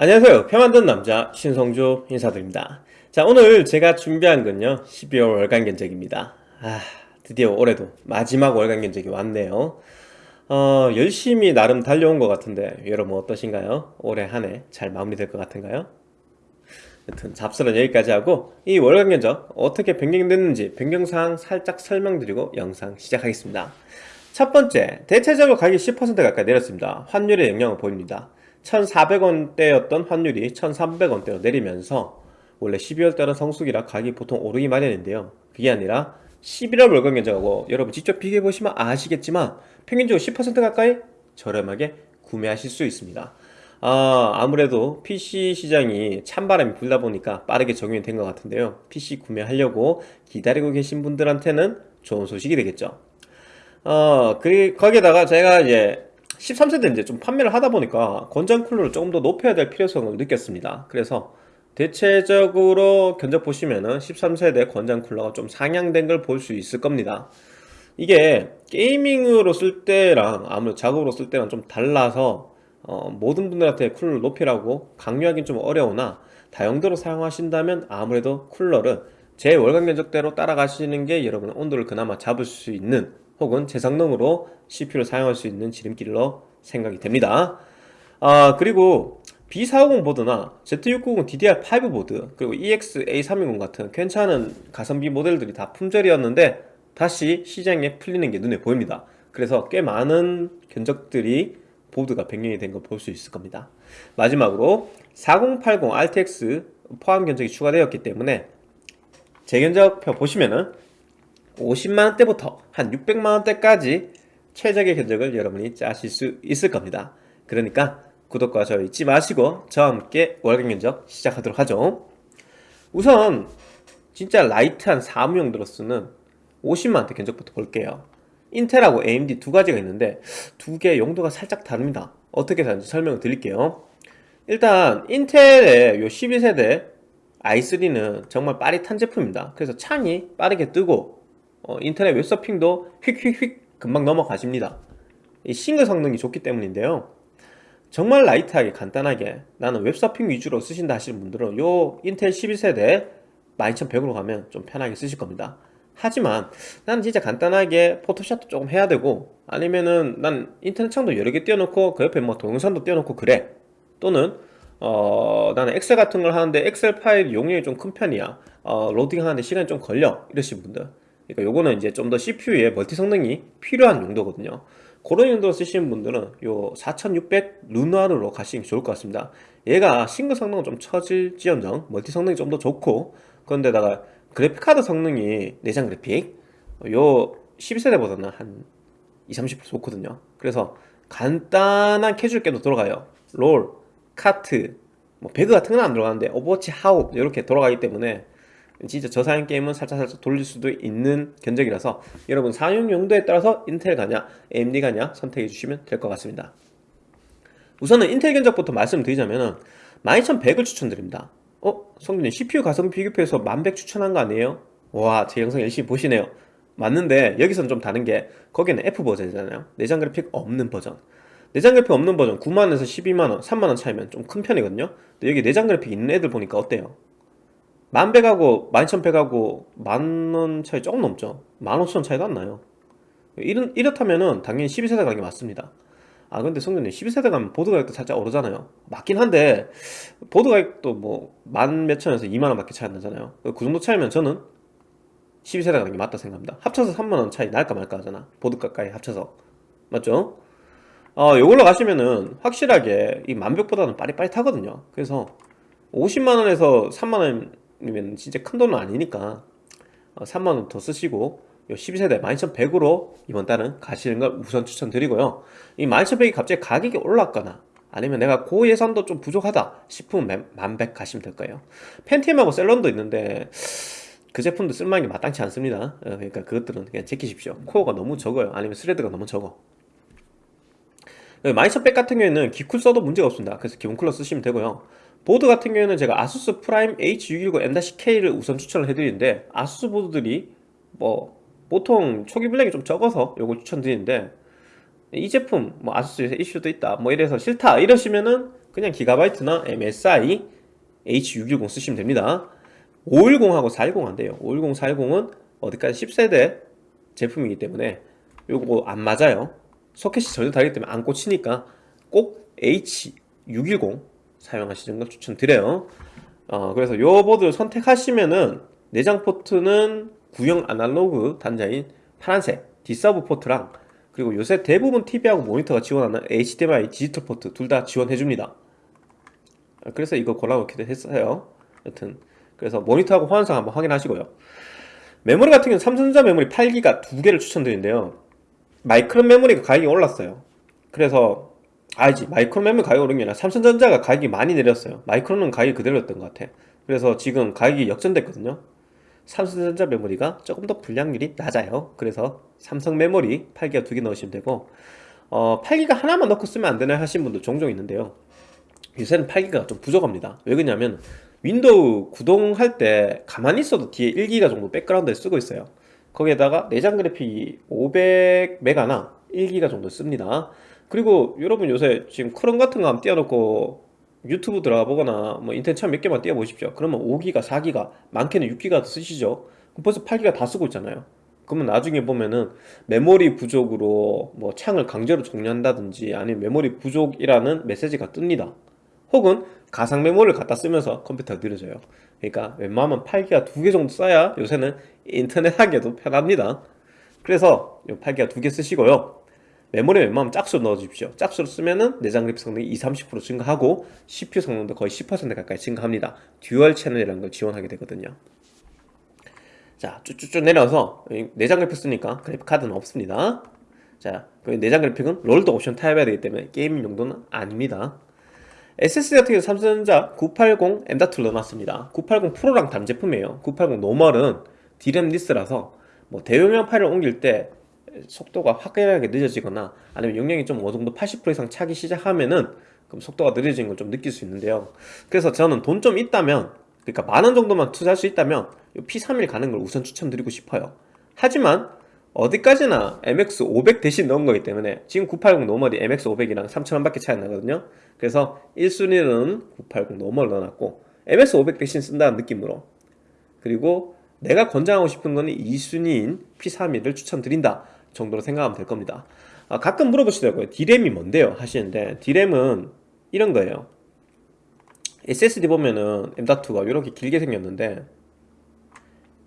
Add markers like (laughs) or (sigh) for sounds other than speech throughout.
안녕하세요. 표 만든 남자 신성조 인사드립니다. 자 오늘 제가 준비한 건요. 12월 월간 견적입니다. 아 드디어 올해도 마지막 월간 견적이 왔네요. 어 열심히 나름 달려온 것 같은데 여러분 어떠신가요? 올해 한 해 잘 마무리될 것 같은가요? 여튼 잡설은 여기까지 하고 이 월간 견적 어떻게 변경됐는지 변경사항 살짝 설명드리고 영상 시작하겠습니다. 첫 번째 대체적으로 가격이 10% 가까이 내렸습니다. 환율의 영향을 보입니다 1,400원대였던 환율이 1,300원대로 내리면서 원래 12월달은 성수기라 가격이 보통 오르기 마련인데요. 그게 아니라 11월 월간 견적하고 여러분 직접 비교해 보시면 아시겠지만 평균적으로 10% 가까이 저렴하게 구매하실 수 있습니다. 아, 아무래도 PC 시장이 찬바람이 불다 보니까 빠르게 적용이 된 것 같은데요. PC 구매하려고 기다리고 계신 분들한테는 좋은 소식이 되겠죠. 어, 그, 거기에다가 제가 이제 13세대 이제 좀 판매를 하다 보니까 권장 쿨러를 조금 더 높여야 될 필요성을 느꼈습니다. 그래서 대체적으로 견적 보시면은 13세대 권장 쿨러가 좀 상향된 걸 볼 수 있을 겁니다. 이게 게이밍으로 쓸 때랑 아무래도 작업으로 쓸 때랑 좀 달라서 어, 모든 분들한테 쿨러를 높이라고 강요하기는 좀 어려우나 다용도로 사용하신다면 아무래도 쿨러를 제 월간 견적대로 따라가시는 게 여러분 온도를 그나마 잡을 수 있는 혹은 재성능으로 CPU를 사용할 수 있는 지름길로 생각이 됩니다. 아 그리고 B450 보드나 Z690 DDR5 보드 그리고 EX-A320 같은 괜찮은 가성비 모델들이 다 품절이었는데 다시 시장에 풀리는 게 눈에 보입니다. 그래서 꽤 많은 견적들이 보드가 변경이 된 걸 볼 수 있을 겁니다. 마지막으로 4080 RTX 포함 견적이 추가되었기 때문에 제 견적표 보시면은 50만원대부터 한 600만원대까지 최적의 견적을 여러분이 짜실 수 있을 겁니다. 그러니까 구독과 좋아요 잊지 마시고 저와 함께 월간 견적 시작하도록 하죠. 우선 진짜 light한 사무용도로 쓰는 50만원대 견적부터 볼게요. 인텔하고 AMD 두 가지가 있는데 두개 용도가 살짝 다릅니다. 어떻게 다른지 설명을 드릴게요. 일단 인텔의 요 12세대 i3는 정말 빠릿한 제품입니다. 그래서 창이 빠르게 뜨고 어, 인터넷 웹서핑도 휙휙휙 금방 넘어가십니다. 이 싱글 성능이 좋기 때문인데요. 정말 light하게 간단하게 나는 웹서핑 위주로 쓰신다 하시는 분들은 요 인텔 12세대 12100으로 가면 좀 편하게 쓰실 겁니다. 하지만 나는 진짜 간단하게 포토샵도 조금 해야 되고 아니면은 난 인터넷 창도 여러 개 띄워놓고 그 옆에 뭐 동영상도 띄워놓고 그래. 또는 어 나는 엑셀 같은 걸 하는데 엑셀 파일 용량이 좀 큰 편이야. 어 로딩 하는데 시간이 좀 걸려. 이러신 분들 그러니까 요거는 이제 좀 더 CPU에 멀티 성능이 필요한 용도거든요. 그런 용도로 쓰시는 분들은 요 4600 르누아르로 가시는 게 좋을 것 같습니다. 얘가 싱글 성능은 좀 처질지언정 멀티 성능이 좀 더 좋고 그런데다가 그래픽카드 성능이 내장 그래픽 요 12세대보다는 한 20, 30% 좋거든요. 그래서 간단한 캐주얼 게임도 들어가요. 롤, 카트, 뭐 배그 같은 건 안 들어가는데 오버워치, 하우 이렇게 돌아가기 때문에 진짜 저사양 게임은 살짝살짝 돌릴 수도 있는 견적이라서 여러분 사용 용도에 따라서 인텔 가냐 AMD 가냐 선택해 주시면 될 것 같습니다 우선은 인텔 견적부터 말씀드리자면 12100을 추천드립니다 어? 성준님 CPU 가성비 비교표에서 1100 추천한 거 아니에요? 와 제 영상 열심히 보시네요 맞는데 여기서는 좀 다른 게 거기는 F 버전이잖아요 내장 그래픽 없는 버전 내장 그래픽 없는 버전 9만원에서 12만원 3만원 차이면 좀 큰 편이거든요 근데 여기 내장 그래픽 있는 애들 보니까 어때요? 만백하고 만천백하고 만 원 차이 조금 넘죠. 만 오천 차이도 안 나요. 이렇, 이렇다면은 당연히 12세대 가격이 맞습니다. 아 근데 성준님 12세대 가면 보드 가격도 살짝 오르잖아요. 맞긴 한데 보드 가격도 뭐 만 몇천에서 2만원 밖에 차이 안 나잖아요. 그 정도 차이면 저는 12세대 가격이 맞다 생각합니다. 합쳐서 3만원 차이 날까 말까 하잖아. 보드 가까이 합쳐서. 맞죠? 어 요걸로 가시면은 확실하게 이 만백보다는 빠릿빠릿하거든요. 그래서 50만원에서 3만원 이면 진짜 큰 돈은 아니니까 3만원 어, 더 쓰시고 12세대 12100으로 이번 달은 가시는 걸 우선 추천드리고요. 이 12100이 갑자기 가격이 올랐거나 아니면 내가 고 예산도 좀 부족하다 싶으면 만백 가시면 될 거예요. Pentium하고 Celeron도 있는데 그 제품도 쓸만한 게 마땅치 않습니다. 어, 그러니까 그것들은 그냥 제끼십시오. 코어가 너무 적어요. 아니면 스레드가 너무 적어. 12100 같은 경우에는 기쿨 써도 문제가 없습니다. 그래서 기본 쿨러 쓰시면 되고요 보드 같은 경우에는 제가 ASUS Prime H610M-K를 우선 추천을 해드리는데 ASUS 보드들이 뭐 보통 초기 블랙이 좀 적어서 요걸 추천드리는데 이 제품 뭐 아수스에서 이슈도 있다 뭐 이래서 싫다 이러시면은 그냥 기가바이트나 MSI H610 쓰시면 됩니다. 510하고 410 안 돼요. 510, 410은 어디까지 10세대 제품이기 때문에 요거 안 맞아요. 소켓이 전혀 다르기 때문에 안 꽂히니까 꼭 H610 사용하시는 걸 추천드려요. 어, 그래서 요 보드를 선택하시면은 내장 포트는 구형 아날로그 단자인 파란색 D-Sub 포트랑 그리고 요새 대부분 TV하고 모니터가 지원하는 HDMI 디지털 포트 둘 다 지원해줍니다. 그래서 이거 골라놓기도 했어요. 여튼 그래서 모니터하고 호환성 한번 확인하시고요. 메모리 같은 경우는 삼성전자 메모리 8기가 두 개를 추천드리는데요. 마이크론 메모리가 가격이 올랐어요. 그래서 알지. 마이크론 메모리 가격이 오른 게 아니라 삼성전자가 가격이 많이 내렸어요. Micron은 가격이 그대로였던 것 같아. 그래서 지금 가격이 역전됐거든요. 삼성전자 메모리가 조금 더 불량률이 낮아요. 그래서 삼성 메모리 8기가 두 개 넣으시면 되고 어, 8기가 하나만 넣고 쓰면 안 되나 하신 분도 종종 있는데요. 요새는 8기가 좀 부족합니다. 왜 그러냐면 윈도우 구동할 때 가만히 있어도 뒤에 1기가 정도 백그라운드에 쓰고 있어요. 거기에다가 내장 그래픽이 500메가나 1기가 정도 씁니다 그리고 여러분 요새 지금 크롬 같은 거 한번 띄워놓고 유튜브 들어가 보거나 뭐 인터넷 창몇 개만 띄워 보십시오. 그러면 5기가 4기가 많게는 6기가 쓰시죠. 벌써 8기가 다 쓰고 있잖아요. 그러면 나중에 보면은 메모리 부족으로 뭐 창을 강제로 종료한다든지 아니면 메모리 부족이라는 메시지가 뜹니다. 혹은 가상 메모리를 갖다 쓰면서 컴퓨터가 느려져요. 그러니까 웬만하면 8기가 두 개 정도 써야 요새는 인터넷 하기에도 편합니다. 그래서 8기가 두 개 쓰시고요 메모리 웬만하면 짝수로 넣어주십시오. 짝수로 쓰면은 내장 그래픽 성능이 20, 30% 증가하고 CPU 성능도 거의 10% 가까이 증가합니다. 듀얼 채널이라는 걸 지원하게 되거든요. 자 쭉쭉쭉 내려서 내장 그래픽 쓰니까 그래픽 카드는 없습니다. 자 그 내장 그래픽은 롤도 옵션 타협해야 되기 때문에 게임 용도는 아닙니다. SSD 같은 경우 삼성전자 980 M.2를 넣어놨습니다. 980 Pro랑 다른 제품이에요. 980 normal은 D램 less라서 뭐 대용량 파일을 옮길 때 속도가 확연하게 늦어지거나 아니면 용량이 좀 어느 정도 80% 이상 차기 시작하면은 그럼 속도가 느려지는 걸 좀 느낄 수 있는데요. 그래서 저는 돈 좀 있다면 그러니까 만 원 정도만 투자할 수 있다면 P31 가는 걸 우선 추천드리고 싶어요. 하지만 어디까지나 MX500 대신 넣은 거기 때문에 지금 980 normal이 MX500이랑 3,000원 밖에 차이 안 나거든요. 그래서 1순위는 980 normal 넣어놨고 MX500 대신 쓴다는 느낌으로. 그리고 내가 권장하고 싶은 거는 2순위인 P31을 추천드린다 정도로 생각하면 될 겁니다. 아, 가끔 물어보시더라고요. D램이 뭔데요? 하시는데 D램은 이런 거예요. SSD 보면은 M.2가 이렇게 길게 생겼는데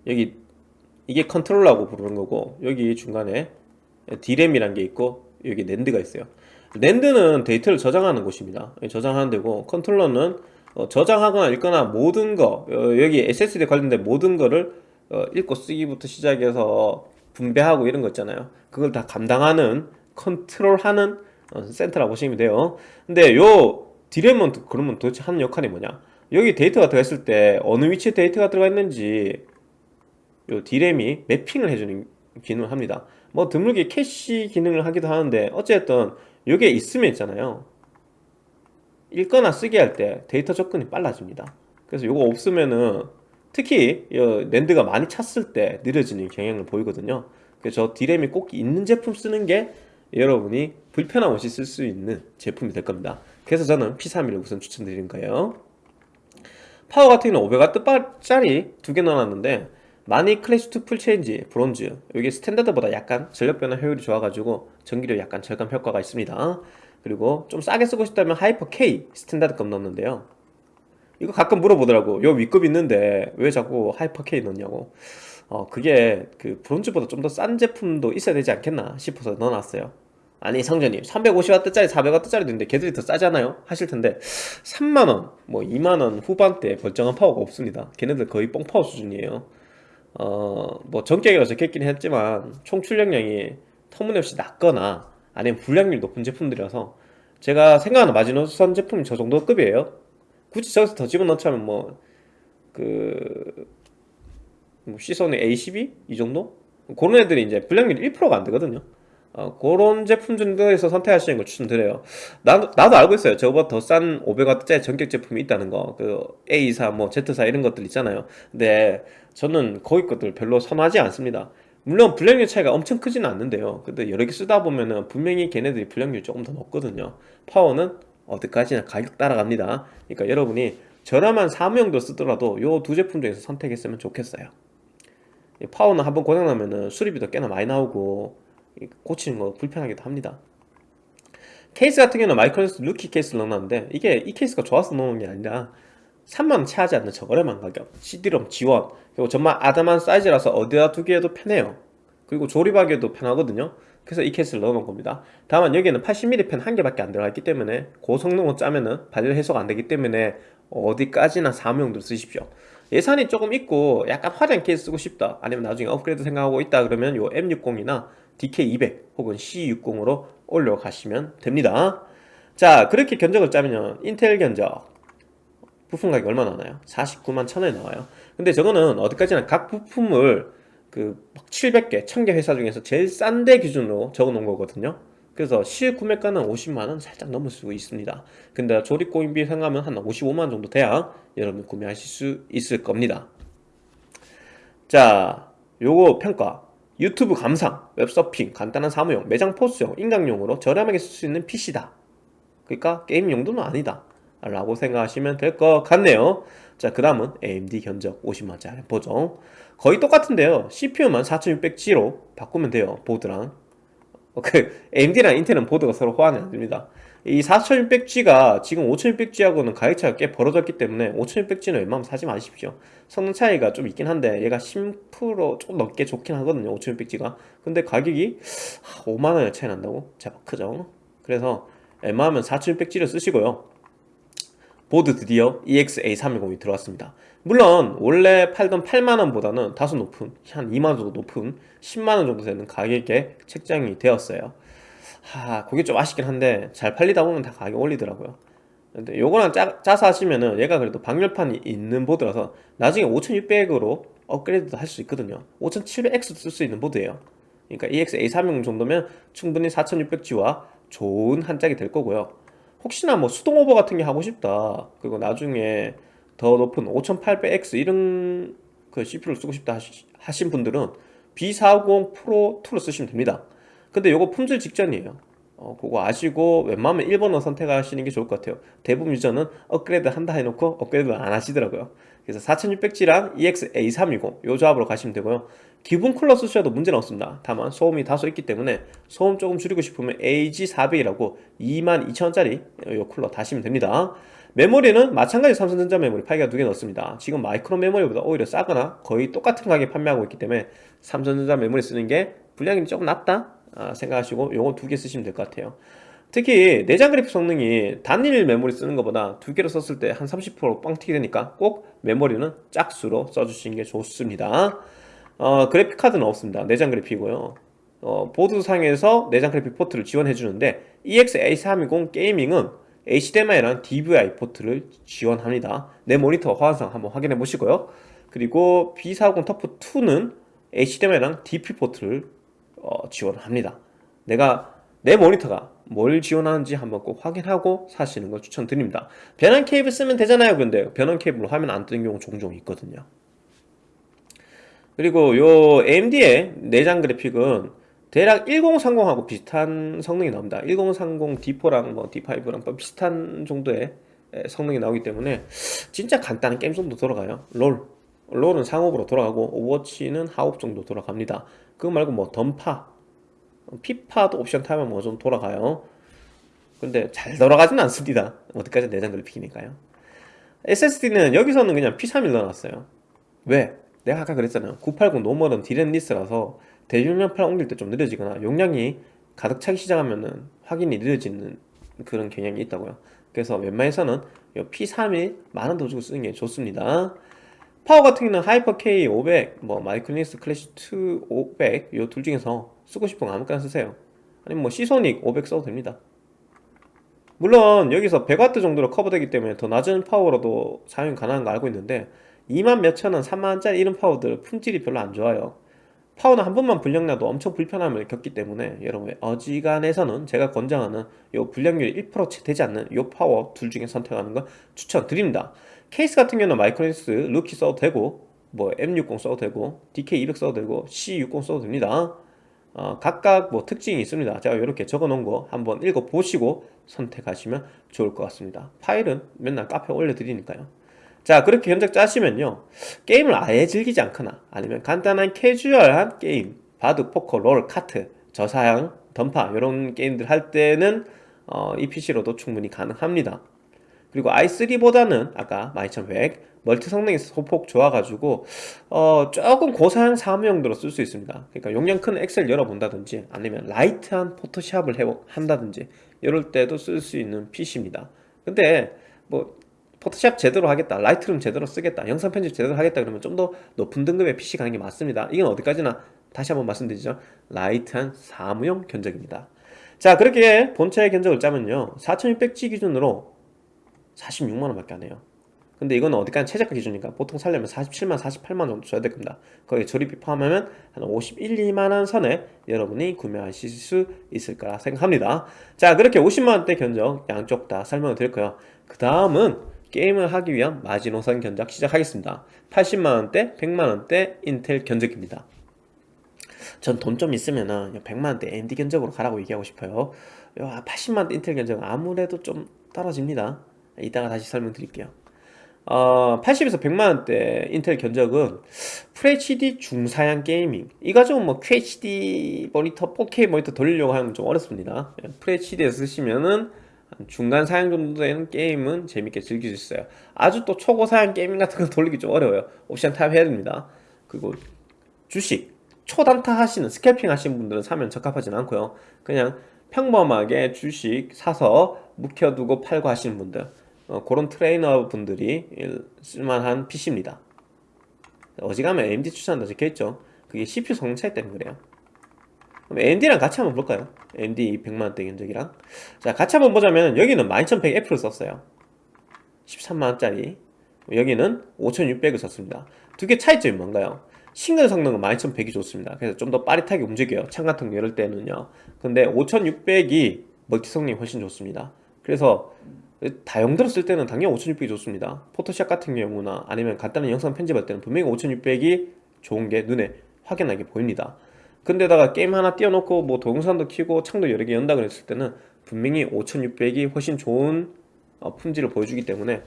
여기 이게 컨트롤러라고 부르는 거고 여기 중간에 D램이란 게 있고 여기 낸드가 있어요. 낸드는 데이터를 저장하는 곳입니다. 저장하는 데고 컨트롤러는 어, 저장하거나 읽거나 모든 거 어, 여기 SSD 관련된 모든 거를 어, 읽고 쓰기부터 시작해서 분배하고 이런 거 있잖아요. 그걸 다 감당하는 컨트롤하는 어, 센터라고 보시면 돼요. 근데 요 디램은 그러면 도대체 하는 역할이 뭐냐? 여기 데이터가 들어있을 때 어느 위치에 데이터가 들어가 있는지 요 디램이 매핑을 해주는 기능을 합니다. 뭐 드물게 캐시 기능을 하기도 하는데 어쨌든 요게 있으면 있잖아요. 읽거나 쓰기 할 때 데이터 접근이 빨라집니다. 그래서 요거 없으면은 특히 낸드가 많이 찼을 때 느려지는 경향을 보이거든요. 그래서 저 디램이 꼭 있는 제품 쓰는 게 여러분이 불편함 없이 쓸 수 있는 제품이 될 겁니다. 그래서 저는 P31을 우선 추천드리는 거예요. 파워 같은 경우는 500W짜리 두 개 넣어놨는데 마닉 Classic2 full change bronze 이게 standard보다 약간 전력 변환 효율이 좋아가지고 전기료 약간 절감 효과가 있습니다. 그리고 좀 싸게 쓰고 싶다면 Hyper K 스탠다드급 넣었는데요 이거 가끔 물어보더라고. 요 윗급 있는데 왜 자꾸 하이퍼 K 넣냐고. 어 그게 그 bronze보다 좀 더 싼 제품도 있어야 되지 않겠나 싶어서 넣어놨어요. 아니 성전님 350W짜리 400W짜리도 있는데 걔들이 더 싸잖아요? 하실 텐데 3만원 뭐 2만원 후반대 멀쩡한 파워가 없습니다. 걔네들 거의 뻥파워 수준이에요. 어 뭐 전격이라 적혀있긴 했지만 총 출력량이 터무니없이 낮거나 아니면 불량률 높은 제품들이라서 제가 생각하는 마지노선 제품이 저 정도 급이에요 굳이 저기서 더 집어넣자면 뭐 그 뭐 시선의 A12? 이 정도? 그런 애들이 이제 불량률 1%가 안 되거든요. 어, 그런 제품 정도에서 선택하시는 걸 추천드려요. 나도, 나도 알고 있어요. 저보다 더 싼 500W짜리 전격 제품이 있다는 거 그 A24, 뭐 Z4 이런 것들 있잖아요. 근데 저는 거기 것들 별로 선호하지 않습니다. 물론 불량률 차이가 엄청 크지는 않는데요. 근데 여러 개 쓰다 보면은 분명히 걔네들이 불량률이 조금 더 높거든요. 파워는 어디까지나 가격 따라갑니다. 그러니까 여러분이 저렴한 사무용도 쓰더라도 요 두 제품 중에서 선택했으면 좋겠어요. 파워는 한번 고장나면은 수리비도 꽤나 많이 나오고 고치는 거 불편하기도 합니다. 케이스 같은 경우는 마이크로스 루키 케이스를 넣어놨는데 이게 이 케이스가 좋아서 넣는 게 아니라 3만원 채하지 않는 저렴한 가격 CD롬 지원 그리고 정말 아담한 사이즈라서 어디다 두기에도 편해요. 그리고 조립하기에도 편하거든요 그래서 이 케이스를 넣어놓은 겁니다. 다만 여기에는 80mm 펜 한 개밖에 안 들어가 기 때문에 고성능으로 짜면은 발열 해소가 안 되기 때문에 어디까지나 사무용도로 쓰십시오. 예산이 조금 있고 약간 화려한 케이스 쓰고 싶다 아니면 나중에 업그레이드 생각하고 있다 그러면 요 M60이나 DK200 혹은 C60으로 올려가시면 됩니다. 자 그렇게 견적을 짜면 인텔 견적 부품 가격이 얼마 나와요? 49만 1000원에 나와요. 근데 저거는 어디까지나 각 부품을 그 700개, 1000개 회사 중에서 제일 싼 데 기준으로 적어 놓은 거거든요. 그래서 실구매가는 50만원 살짝 넘을 수 있습니다. 근데 조립고인비 생각하면 한 55만원 정도 돼야 여러분 구매하실 수 있을 겁니다. 자 요거 평가. 유튜브 감상, 웹서핑, 간단한 사무용, 매장 포스용, 인강용으로 저렴하게 쓸 수 있는 PC다. 그러니까 게임 용도는 아니다. 라고 생각하시면 될 것 같네요. 자그 다음은 AMD 견적 50만원짜리 보정 거의 똑같은데요. CPU만 4600G로 바꾸면 돼요 보드랑. 그 AMD랑 인텔은 보드가 서로 호환이 안됩니다. 이 4600G가 지금 5600G하고는 가격 차이가 꽤 벌어졌기 때문에 5600G는 웬만하면 사지 마십시오. 성능 차이가 좀 있긴 한데 얘가 10%좀 넘게 좋긴 하거든요 5600G가. 근데 가격이 5만원의 차이 난다고? 제법 크죠? 그래서 웬만하면 4600G를 쓰시고요 보드 드디어 EX-A310이 들어왔습니다. 물론 원래 팔던 8만원보다는 다소 높은 한 2만원 정도 높은 10만원 정도 되는 가격에 책정이 되었어요. 하 그게 좀 아쉽긴 한데 잘 팔리다 보면 다 가격 올리더라고요. 근데 요거랑 짜, 짜서 하시면은 얘가 그래도 방열판이 있는 보드라서 나중에 5600으로 업그레이드도 할 수 있거든요. 5700X도 쓸 수 있는 보드예요. 그러니까 EX-A310 정도면 충분히 4600G와 좋은 한 짝이 될 거고요 혹시나 뭐 수동 오버 같은 게 하고 싶다. 그리고 나중에 더 높은 5800X 이런 그 CPU를 쓰고 싶다 하신 분들은 B450 프로 2를 쓰시면 됩니다. 근데 이거 품질 직전이에요. 어, 그거 아시고 웬만하면 1번을 선택하시는 게 좋을 것 같아요. 대부분 유저는 업그레이드 한다 해놓고 업그레이드 안 하시더라고요 그래서 4600G랑 EX-A320 요 조합으로 가시면 되고요. 기본 쿨러 쓰셔도 문제는 없습니다. 다만 소음이 다소 있기 때문에 소음 조금 줄이고 싶으면 AG400이라고 22,000원짜리 요 쿨러 다시면 됩니다. 메모리는 마찬가지 삼성전자 메모리 8기가 두 개 넣습니다. 지금 마이크로 메모리보다 오히려 싸거나 거의 똑같은 가격에 판매하고 있기 때문에 삼성전자 메모리 쓰는 게 불량이 조금 낮다 아, 생각하시고 요거 두 개 쓰시면 될 것 같아요 특히 내장 그래픽 성능이 단일 메모리 쓰는 것보다 두 개로 썼을 때 한 30% 뻥튀기 되니까 꼭 메모리는 짝수로 써주시는 게 좋습니다. 어, 그래픽 카드는 없습니다. 내장 그래픽이고요. 어, 보드상에서 내장 그래픽 포트를 지원해 주는데 EX-A320 Gaming은 HDMI랑 DVI 포트를 지원합니다. 내 모니터 호환성 한번 확인해 보시고요. 그리고 B450 TUF2는 HDMI랑 DP 포트를 어, 지원합니다. 내가 내 모니터가 뭘 지원하는지 한번 꼭 확인하고 사시는 걸 추천드립니다. 변환 케이블 쓰면 되잖아요 근데. 변환 케이블로 화면 안 뜨는 경우 종종 있거든요. 그리고 요 AMD의 내장 그래픽은 대략 1030하고 비슷한 성능이 나옵니다. 1030 D4랑 뭐 D5랑 비슷한 정도의 성능이 나오기 때문에 진짜 간단한 게임 정도 돌아가요. 롤. 롤은 상옵으로 돌아가고 오버워치는 하옵 정도 돌아갑니다. 그거 말고 뭐 던파 피파도 옵션 타협하면 뭐 좀 돌아가요. 근데 잘 돌아가지는 않습니다. 어디까지 내장 그래픽이니까요. SSD는 여기서는 그냥 P31 넣어놨어요. 왜? 내가 아까 그랬잖아요. 980 normal은 DRAM-less라서 대용량 파일 옮길 때 좀 느려지거나 용량이 가득 차기 시작하면은 확연히 느려지는 그런 경향이 있다고요. 그래서 웬만해서는 P31 만원 더 주고 쓰는 게 좋습니다. 파워 같은 경우는 하이퍼 K 500, 뭐 마이크로닉스 클래식 2 500 요 둘 중에서 쓰고 싶은 거 아무거나 쓰세요. 아니면 뭐 시소닉 500 써도 됩니다. 물론 여기서 100W 정도로 커버되기 때문에 더 낮은 파워로도 사용 가능한 거 알고 있는데 2만 몇천원, 3만원짜리 이런 파워들 품질이 별로 안 좋아요. 파워는 한 번만 불량 나도 엄청 불편함을 겪기 때문에 여러분 어지간해서는 제가 권장하는 요 불량률이 1%채 되지 않는 요 파워 둘 중에 선택하는 거 추천드립니다. 케이스 같은 경우는 마이크로닉스 루키 써도 되고 뭐 M60 써도 되고 DK200 써도 되고 C60 써도 됩니다 어, 각각 뭐 특징이 있습니다. 제가 이렇게 적어 놓은 거 한번 읽어 보시고 선택하시면 좋을 것 같습니다. 파일은 맨날 카페에 올려 드리니까요. 자 그렇게 견적 짜시면요. 게임을 아예 즐기지 않거나 아니면 간단한 캐주얼한 게임 바둑, 포커, 롤, 카트, 저사양, 던파 이런 게임들 할 때는 어, 이 PC로도 충분히 가능합니다 그리고 i3보다는 아까 12100 멀티 성능이 소폭 좋아가지고 어, 조금 고사양 사무용도로 쓸 수 있습니다. 그러니까 용량 큰 엑셀 열어본다든지 아니면 light한 포토샵을 해, 한다든지 이럴 때도 쓸 수 있는 PC입니다. 근데 뭐 포토샵 제대로 하겠다 라이트룸 제대로 쓰겠다 영상 편집 제대로 하겠다 그러면 좀 더 높은 등급의 PC 가는 게 맞습니다. 이건 어디까지나 다시 한번 말씀드리죠. light한 사무용 견적입니다. 자 그렇게 본체의 견적을 짜면요. 4600G 기준으로 46만원 밖에 안 해요. 근데 이거는 어디까지 최저가 기준이니까 보통 살려면 47만 48만 정도 줘야 될 겁니다. 거기에 조립비 포함하면 한 51, 2만원 선에 여러분이 구매하실 수 있을 거라 생각합니다. 자 그렇게 50만원대 견적 양쪽 다 설명을 드릴 거예요. 그 다음은 게임을 하기 위한 마지노선 견적 시작하겠습니다. 80만원대, 100만원대 인텔 견적입니다. 전 돈 좀 있으면은 100만원대 AMD 견적으로 가라고 얘기하고 싶어요. 80만원대 인텔 견적은 아무래도 좀 떨어집니다 이따가 다시 설명드릴게요. 어, 80에서 100만원대 인텔 견적은 FHD 중사양 gaming. 이 가지고 뭐 QHD 모니터, 4K 모니터 돌리려고 하면 좀 어렵습니다. FHD에서 쓰시면은 중간 사양 정도 되는 게임은 재밌게 즐길 수 있어요. 아주 또 초고 사양 게임 같은 거 돌리기 좀 어려워요. 옵션 타협 해야 됩니다. 그리고 주식. 초단타 하시는 scalping 하시는 분들은 사면 적합하진 않고요. 그냥 평범하게 주식 사서 묵혀두고 팔고 하시는 분들 어, 그런 트레이더 분들이 쓸만한 PC입니다. 어지간하면 AMD 추천한다 적혀있죠. 그게 CPU 성능 차이 때문에 그래요. 그럼 AMD랑 같이 한번 볼까요? AMD 100만원대 견적이랑. 자 같이 한번 보자면 여기는 12100F를 썼어요. 13만원짜리. 여기는 5600을 썼습니다. 두 개 차이점이 뭔가요? 싱글 성능은 12100이 좋습니다. 그래서 좀 더 빠릿하게 움직여요. 창 같은 거 열을 때는요. 근데 5600이 멀티 성능이 훨씬 좋습니다. 그래서 다용도로 쓸 때는 당연히 5600이 좋습니다. 포토샵 같은 경우나 아니면 간단한 영상 편집할 때는 분명히 5600이 좋은 게 눈에 확연하게 보입니다. 근데다가 게임 하나 띄워놓고 뭐 동영상도 키고 창도 여러 개 연다 그랬을 때는 분명히 5600이 훨씬 좋은 어, 품질을 보여주기 때문에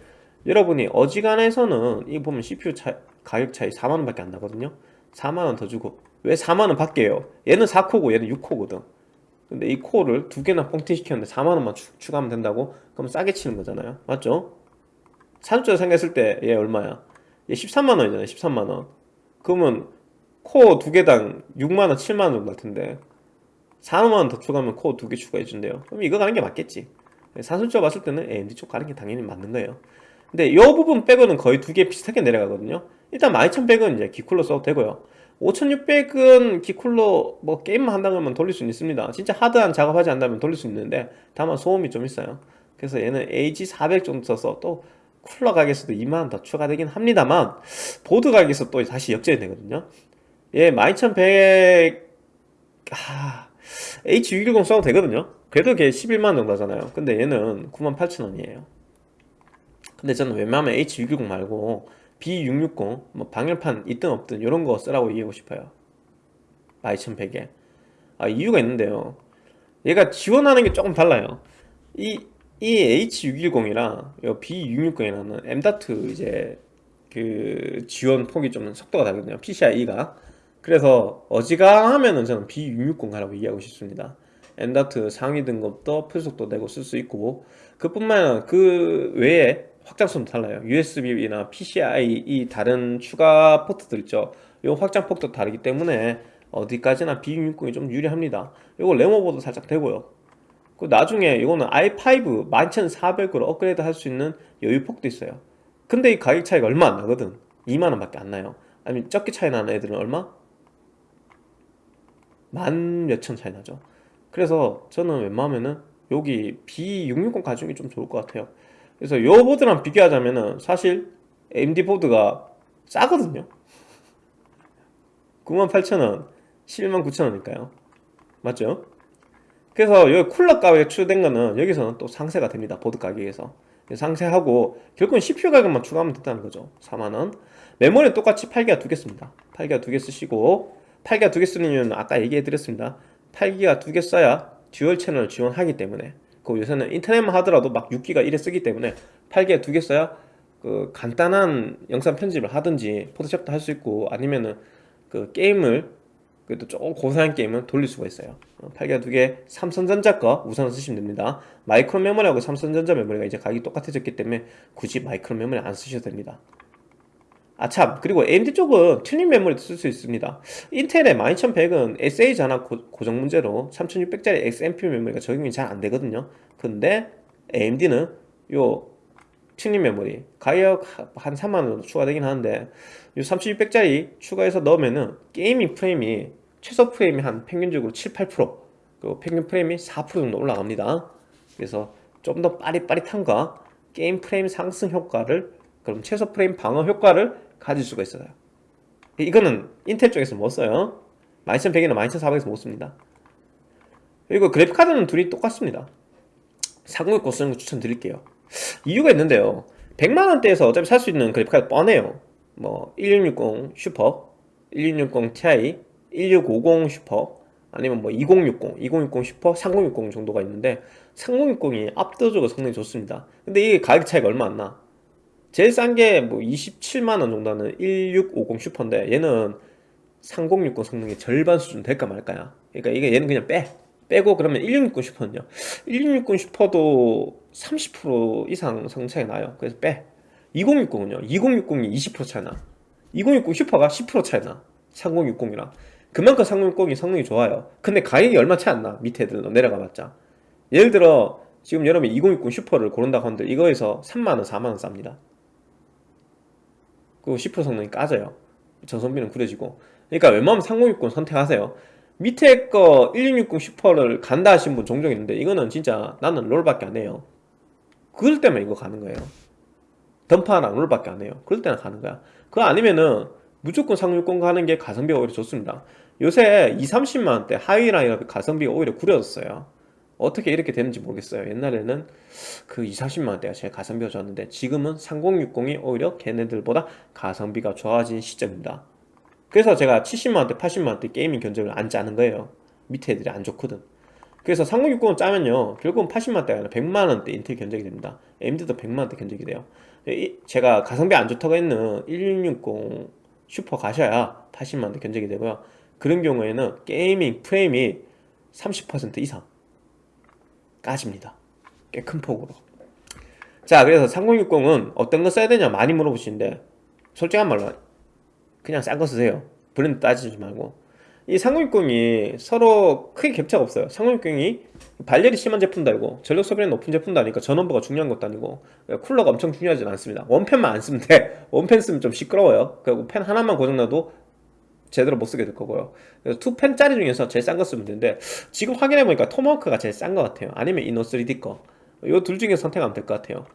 여러분이 어지간해서는 이 보면 CPU 차, 가격 차이 4만원 밖에 안 나거든요. 4만원 더 주고. 왜 4만원 밖에요? 얘는 4코고 얘는 6코거든 근데 이 코어를 두 개나 뻥튀 시켰는데 4만원만 추가하면 된다고? 그럼 싸게 치는 거잖아요. 맞죠? 산업적으로 생각했을 때 얘 얼마야? 얘 13만원이잖아요 13만원. 그러면 코어 두 개당 6만원 7만원 정도 할 텐데 4만원 더 추가하면 코어 두 개 추가해 준대요. 그럼 이거 가는 게 맞겠지. 산술적으로 봤을 때는 AMD 쪽 가는 게 당연히 맞는 거예요. 근데 이 부분 빼고는 거의 두 개 비슷하게 내려가거든요. 일단 12100은 이제 기쿨로 써도 되고요 5600은 기쿨로 뭐 게임만 한다면 돌릴 수는 있습니다. 진짜 하드한 작업하지 않다면 돌릴 수 있는데 다만 소음이 좀 있어요. 그래서 얘는 AG400 정도 써서 또 쿨러 가격에서도 2만원 더 추가되긴 합니다만 보드 가격에서 또 다시 역전이 되거든요. 얘 12100... 아... H610 써도 되거든요. 그래도 걔 11만원 정도 하잖아요. 근데 얘는 98,000원이에요. 근데 저는 웬만하면 H610 말고 B660 뭐 방열판 있든 없든 이런 거 쓰라고 얘기하고 싶어요. 12100에. 아 이유가 있는데요. 얘가 지원하는 게 조금 달라요. 이, 이 H610이랑 B660이라는 M.2 이제 그 지원 폭이 좀 속도가 다르거든요. PCIe가. 그래서 어지간하면은 저는 B660 가라고 얘기하고 싶습니다. M.2 상위 등급도 풀속도 내고 쓸 수 있고 그뿐만 아니라 그 외에 확장성도 달라요. USB나 PCI 이 다른 추가 포트들 있죠? 이 확장 폭도 다르기 때문에 어디까지나 B660이 좀 유리합니다. 이거 레모보도 살짝 되고요. 그 나중에 이거는 i5 11400으로 업그레이드 할 수 있는 여유폭도 있어요. 근데 이 가격 차이가 얼마 안 나거든. 2만원 밖에 안 나요. 아니면 적게 차이 나는 애들은 얼마? 만 몇천 차이 나죠. 그래서 저는 웬만하면은 여기 B660 가지고 좀 좋을 것 같아요 그래서 요 보드랑 비교하자면은 사실 AMD 보드가 싸거든요. 98,000원 119,000원일까요? 맞죠? 그래서 여기 쿨러 가격에 추가된 거는 여기서는 또 상쇄가 됩니다 보드 가격에서. 상쇄하고 결국은 CPU 가격만 추가하면 된다는 거죠 4만원. 메모리는 똑같이 8기가 두 개 씁니다. 8기가 두 개 쓰시고 8기가 두 개 쓰는 이유는 아까 얘기해 드렸습니다. 8기가 두 개 써야 dual channel을 지원하기 때문에 그 요새는 인터넷만 하더라도 막 6기가 이래 쓰기 때문에 8기가 두개 써야 그 간단한 영상 편집을 하든지 포토샵도 할 수 있고 아니면은 그 게임을 그래도 조금 고사양 게임을 돌릴 수가 있어요. 8기가 두개 삼성전자 거 우선 쓰시면 됩니다. 마이크론 메모리하고 삼성전자 메모리가 이제 가격이 똑같아졌기 때문에 굳이 마이크론 메모리 안 쓰셔도 됩니다 아참. 그리고 AMD 쪽은 튜닝 메모리도 쓸 수 있습니다. 인텔의 12100은 SA 전압 고, 정 문제로 3600짜리 XMP 메모리가 적용이 잘 안되거든요. 근데 AMD는 요 튜닝 메모리 가격 한 3만원 정도 추가되긴 하는데 이 3600짜리 추가해서 넣으면은 gaming 프레임이 최소 프레임이 한 평균적으로 7, 8% 그리고 평균 프레임이 4% 정도 올라갑니다. 그래서 좀 더 빠릿빠릿함과 게임 프레임 상승 효과를 그럼 최소 프레임 방어 효과를 가질 수가 있어요. 이거는 인텔 쪽에서 못 써요? 12100이나 12400에서 못 씁니다. 그리고 그래픽카드는 둘이 똑같습니다. 3060 쓰는 거 추천드릴게요. 이유가 있는데요. 100만원대에서 어차피 살 수 있는 그래픽카드 뻔해요. 뭐 1660 슈퍼 1660 Ti 1650 슈퍼 아니면 뭐 2060, 2060 슈퍼, 3060 정도가 있는데 3060이 압도적으로 성능이 좋습니다. 근데 이게 가격 차이가 얼마 안나 제일 싼 게 뭐 27만원 정도 하는 1650 슈퍼인데 얘는 3060 성능의 절반 수준 될까 말까야. 그러니까 이게 얘는 그냥 빼. 빼고 그러면 1660 슈퍼는요? 1660 슈퍼도 30% 이상 성능 차이 나요. 그래서 빼. 2060은요? 2060이 20% 차이 나. 2060 슈퍼가 10% 차이 나. 3060이랑. 그만큼 3060이 성능이 좋아요. 근데 가격이 얼마 차이 안나. 밑에 애들로 내려가 봤자. 예를 들어 지금 여러분이 2060 슈퍼를 고른다고 하는데 이거에서 3만원 4만원 쌉니다 그리고 10% 성능이 까져요. 전성비는 구려지고. 그러니까 웬만하면 3060 선택하세요. 밑에 거 1660 슈퍼를 간다 하신 분 종종 있는데 이거는 진짜 나는 롤밖에 안 해요. 그럴 때만 이거 가는 거예요. 던파랑 롤밖에 안 해요. 그럴 때는 가는 거야. 그거 아니면은 무조건 360 가는 게 가성비가 오히려 좋습니다. 요새 2, 30만원대 하이라인업 가성비가 오히려 구려졌어요 어떻게 이렇게 되는지 모르겠어요. 옛날에는 그 2, 30만원대가 제일 가성비가 좋았는데 지금은 3060이 오히려 걔네들보다 가성비가 좋아진 시점입니다. 그래서 제가 70만원대, 80만원대 gaming 견적을 안 짜는 거예요. 밑에 애들이 안 좋거든. 그래서 3060을 짜면요 결국은 80만원대가 아니라 100만원대 인텔 견적이 됩니다. AMD도 100만원대 견적이 돼요. 제가 가성비 안 좋다고 했는 1660 슈퍼 가셔야 80만원대 견적이 되고요. 그런 경우에는 gaming 프레임이 30% 이상 까집니다. 꽤 큰 폭으로. 자 그래서 3060은 어떤 거 써야 되냐 많이 물어보시는데 솔직한 말로 그냥 싼 거 쓰세요. 브랜드 따지지 말고. 이 3060이 서로 크게 격차가 없어요. 3060이 발열이 심한 제품도 아니고 전력 소비량이 높은 제품도 아니니까 전원부가 중요한 것도 아니고 쿨러가 엄청 중요하진 않습니다. 원팬만 안 쓰면 돼. 원팬 쓰면 좀 시끄러워요. 그리고 팬 하나만 고장나도 제대로 못 쓰게 될 거고요. 투펜짜리 중에서 제일 싼 거 쓰면 되는데 지금 확인해보니까 토마호크가 제일 싼 거 같아요. 아니면 이노 3D 거이 둘 중에 선택하면 될 것 같아요.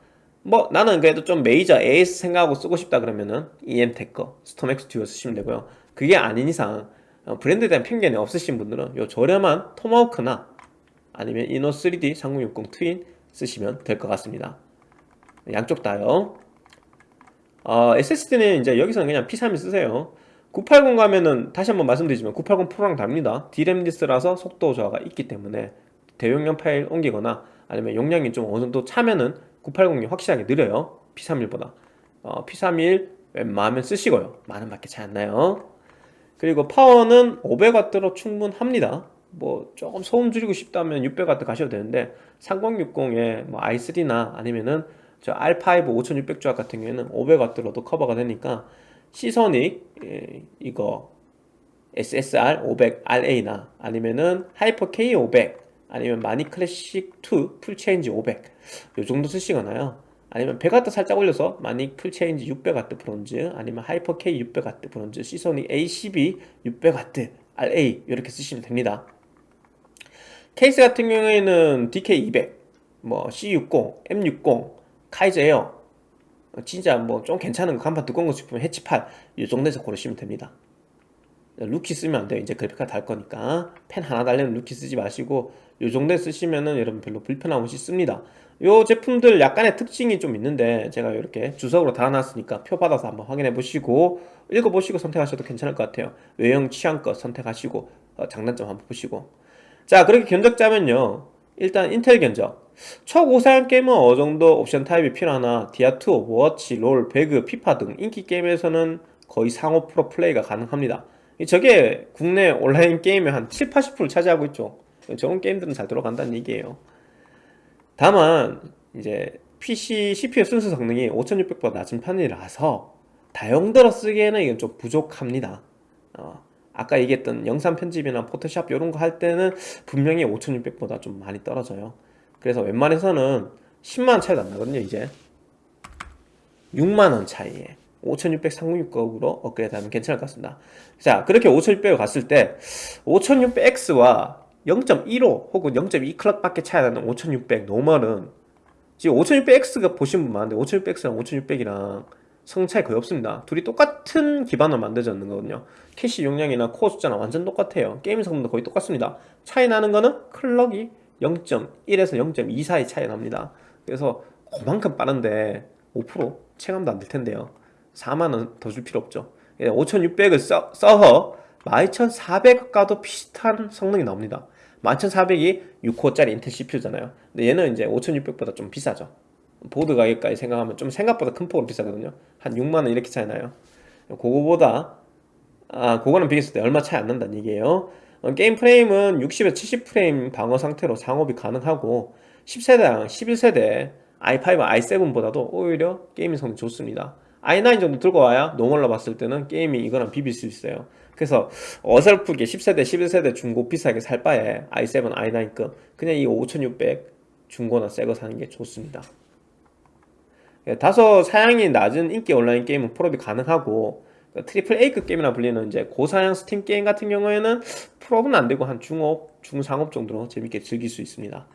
뭐 나는 그래도 좀 메이저 AS 생각하고 쓰고 싶다 그러면은 이엠텍 거 스톰엑스 듀오 쓰시면 되고요. 그게 아닌 이상 어, 브랜드에 대한 편견이 없으신 분들은 요 저렴한 토마호크나 아니면 이노 3D 3060 트윈 쓰시면 될 것 같습니다. 양쪽 다요. 어, SSD는 이제 여기서는 그냥 P31 쓰세요 980 가면은 다시 한번 말씀드리지만 980 프로랑 다릅니다. D램 less라서 속도 저하가 있기 때문에 대용량 파일 옮기거나 아니면 용량이 좀 어느 정도 차면은 980이 확실하게 느려요. P31보다. 어, P31 웬만하면 쓰시고요. 만원 밖에 차이 안 나요. 그리고 파워는 500W로 충분합니다. 뭐 조금 소음 줄이고 싶다면 600W 가셔도 되는데 3060에 뭐 i3나 아니면은 저 R5 5600조합 같은 경우에는 500W로도 커버가 되니까 시소닉 예, 이거 SSR 500RA나 아니면은 하이퍼 K500 아니면 마닉 클래식 2 풀체인지 500 요 정도 쓰시거나요? 아니면 100W 살짝 올려서 마닉 풀체인지 600W 브론즈 아니면 하이퍼 K 600W 브론즈 시소닉 ACB 600W RA 이렇게 쓰시면 됩니다. 케이스 같은 경우에는 DK200 뭐 C60, M60, 카이저 에어 진짜 뭐 좀 괜찮은 거 강판 두꺼운 거 싶으면 해치 8 이 정도에서 고르시면 됩니다. 루키 쓰면 안 돼요. 이제 그래픽카드 달 거니까. 팬 하나 달려는 루키 쓰지 마시고 요 정도에 쓰시면은 여러분 별로 불편함 없이 씁니다. 요 제품들 약간의 특징이 좀 있는데 제가 이렇게 주석으로 달아놨으니까 표 받아서 한번 확인해 보시고 읽어보시고 선택하셔도 괜찮을 것 같아요. 외형 취향껏 선택하시고 어, 장단점 한번 보시고. 자 그렇게 견적 짜면요. 일단 인텔 견적 초고사양 게임은 어느 정도 옵션 타협이 필요하나 디아2, 오버워치, 롤, 배그, 피파 등 인기 게임에서는 거의 상호 프로 플레이가 가능합니다. 저게 국내 온라인 게임의 한 7, 80%를 차지하고 있죠. 저런 게임들은 잘 들어간다는 얘기예요. 다만 이제 PC CPU 순수 성능이 5600보다 낮은 편이라서 다용도로 쓰기에는 이건 좀 부족합니다. 어, 아까 얘기했던 영상 편집이나 포토샵 이런 거 할 때는 분명히 5600보다 좀 많이 떨어져요 그래서 웬만해서는 10만원 차이도 안 나거든요 이제. 6만원 차이에 5600 396급으로 업그레이드 하면 괜찮을 것 같습니다. 자 그렇게 5600을 갔을 때 5600X와 0.15 혹은 0.2 clock 밖에 차이 나는 5600 normal은 지금 5600X가 보신 분 많은데 5600X랑 5600이랑 성능 차이 거의 없습니다. 둘이 똑같은 기반으로 만들어졌는 거거든요. 캐시 용량이나 코어 숫자는 완전 똑같아요. 게임 성능도 거의 똑같습니다. 차이 나는 거는 clock이 0.1에서 0.2 사이 차이 납니다. 그래서 그만큼 빠른데 5% 체감도 안 될 텐데요. 4만원 더 줄 필요 없죠. 5600을 써, 써서 12400가도 비슷한 성능이 나옵니다. 12400이 6코어짜리 인텔 CPU잖아요. 근데 얘는 이제 5600보다 좀 비싸죠. 보드 가격까지 생각하면 좀 생각보다 큰 폭으로 비싸거든요. 한 6만원 이렇게 차이 나요. 그거보다 아 그거는 비교했을 때 얼마 차이 안 난다는 얘기예요. 어, 게임 프레임은 60에서 70프레임 방어 상태로 상업이 가능하고 10세대랑 11세대 i5, i7보다도 오히려 게임 성능이 좋습니다. i9 정도 들고 와야 normal로 봤을 때는 게임이 이거랑 비빌 수 있어요. 그래서 어설프게 10세대, 11세대 중고 비싸게 살 바에 i7, i9급 그냥 이 5600 중고나 새 거 사는 게 좋습니다. 예, 다소 사양이 낮은 인기 온라인 게임은 풀옵이 가능하고 그 triple A급 게임이나 불리는 이제 고사양 스팀 게임 같은 경우에는 풀옵은 안 되고 한 중옵, 중상옵 정도로 재밌게 즐길 수 있습니다.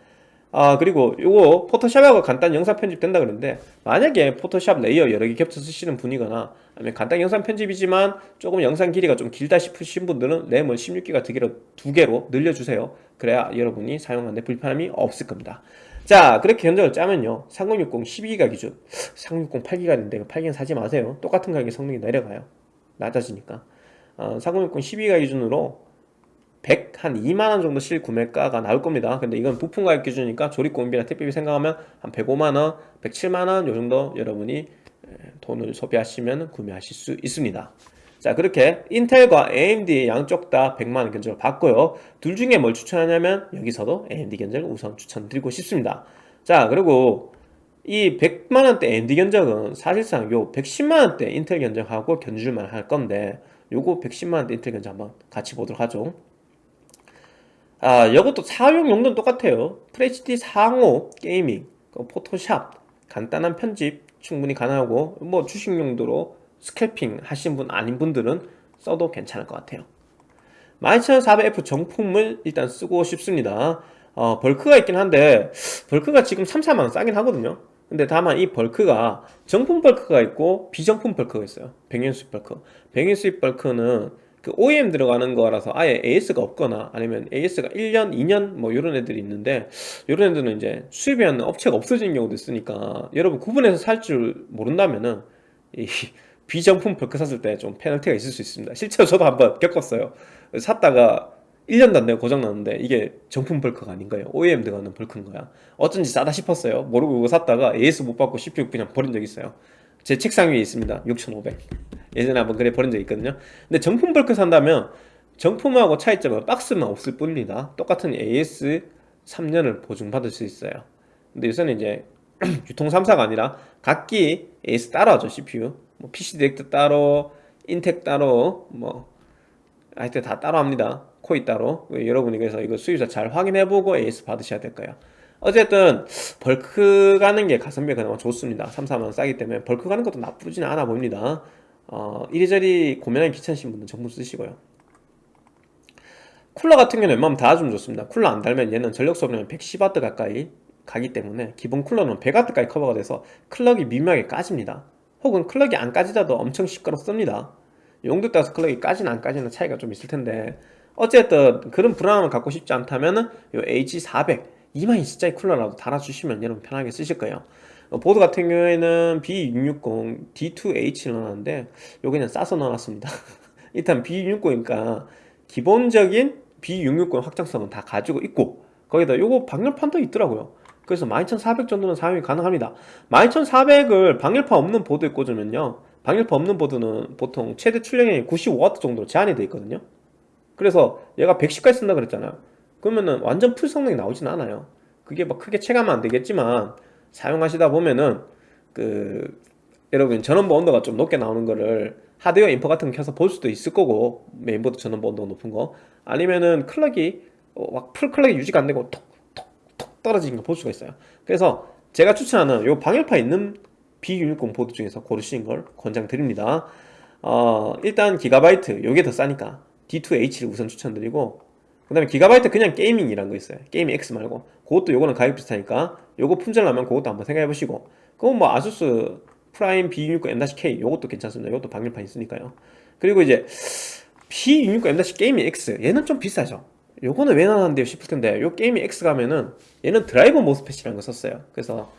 아 그리고 요거 포토샵하고 간단 영상 편집 된다 그러는데 만약에 포토샵 레이어 여러 개 겹쳐 쓰시는 분이거나 아니면 간단 영상 편집이지만 조금 영상 길이가 좀 길다 싶으신 분들은 램을 16기가 두 개로, 두 개로 늘려주세요. 그래야 여러분이 사용하는데 불편함이 없을 겁니다. 자 그렇게 견적을 짜면요. 3060 12기가 기준 3060 8기가 인데 8기가 사지 마세요. 똑같은 가격에 성능이 내려가요 낮아지니까. 어, 3060 12기가 기준으로 100, 한 2만원 정도 실 구매가가 나올 겁니다. 근데 이건 부품 가격 기준이니까 조립공비나 택배비 생각하면 한 105만원, 107만원 요 정도 여러분이 돈을 소비하시면 구매하실 수 있습니다. 자 그렇게 인텔과 AMD 양쪽 다 100만원 견적을 받고요. 둘 중에 뭘 추천하냐면 여기서도 AMD 견적을 우선 추천드리고 싶습니다. 자 그리고 이 100만원대 AMD 견적은 사실상 요 110만원대 인텔 견적하고 견줄만 할 건데 요거 110만원대 인텔 견적 한번 같이 보도록 하죠. 아 이것도 사용 용도는 똑같아요. FHD 상옵 gaming 그 포토샵 간단한 편집 충분히 가능하고 뭐 주식 용도로 scalping 하신 분 아닌 분들은 써도 괜찮을 것 같아요. 12400F 정품을 일단 쓰고 싶습니다. 어, 벌크가 있긴 한데 벌크가 지금 3, 4만원 싸긴 하거든요 근데 다만 이 벌크가 정품 벌크가 있고 비정품 벌크가 있어요. 병행 수입 벌크. 병행 수입 벌크는 그 OEM 들어가는 거라서 아예 AS가 없거나 아니면 AS가 1년, 2년 뭐 이런 애들이 있는데 이런 애들은 이제 수입하는 업체가 없어진 경우도 있으니까 여러분 구분해서 살 줄 모른다면은 이 (laughs) 비정품 벌크 샀을 때 좀 페널티가 있을 수 있습니다. 실제로 저도 한번 겪었어요. 샀다가 1년도 안 되고 고장났는데. 이게 정품 벌크가 아닌 거예요 OEM 들어가는 벌크인 거야. 어쩐지 싸다 싶었어요. 모르고 이거 샀다가 AS 못 받고 CPU 그냥 버린 적 있어요. 제 책상 위에 있습니다. 6500 예전에 한번 그래 버린 적 있거든요. 근데 정품 벌크 산다면 정품하고 차이점은 박스만 없을 뿐입니다. 똑같은 AS 3년을 보증받을 수 있어요. 근데 요새는 이제 (clears throat) 유통 3사가 아니라 각기 AS 따로 하죠 CPU 뭐 PC 디렉트 따로 인텍 따로 뭐 하여튼 다 따로 합니다 코잇 따로. 여러분이 그래서 이거 수입자 잘 확인해보고 AS 받으셔야 될 거예요. 어쨌든 벌크 가는 게 가성비가 그나마 좋습니다. 3, 4만원 싸기 때문에. 벌크 가는 것도 나쁘지는 않아 보입니다. 어, 이리저리 고민하기 귀찮으신 분은 정품 쓰시고요. 쿨러 같은 경우는 웬만하면 달아주면 좋습니다. 쿨러 안 달면 얘는 전력 소비량 110W 가까이 가기 때문에 기본 쿨러는 100W까지 커버가 돼서 clock이 미묘하게 까집니다. 혹은 clock이 안 까지더라도 엄청 시끄럽습니다. 용도에 따라서 clock이 까지는 안 까지는 차이가 좀 있을 텐데 어쨌든 그런 불안함을 갖고 싶지 않다면은 요 H400 2만이1자의 쿨러라도 달아주시면 여러분 편하게 쓰실 거예요. 어, 보드 같은 경우에는 B660 D2H를 넣었는데 요 그냥 싸서 넣어놨습니다. (laughs) 일단 B660이니까 기본적인 B660 확장성은 다 가지고 있고 거기다 요거 방열판도 있더라고요. 그래서 12400 정도는 사용이 가능합니다. 12400을 방열판 없는 보드에 꽂으면요. 방열판 없는 보드는 보통 최대 출력량이 95W 정도로 제한이 되어 있거든요 그래서 얘가 110까지 쓴다 그랬잖아요 그러면은 완전 full 성능이 나오진 않아요. 그게 뭐 크게 체감은 안 되겠지만 사용하시다 보면은 그 여러분 전원부 온도가 좀 높게 나오는 거를 하드웨어 인포 같은 거 켜서 볼 수도 있을 거고 메인보드 전원부 온도가 높은 거. 아니면은 clock이 어, 막 full clock이 유지가 안 되고 톡톡톡 떨어지는 거 볼 수가 있어요. 그래서 제가 추천하는 요 방열판 있는 B660 보드 중에서 고르시는 걸 권장드립니다. 어, 일단 기가바이트 요게 더 싸니까 D2H를 우선 추천드리고 그 다음에 기가바이트 그냥 게이밍이란 거 있어요. 게이밍 X 말고. 그것도 요거는 가격 비슷하니까 요거 품절 나면 그것도 한번 생각해 보시고. 그건 뭐 아수스 프라임 B660 M-K 요것도 괜찮습니다. 요것도 방열판 있으니까요. 그리고 이제 B660 M- 게이밍 X 얘는 좀 비싸죠. 요거는 왜 나왔는데요 싶을 텐데 요 게이밍 X 가면은 얘는 driver MOSFET이라는 거 썼어요. 그래서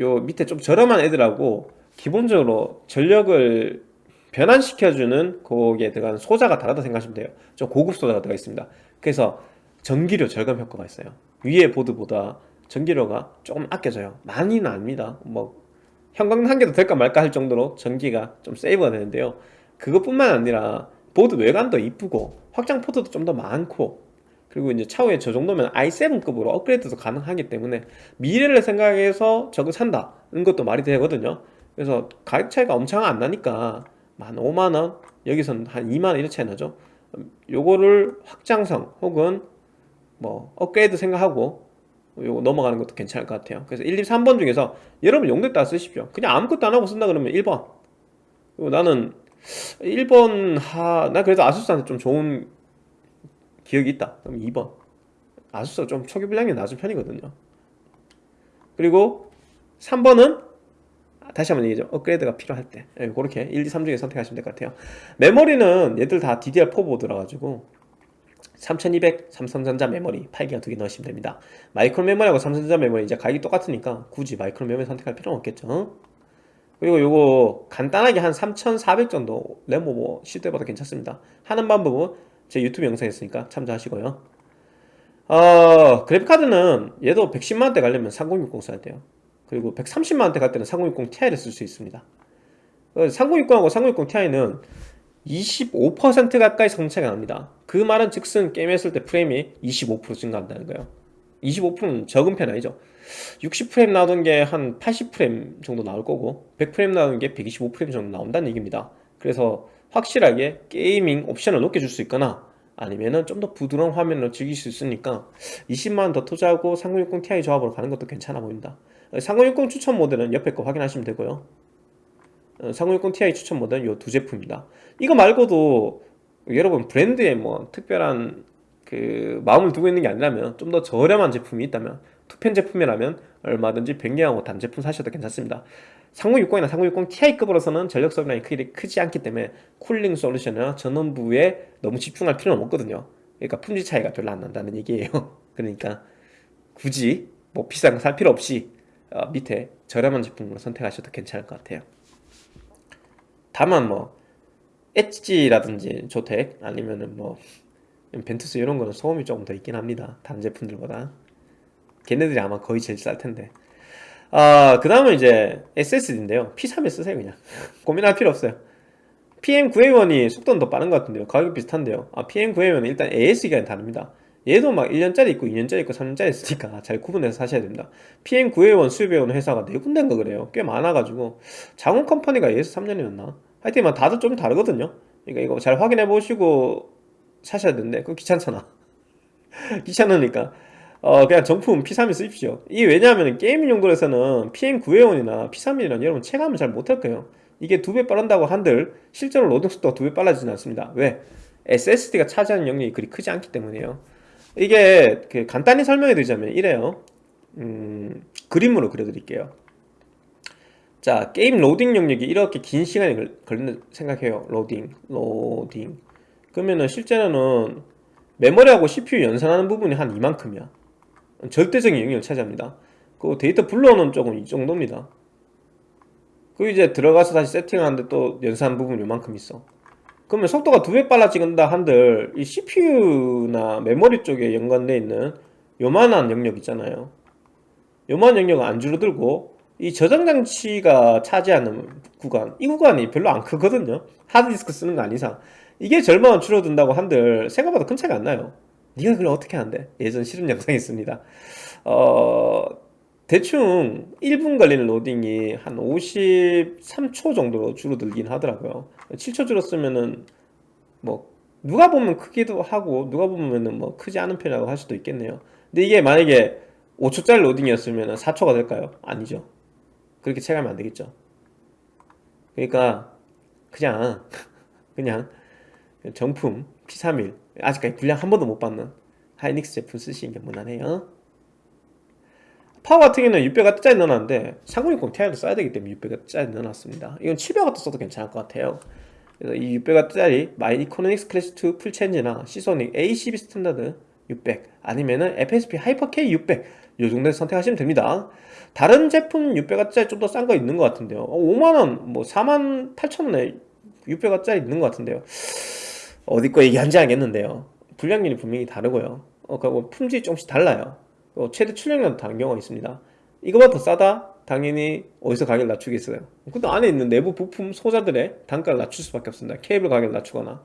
요 밑에 좀 저렴한 애들하고 기본적으로 전력을 변환시켜주는 거기에 들어가는 소자가 다르다 생각하시면 돼요. 좀 고급 소자가 들어가 있습니다. 그래서 전기료 절감 효과가 있어요. 위에 보드보다 전기료가 조금 아껴져요. 많이는 아닙니다. 뭐 형광 한 개도 될까 말까 할 정도로 전기가 좀 세이브가 되는데요. 그것뿐만 아니라 보드 외관도 이쁘고 확장 포트도 좀 더 많고 그리고 이제 차후에 저 정도면 i7급으로 업그레이드도 가능하기 때문에 미래를 생각해서 저거 산다는 것도 말이 되거든요. 그래서 가격 차이가 엄청 안 나니까 한 5만원 여기서는 한 2만원 이런 차이 나죠. 요거를 확장성 혹은 뭐 업그레이드 생각하고 요거 넘어가는 것도 괜찮을 것 같아요. 그래서 1, 2, 3번 중에서 여러분 용도에 따라 쓰십시오. 그냥 아무것도 안 하고 쓴다 그러면 1번. 나는 1번 하... 나 그래도 아수스한테 좀 좋은 기억이 있다. 그럼 2번. 아수스가 좀 초기 불량이 낮은 편이거든요. 그리고 3번은 다시 한번 얘기죠 업그레이드가 필요할 때. 네, 그렇게 1, 2, 3 중에 선택하시면 될 것 같아요. 메모리는 얘들 다 DDR4 보드라 가지고 3200 삼성전자 메모리 8기가 두 개 넣으시면 됩니다. 마이크론 메모리하고 삼성전자 메모리 이제 가격이 똑같으니까 굳이 마이크론 메모리 선택할 필요는 없겠죠. 그리고 요거 간단하게 한 3400 정도 램오버 뭐 시도해봐도 괜찮습니다. 하는 방법은 제 유튜브 영상에 있으니까 참조하시고요. 어, 그래픽카드는 얘도 110만원대 가려면 3060 써야 돼요 그리고 130만원대 갈 때는 3060 Ti를 쓸 수 있습니다. 3060하고 3060 Ti는 25% 가까이 성차가 납니다. 그 말은 즉슨 게임 했을 때 프레임이 25% 증가한다는 거예요. 25%는 적은 편 아니죠. 60프레임 나오던 게 한 80프레임 정도 나올 거고 100프레임 나오는 게 125프레임 정도 나온다는 얘기입니다. 그래서 확실하게 게이밍 옵션을 높게 줄 수 있거나 아니면은 좀 더 부드러운 화면으로 즐길 수 있으니까 20만원 더 투자하고 3060 Ti 조합으로 가는 것도 괜찮아 보입 니다 3060 추천 모델은 옆에 거 확인하시면 되고요. 3060 어, Ti 추천 모델은 이두 제품입니다. 이거 말고도 여러분 브랜드에 뭐 특별한 그 마음을 두고 있는 게 아니라면 좀 더 저렴한 제품이 있다면 투펜 제품이라면 얼마든지 변경하고 단 제품 사셔도 괜찮습니다. 3060이나 3060 Ti급으로서는 전력 소비량이 크게 크지 않기 때문에 쿨링 솔루션이나 전원부에 너무 집중할 필요는 없거든요. 그러니까 품질 차이가 별로 안 난다는 얘기예요. (laughs) 그러니까 굳이 뭐 비싼 거 살 필요 없이 어, 밑에 저렴한 제품으로 선택하셔도 괜찮을 것 같아요. 다만 뭐 엣지라든지 조텍 아니면은 뭐 벤투스 이런 거는 소음이 조금 더 있긴 합니다. 다른 제품들보다. 걔네들이 아마 거의 제일 쌀 텐데. 아, 그 다음은 이제 SSD인데요. P31 쓰세요 그냥. (laughs) 고민할 필요 없어요. PM9A1이 속도는 더 빠른 것 같은데요. 가격이 비슷한데요. 아, PM9A1은 일단 AS기간이 다릅니다 얘도 막 1년짜리 있고 2년짜리 있고 3년짜리 있으니까 잘 구분해서 사셔야 됩니다. PM9A1 수입해오는 회사가 4군데인가 그래요. 꽤 많아가지고. 장원 컴퍼니가 AS 3년이었나? 하여튼 뭐 다들 좀 다르거든요. 그러니까 이거 잘 확인해 보시고 사셔야 되는데 그거 귀찮잖아. (laughs) 귀찮으니까. 어 그냥 정품 P31 쓰십시오. 이게 왜냐하면 게이밍 용도에서는 PM9A1이나 P31이랑 여러분 체감을 잘 못할 거예요. 이게 두 배 빠른다고 한들 실제로 로딩 속도가 두 배 빨라지진 않습니다. 왜? SSD가 차지하는 영역이 그리 크지 않기 때문이에요 이게 그 간단히 설명해 드리자면 이래요. 음, 그림으로 그려드릴게요. 자 게임 로딩 영역이 이렇게 긴 시간이 걸- 걸린다 생각해요. 로딩 로딩. 그러면은 실제로는 메모리하고 CPU 연산하는 부분이 한 이만큼이야. 절대적인 영역을 차지합니다. 그 데이터 불러오는 쪽은 이 정도입니다. 그 이제 들어가서 다시 세팅하는데 또 연산 부분이 요만큼 있어 그러면 속도가 두 배 빨라진다 한들 이 CPU나 메모리 쪽에 연관되어 있는 요만한 영역 있잖아요. 요만한 영역은 안 줄어들고 이 저장 장치가 차지하는 구간 이 구간이 별로 안 크거든요. 하드디스크 쓰는 거 아닌 이상. 이게 절반은 줄어든다고 한들 생각보다 큰 차이가 안 나요. 네가 그걸 어떻게 하는데? 예전 실험 영상이 있습니다. 어 대충 1분 걸리는 로딩이 한 53초 정도로 줄어들긴 하더라고요. 7초 줄었으면은 뭐 누가 보면 크기도 하고 누가 보면은 뭐 크지 않은 편이라고 할 수도 있겠네요. 근데 이게 만약에 5초짜리 로딩이었으면 4초가 될까요? 아니죠. 그렇게 체감이 안 되겠죠. 그러니까 그냥 (laughs) 그냥 정품 P31 아직까지 불량 한 번도 못 봤는 하이닉스 제품 쓰시는 게 무난해요 파워 같은 경우는 600W 넣어놨는데 3060 Ti도 써야 되기 때문에 600W 넣어놨습니다. 이건 700W 써도 괜찮을 것 같아요. 그래서 이 600W짜리 마이크로닉스 클래식 2 full change나 시소닉 A12 스탠다드 600 아니면은 FSP 하이퍼 K 600 요 정도에서 선택하시면 됩니다. 다른 제품 600W짜리 좀 더 싼 거 있는 것 같은데요. 5만원 뭐 4만 8천원에 600W짜리 있는 것 같은데요. 어디 거 얘기한지 알겠는데요. 불량률이 분명히 다르고요. 어, 그리고 품질이 조금씩 달라요. 어, 최대 출력량도 다른 경우가 있습니다. 이거보다 더 싸다? 당연히 어디서 가격을 낮추겠어요. 근데 안에 있는 내부 부품 소자들의 단가를 낮출 수밖에 없습니다. 케이블 가격을 낮추거나.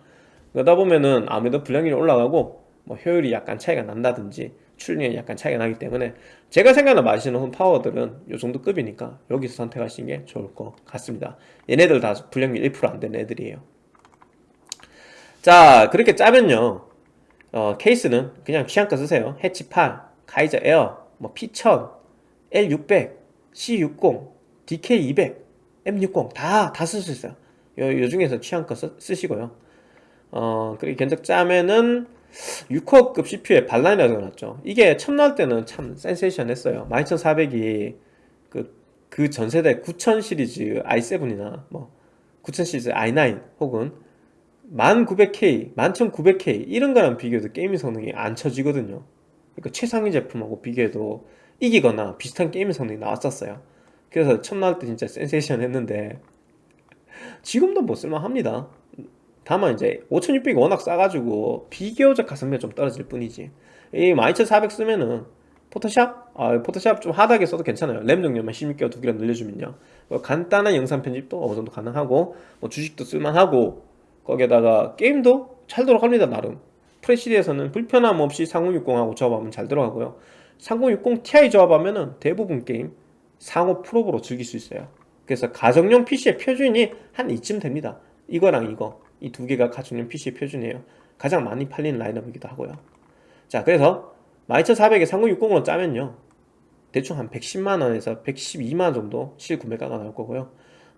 그러다 보면은 아무래도 불량률이 올라가고 뭐 효율이 약간 차이가 난다든지 출력량이 약간 차이가 나기 때문에 제가 생각하는 마시는 홈 파워들은 요 정도 급이니까 여기서 선택하시는 게 좋을 것 같습니다. 얘네들 다 불량률 1%안 되는 애들이에요. 자 그렇게 짜면요. 어, 케이스는 그냥 취향껏 쓰세요. 해치 8, 가이저 에어, 뭐 P1000, L600, C60, DK200, M60 다 다 쓸 수 있어요. 요, 요 중에서 취향껏 쓰, 쓰시고요. 어 그리고 견적 짜면은 6코어급 CPU에 발라인이라고 넣어놨죠. 이게 처음 나올 때는 참 센세이션 했어요. 12400이 그, 그 전세대 9000 시리즈 i7이나 뭐9000 시리즈 i9 혹은 1900K, 11900K 이런 거랑 비교해도 게이밍 성능이 안 처지거든요 그러니까 최상위 제품하고 비교해도 이기거나 비슷한 게이밍 성능이 나왔었어요. 그래서 나올 때 진짜 센세이션 했는데 지금도 뭐 쓸만합니다. 다만 이제 5600이 워낙 싸가지고 비교적 가성비가 좀 떨어질 뿐이지. 이 12400 쓰면은 포토샵? 아 포토샵 좀 하드하게 써도 괜찮아요. 램 용량만 16개와 두 개를 늘려주면요. 뭐 간단한 영상 편집도 어느 정도 가능하고 뭐 주식도 쓸만하고 거기에다가 게임도 잘 돌아갑니다 나름 프레시리에서는 불편함 없이 3060하고 조합하면 잘 들어가고요. 3060 Ti 조합하면 은 대부분 게임 상호 프로브로 즐길 수 있어요. 그래서 가정용 PC의 표준이 한 이쯤 됩니다. 이거랑 이거. 이 두 개가 가정용 PC의 표준이에요. 가장 많이 팔리는 라인업이기도 하고요. 자 그래서 12400에 3060으로 짜면요. 대충 한 110만원에서 112만원 정도 실구매가가 나올 거고요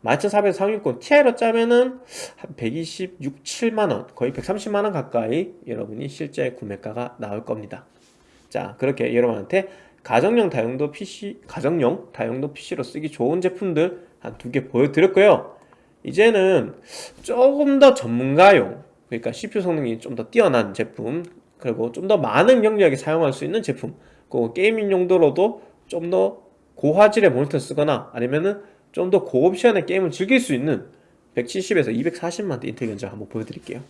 12400 360 Ti로 짜면은 한 126, 7만원 거의 130만원 가까이 여러분이 실제 구매가가 나올 겁니다. 자 그렇게 여러분한테 가정용 다용도 PC 가정용 다용도 PC로 쓰기 좋은 제품들 한 두 개 보여드렸고요. 이제는 조금 더 전문가용 그러니까 CPU 성능이 좀 더 뛰어난 제품 그리고 좀 더 많은 영역에 사용할 수 있는 제품 그 게이밍 용도로도 좀 더 고화질의 모니터 쓰거나 아니면은 좀 더 고옵션의 게임을 즐길 수 있는 170에서 240만대 인텔 견적 한번 보여드릴게요.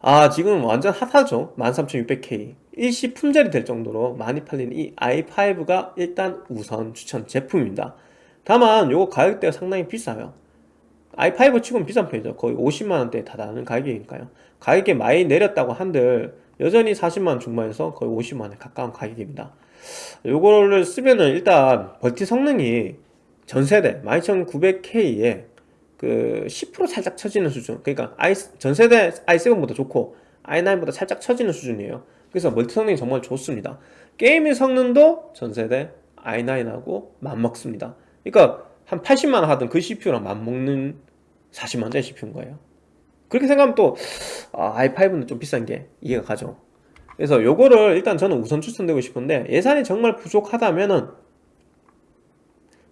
아 지금 완전 핫하죠? 13600K 일시 품절이 될 정도로 많이 팔리는 이 i5가 일단 우선 추천 제품입니다. 다만 요거 가격대가 상당히 비싸요. i5 치고는 비싼 편이죠. 거의 50만원대에 다다르는 가격이니까요. 가격이 많이 내렸다고 한들 여전히 40만원 중반에서 거의 50만원에 가까운 가격입니다. 요거를 쓰면은 일단 멀티 성능이 전세대 12900K에 그 10% 살짝 처지는 수준. 그러니까 i 전세대 i7보다 좋고 i9보다 살짝 처지는 수준이에요. 그래서 멀티 성능이 정말 좋습니다. 게임의 성능도 전세대 i9하고 맞먹습니다. 그러니까 한 80만원 하던 그 CPU랑 맞먹는 40만원짜리 CPU인 거예요. 그렇게 생각하면 또 아, i5는 좀 비싼 게 이해가 가죠. 그래서 요거를 일단 저는 우선 추천드리고 싶은데 예산이 정말 부족하다면은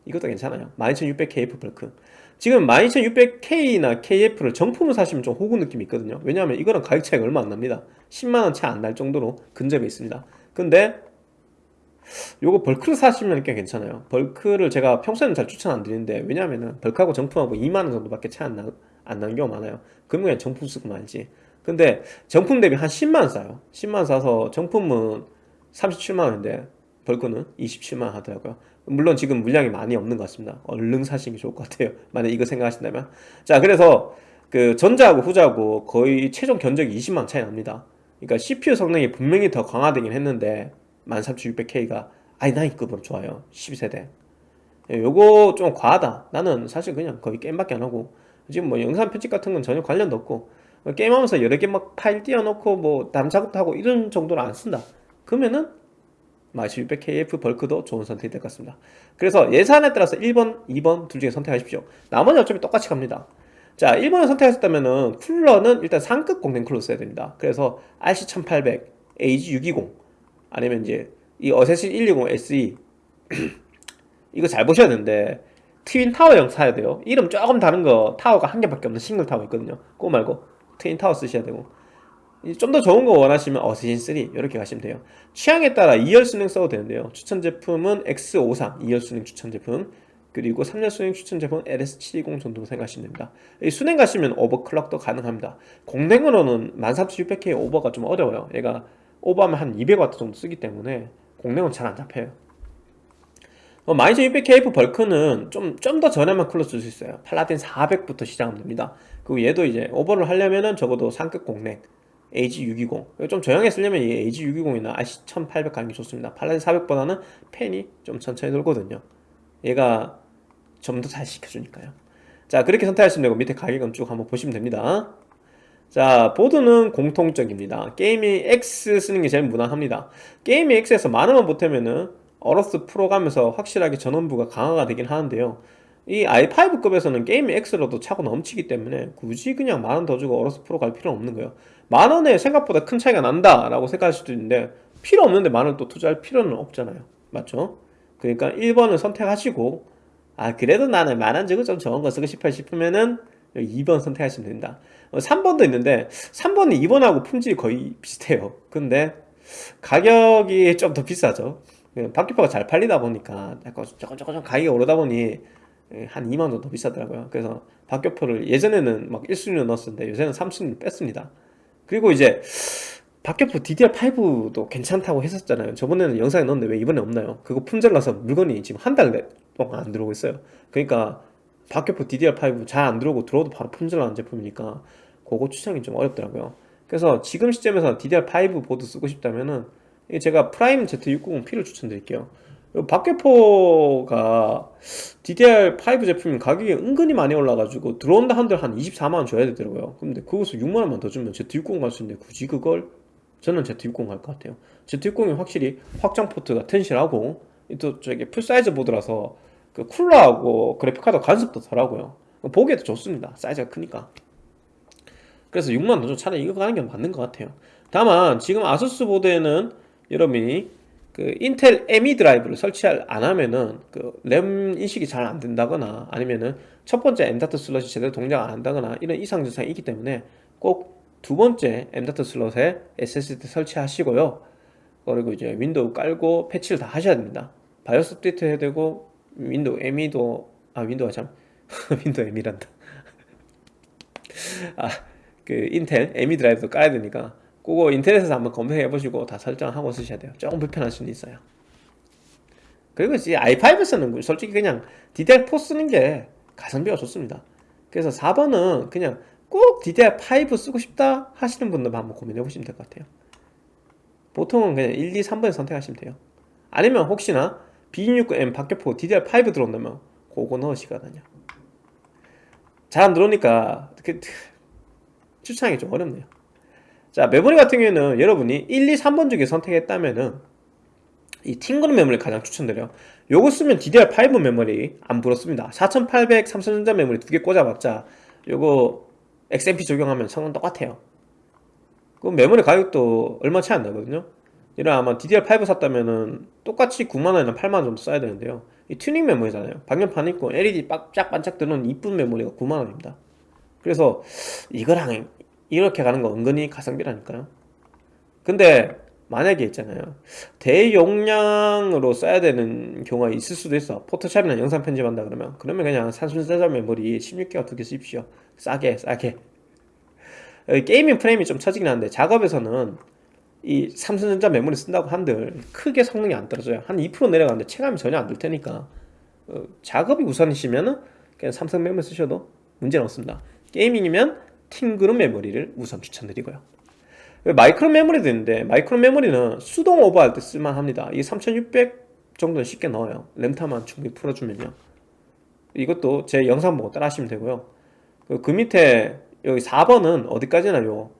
이것도 괜찮아요. 12600KF 벌크 지금 12600K나 KF를 정품을 사시면 좀 호구 느낌이 있거든요. 왜냐하면 이거랑 가격 차이가 얼마 안 납니다. 10만원 채 안 날 정도로 근접해 있습니다. 근데 요거 벌크를 사시면 꽤 괜찮아요. 벌크를 제가 평소에는 잘 추천 안 드리는데 왜냐하면 벌크하고 정품하고 2만원 정도밖에 차이 안, 나는 경우가 많아요. 그러면 그냥 정품 쓰고 말지. 근데 정품 대비 한 10만원 싸요. 10만원 싸서 정품은 37만원인데 벌크는 27만원 하더라고요 물론 지금 물량이 많이 없는 것 같습니다. 얼른 사시는 게 좋을 것 같아요. (laughs) 만약 이거 생각하신다면. 자 그래서 그 전자하고 후자하고 거의 최종 견적이 20만 차이 납니다. 그러니까 CPU 성능이 분명히 더 강화되긴 했는데 13600K가 i9급으로 좋아요. 12세대. 예, 요거 좀 과하다. 나는 사실 그냥 거의 게임밖에 안 하고 지금 뭐 영상 편집 같은 건 전혀 관련도 없고 게임하면서 여러 개 막 파일 띄워놓고 뭐 다른 작업도 하고 이런 정도로 안 쓴다. 그러면은 12600KF 벌크도 좋은 선택이 될 것 같습니다. 그래서 예산에 따라서 1번, 2번 둘 중에 선택하십시오. 나머지 어차피 똑같이 갑니다. 자 1번을 선택하셨다면은 쿨러는 일단 상급 공랭 쿨러 써야 됩니다. 그래서 RC1800, AG620 아니면 이제 이 어세신 120 SE 이거 잘 보셔야 되는데 twin tower형 사야 돼요. 이름 조금 다른 거 타워가 한 개밖에 없는 single tower 있거든요. 그거 말고 twin tower 쓰셔야 되고 좀 더 좋은 거 원하시면 어세신 3 이렇게 가시면 돼요. 취향에 따라 2열 수랭 써도 되는데요. 추천 제품은 X53 2열 수랭 추천 제품 그리고 3열 수랭 추천 제품 LS720 정도 생각하시면 됩니다. 이 수랭 가시면 오버클럭도 가능합니다. 공랭으로는 13600K 오버가 좀 어려워요. 얘가 오버하면 한 200W 정도 쓰기 때문에 공랭은 잘 안 잡혀요. 어, 12600KF 벌크는 좀 좀 더 저렴한 쿨러 쓸 수 있어요. 팔라딘 400부터 시작하면 됩니다. 그리고 얘도 이제 오버를 하려면은 적어도 상급 공랭 AG620 좀 저렴하게 쓰려면 이 AG620이나 RC1800 가는 게 좋습니다. 팔라딘 400보다는 팬이 좀 천천히 돌거든요. 얘가 좀 더 잘 식혀주니까요. 자 그렇게 선택하시면 되고 밑에 가격은 쭉 한번 보시면 됩니다. 자 보드는 공통적입니다. 게이밍 X 쓰는 게 제일 무난합니다. 게이밍 X에서 만원만 보태면은 어로스 프로 가면서 확실하게 전원부가 강화가 되긴 하는데요. 이 i5급에서는 게이밍 X로도 차고 넘치기 때문에 굳이 그냥 만 원 더 주고 어로스 프로 갈 필요는 없는 거예요 만원에 생각보다 큰 차이가 난다 라고 생각할 수도 있는데 필요 없는데 만원 또 투자할 필요는 없잖아요. 맞죠? 그러니까 1번을 선택하시고 아 그래도 나는 만원 주고 좀 좋은 거 쓰고 싶어 싶으면은 2번 선택하시면 됩니다 3번도 어, 있는데 3번은 2번하고 품질이 거의 비슷해요. 근데 가격이 좀 더 비싸죠. 바퀴표가 잘 팔리다 보니까 약간 조금 조금 가격이 오르다 보니 한 2만 원 더 비싸더라고요. 그래서 박격포를 예전에는 막 1순위로 넣었는데 요새는 3순위로 뺐습니다 그리고 이제 박격포 DDR5도 괜찮다고 했었잖아요. 저번에는 영상에 넣었는데 왜 이번에 없나요? 그거 품절나서 물건이 지금 한 달 동안 안 들어오고 있어요. 그러니까 박격포 DDR5 잘 안 들어오고 들어오도 바로 품절나는 제품이니까 그거 추천이 좀 어렵더라고요. 그래서 지금 시점에서 DDR5 보드 쓰고 싶다면은 제가 프라임 Z690P를 추천드릴게요 박격포가 DDR5 제품이 가격이 은근히 많이 올라가지고 들어온다 한들 한 24만원 줘야 되더라고요. 근데 그것을 6만원만 더 주면 Z60 갈 수 있는데 굳이 그걸? 저는 Z60 갈 것 같아요. Z60이 확실히 확장 포트가 튼실하고 또 저기 full size 보드라서 그 쿨러하고 그래픽카드 간섭도 덜하고요. 보기에도 좋습니다. 사이즈가 크니까. 그래서 6만원 더 차라리 이거 가는 게 맞는 것 같아요. 다만 지금 아수스 보드에는 여러분이 그 인텔 ME 드라이버를 설치를 안 하면은 그 램 인식이 잘 안 된다거나 아니면은 첫 번째 M.2 슬롯이 제대로 동작 안 한다거나 이런 이상 증상이 있기 때문에 꼭 두 번째 M.2 슬롯에 SSD 설치하시고요. 그리고 이제 윈도우 깔고 패치를 다 하셔야 됩니다. 바이오스 업데이트 해야 되고 윈도우 ME도 아 윈도우가 참 (laughs) 윈도우 ME란다. (laughs) 아 그 인텔 ME 드라이버도 까야 되니까 그거 인터넷에서 한번 검색해 보시고 다 설정하고 쓰셔야 돼요. 조금 불편할 수는 있어요. 그리고 이제 i5에서는 솔직히 그냥 DDR4 쓰는 게 가성비가 좋습니다. 그래서 4번은 그냥 꼭 DDR5 쓰고 싶다 하시는 분들만 한번 고민해 보시면 될 것 같아요. 보통은 그냥 1, 2, 3번 선택하시면 돼요. 아니면 혹시나 B269M 박격포 DDR5 들어온다면 그거 넣으시거든요. 잘 안 들어오니까 추천하기 좀 어렵네요 자 메모리 같은 경우에는 여러분이 1, 2, 3번 중에 선택했다면은 이 팅그룹 메모리 가장 추천드려요. 요거 쓰면 DDR5 메모리 안 불었습니다. 4800 삼성전자 메모리 두 개 꽂아봤자 요거 XMP 적용하면 성능 똑같아요. 그 메모리 가격도 얼마 차이 안 나거든요. 이런 아마 DDR5 샀다면은 똑같이 9만원이나 8만원 정도 써야 되는데요. 이 튜닝 메모리잖아요. 방열판 있고 LED 빡짝 반짝 뜨는 이쁜 메모리가 9만원입니다. 그래서 이거랑 이렇게 가는 거 은근히 가성비라니까요. 근데 만약에 있잖아요. 대용량으로 써야 되는 경우가 있을 수도 있어. 포토샵이나 영상 편집한다 그러면. 그러면 그냥 삼성전자 메모리 16기가 두 개 쓰십시오? 싸게 싸게. gaming 프레임이 좀 처지긴 한데 작업에서는 이 삼성전자 메모리 쓴다고 한들 크게 성능이 안 떨어져요. 한 2% 내려가는데 체감이 전혀 안들 테니까. 어, 작업이 우선이시면은 그냥 삼성 메모리 쓰셔도 문제는 없습니다. gaming이면 팀그룹 메모리를 우선 추천드리고요. 마이크론 메모리도 있는데 마이크론 메모리는 수동 오버할 때 쓸만합니다. 이게 3600 정도는 쉽게 넣어요. 램타만 충분히 풀어주면요. 이것도 제 영상 보고 따라 하시면 되고요. 그, 그 밑에 여기 4번은 어디까지나 요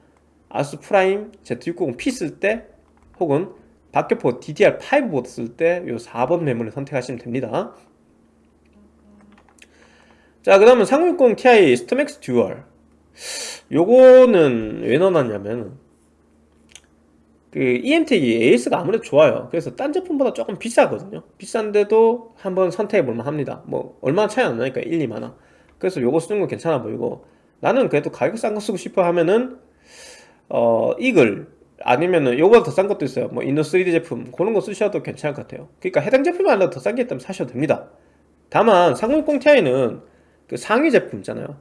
아수스 프라임 Z690P 쓸 때 혹은 박격포 DDR5 보드 쓸 때 요 4번 메모리 선택하시면 됩니다. 자 그 다음은 3060 Ti 스톰맥스 듀얼 요거는 왜 넣어놨냐면 그 이엠텍이 AS가 아무래도 좋아요. 그래서 딴 제품보다 조금 비싸거든요. 비싼데도 한번 선택해 볼만 합니다. 뭐 얼마나 차이 안 나니까 1, 2만원. 그래서 요거 쓰는 거 괜찮아 보이고 나는 그래도 가격 싼 거 쓰고 싶어 하면은 어 이글 아니면은 요거보다 더 싼 것도 있어요. 뭐 이노 3D 제품 그런 거 쓰셔도 괜찮을 것 같아요. 그러니까 해당 제품이 아니라 더 싼 게 있다면 사셔도 됩니다. 다만 3060 Ti는 그 상위 제품 있잖아요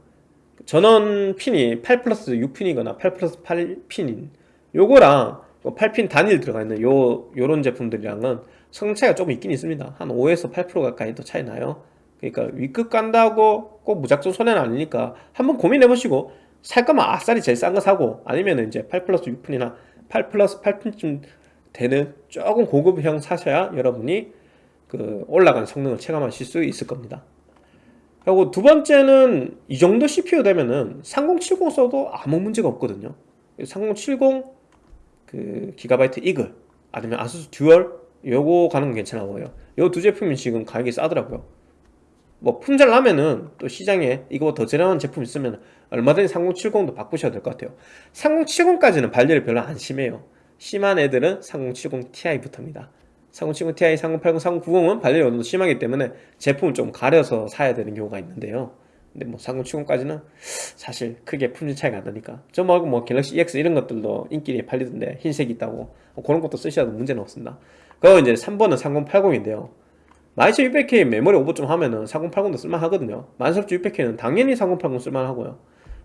전원 핀이 8 플러스 6핀이거나 8 플러스 8핀인 요거랑 8핀 뭐 단일 들어가 있는 요 요런 제품들이랑은 성능 차이가 조금 있긴 있습니다. 한 5에서 8% 가까이 더 차이 나요. 그러니까 위급 간다고 꼭 무작정 손해는 아니니까 한번 고민해 보시고 살 거면 아싸리 제일 싼 거 사고 아니면 이제 8 플러스 6핀이나 8 플러스 8핀쯤 되는 조금 고급형 사셔야 여러분이 그 올라간 성능을 체감하실 수 있을 겁니다 그리고 두 번째는 이 정도 CPU 되면은 3070 써도 아무 문제가 없거든요. 3070 그 기가바이트 이글 아니면 아수스 듀얼 요거 가는 건 괜찮아 보여요. 요 두 제품이 지금 가격이 싸더라고요. 뭐 품절 나면은 또 시장에 이거 더 저렴한 제품 있으면 얼마든지 3070도 바꾸셔도 될 것 같아요. 3070까지는 발열이 별로 안 심해요. 심한 애들은 3070 Ti부터입니다 3070 Ti, 3080, 3090은 발열이 어느 정도 심하기 때문에 제품을 좀 가려서 사야 되는 경우가 있는데요. 근데 뭐 3070까지는 사실 크게 품질 차이가 안 나니까. 저 말고 뭐 갤럭시 EX 이런 것들도 인기에 팔리던데 흰색이 있다고 뭐 그런 것도 쓰셔도 문제는 없습니다. 그리고 이제 3번은 3080인데요. 12600K 메모리 오버 좀 하면은 4080도 쓸만하거든요. 13600K는 당연히 4080 쓸만하고요.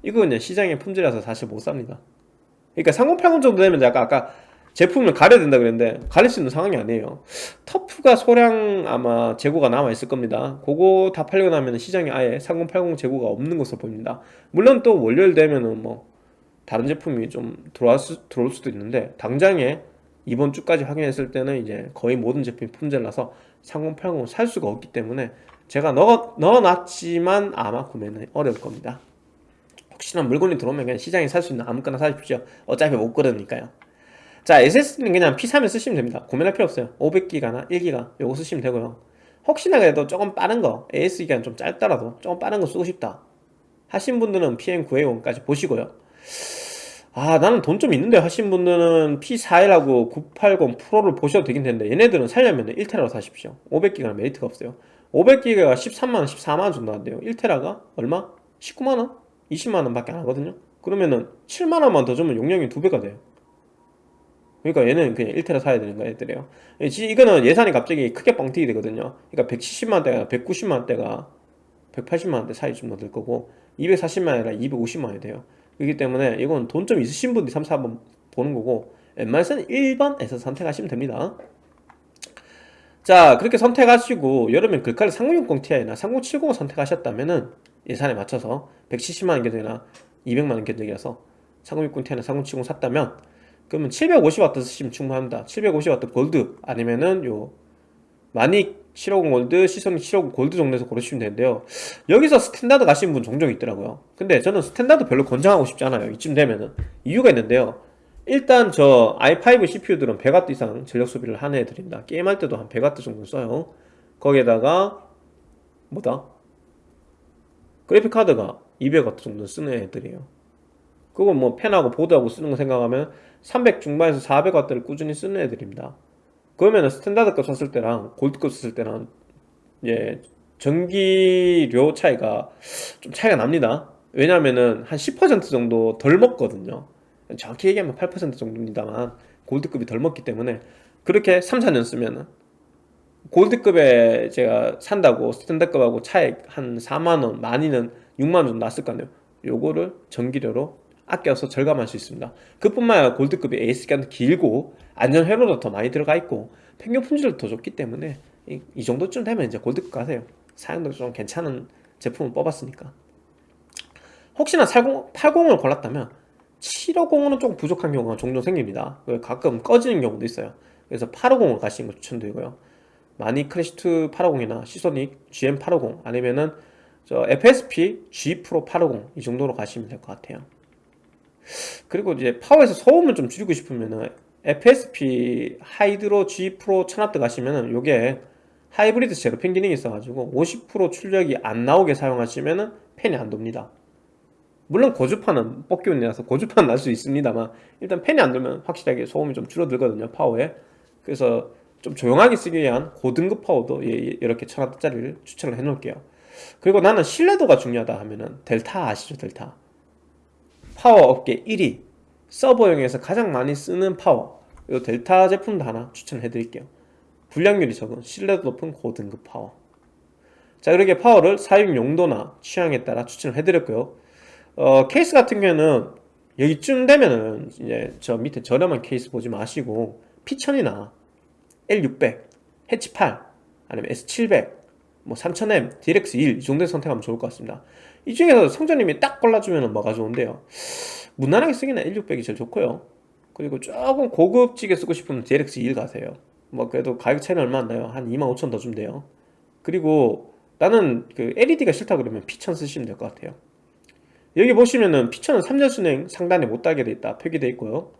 이거 그냥 시장의 품질이라서 사실 못 삽니다. 그러니까 3080 정도 되면 약간 아까 제품을 가려야 된다 그랬는데 가릴 수 있는 상황이 아니에요. 터프가 소량 아마 재고가 남아 있을 겁니다. 그거 다 팔리고 나면 시장에 아예 3080 재고가 없는 것으로 보입니다. 물론 또 월요일 되면은 뭐 다른 제품이 좀 들어올, 수, 들어올 수도 있는데 당장에 이번 주까지 확인했을 때는 이제 거의 모든 제품이 품절나서 3080을 살 수가 없기 때문에 제가 넣어, 넣어놨지만 아마 구매는 어려울 겁니다. 혹시나 물건이 들어오면 그냥 시장에 살 수 있는 아무거나 사십시오. 어차피 못 그러니까요 자 SSD는 그냥 P3을 쓰시면 됩니다. 고민할 필요 없어요. 500기가나 1기가 요거 쓰시면 되고요. 혹시나 그래도 조금 빠른 거 AS 기간 좀 짧더라도 조금 빠른 거 쓰고 싶다 하신 분들은 PM9A1까지 보시고요. 아 나는 돈 좀 있는데 하신 분들은 P41하고 980 프로를 보셔도 되긴 되는데 얘네들은 살려면 1테라로 사십시오. 500기가는 메리트가 없어요. 500기가가 13만원 14만원 정도 한대요. 1테라가 얼마? 19만원? 20만원 밖에 안 하거든요. 그러면은 7만원만 더 주면 용량이 2배가 돼요 그러니까 얘는 그냥 1테라 사야 되는 거야 얘들이요. 이거는 예산이 갑자기 크게 뻥튀기 되거든요. 그러니까 170만원대가 190만원대가 180만원대 사이 좀더들 거고 240만원이라 250만원이 돼요. 그렇기 때문에 이건 돈 좀 있으신 분들이 3, 4번 보는 거고 웬만해서는 1번에서 선택하시면 됩니다. 자 그렇게 선택하시고 여름엔 글카를 3060 Ti나 3070을 선택하셨다면은 예산에 맞춰서 170만원 견적이나 200만원 견적이라서 3060 Ti나 3070 샀다면 그러면 750W 쓰시면 충분합니다. 750W 골드 아니면은 요 마닉 750 골드, 시선이 750 골드 정도에서 고르시면 되는데요. 여기서 스탠다드 가시는 분 종종 있더라고요. 근데 저는 스탠다드 별로 권장하고 싶지 않아요. 이쯤 되면은. 이유가 있는데요. 일단 저 i5 CPU들은 100W 이상 전력 소비를 하는 애들입니다. 게임할 때도 한 100W 정도 써요. 거기에다가 뭐다? 그래픽카드가 200W 정도 쓰는 애들이에요. 그건 뭐 팬하고 보드하고 쓰는 거 생각하면 300 중반에서 400W를 꾸준히 쓰는 애들입니다 그러면 스탠다드급 썼을 때랑 골드급 썼을 때랑 예, 전기료 차이가 좀 차이가 납니다. 왜냐면은 한 10% 정도 덜 먹거든요. 정확히 얘기하면 8% 정도입니다만 골드급이 덜 먹기 때문에 그렇게 3, 4년 쓰면은 골드급에 제가 산다고 스탠다급하고 차액 한 4만원, 많이는 6만원 정도 났을 거 아니에요. 요거를 전기료로 아껴서 절감할 수 있습니다. 그뿐만 아니라 골드급이 에이스 기간도 길고 안전 회로도 더 많이 들어가 있고 평균 품질도 더 좋기 때문에 이, 이 정도쯤 되면 이제 골드급 가세요. 사용도 좀 괜찮은 제품을 뽑았으니까. 혹시나 40, 80을 골랐다면 750은 조금 부족한 경우가 종종 생깁니다. 가끔 꺼지는 경우도 있어요. 그래서 850을 가시는 거 추천드리고요. 마니 크래시2 850이나 시소닉 GM850 아니면은 저 FSP G 프로 850 이 정도로 가시면 될 것 같아요. 그리고 이제 파워에서 소음을 좀 줄이고 싶으면은 FSP 하이드로 G 프로 1000W 가시면은 요게 하이브리드 zero fan 기능이 있어가지고 50% 출력이 안 나오게 사용하시면은 팬이 안 돕니다. 물론 고주파는 뽑기 운이라서 고주파는 날 수 있습니다만 일단 팬이 안 돌면 확실하게 소음이 좀 줄어들거든요 파워에. 그래서 좀 조용하게 쓰기 위한 고등급 파워도 예, 예, 이렇게 1000W짜리를 추천을 해 놓을게요. 그리고 나는 신뢰도가 중요하다 하면은 델타 아시죠 델타 파워 업계 1위. 서버용에서 가장 많이 쓰는 파워. 이 델타 제품도 하나 추천해 드릴게요. 불량률이 적은 신뢰도 높은 고등급 파워. 자 이렇게 파워를 사용 용도나 취향에 따라 추천을 해드렸고요. 어, 케이스 같은 경우에는 여기쯤 되면은 이제 저 밑에 저렴한 케이스 보지 마시고 P1000이나 L600, 해치 8 아니면 S700, 뭐 3000M, DLX1 이 정도에 선택하면 좋을 것 같습니다 이 중에서 성전님이 딱 골라주면 뭐가 좋은데요? 무난하게 쓰기는 L600이 제일 좋고요. 그리고 조금 고급지게 쓰고 싶으면 DLX2 가세요. 뭐 그래도 가격 차이는 얼마 안 나요. 한 25,000 더 주면 돼요. 그리고 나는 그 LED가 싫다 그러면 P1000 쓰시면 될 것 같아요. 여기 보시면은 피처는 3년 순행 상단에 못 달게 돼 있다. 표기되어 있고요.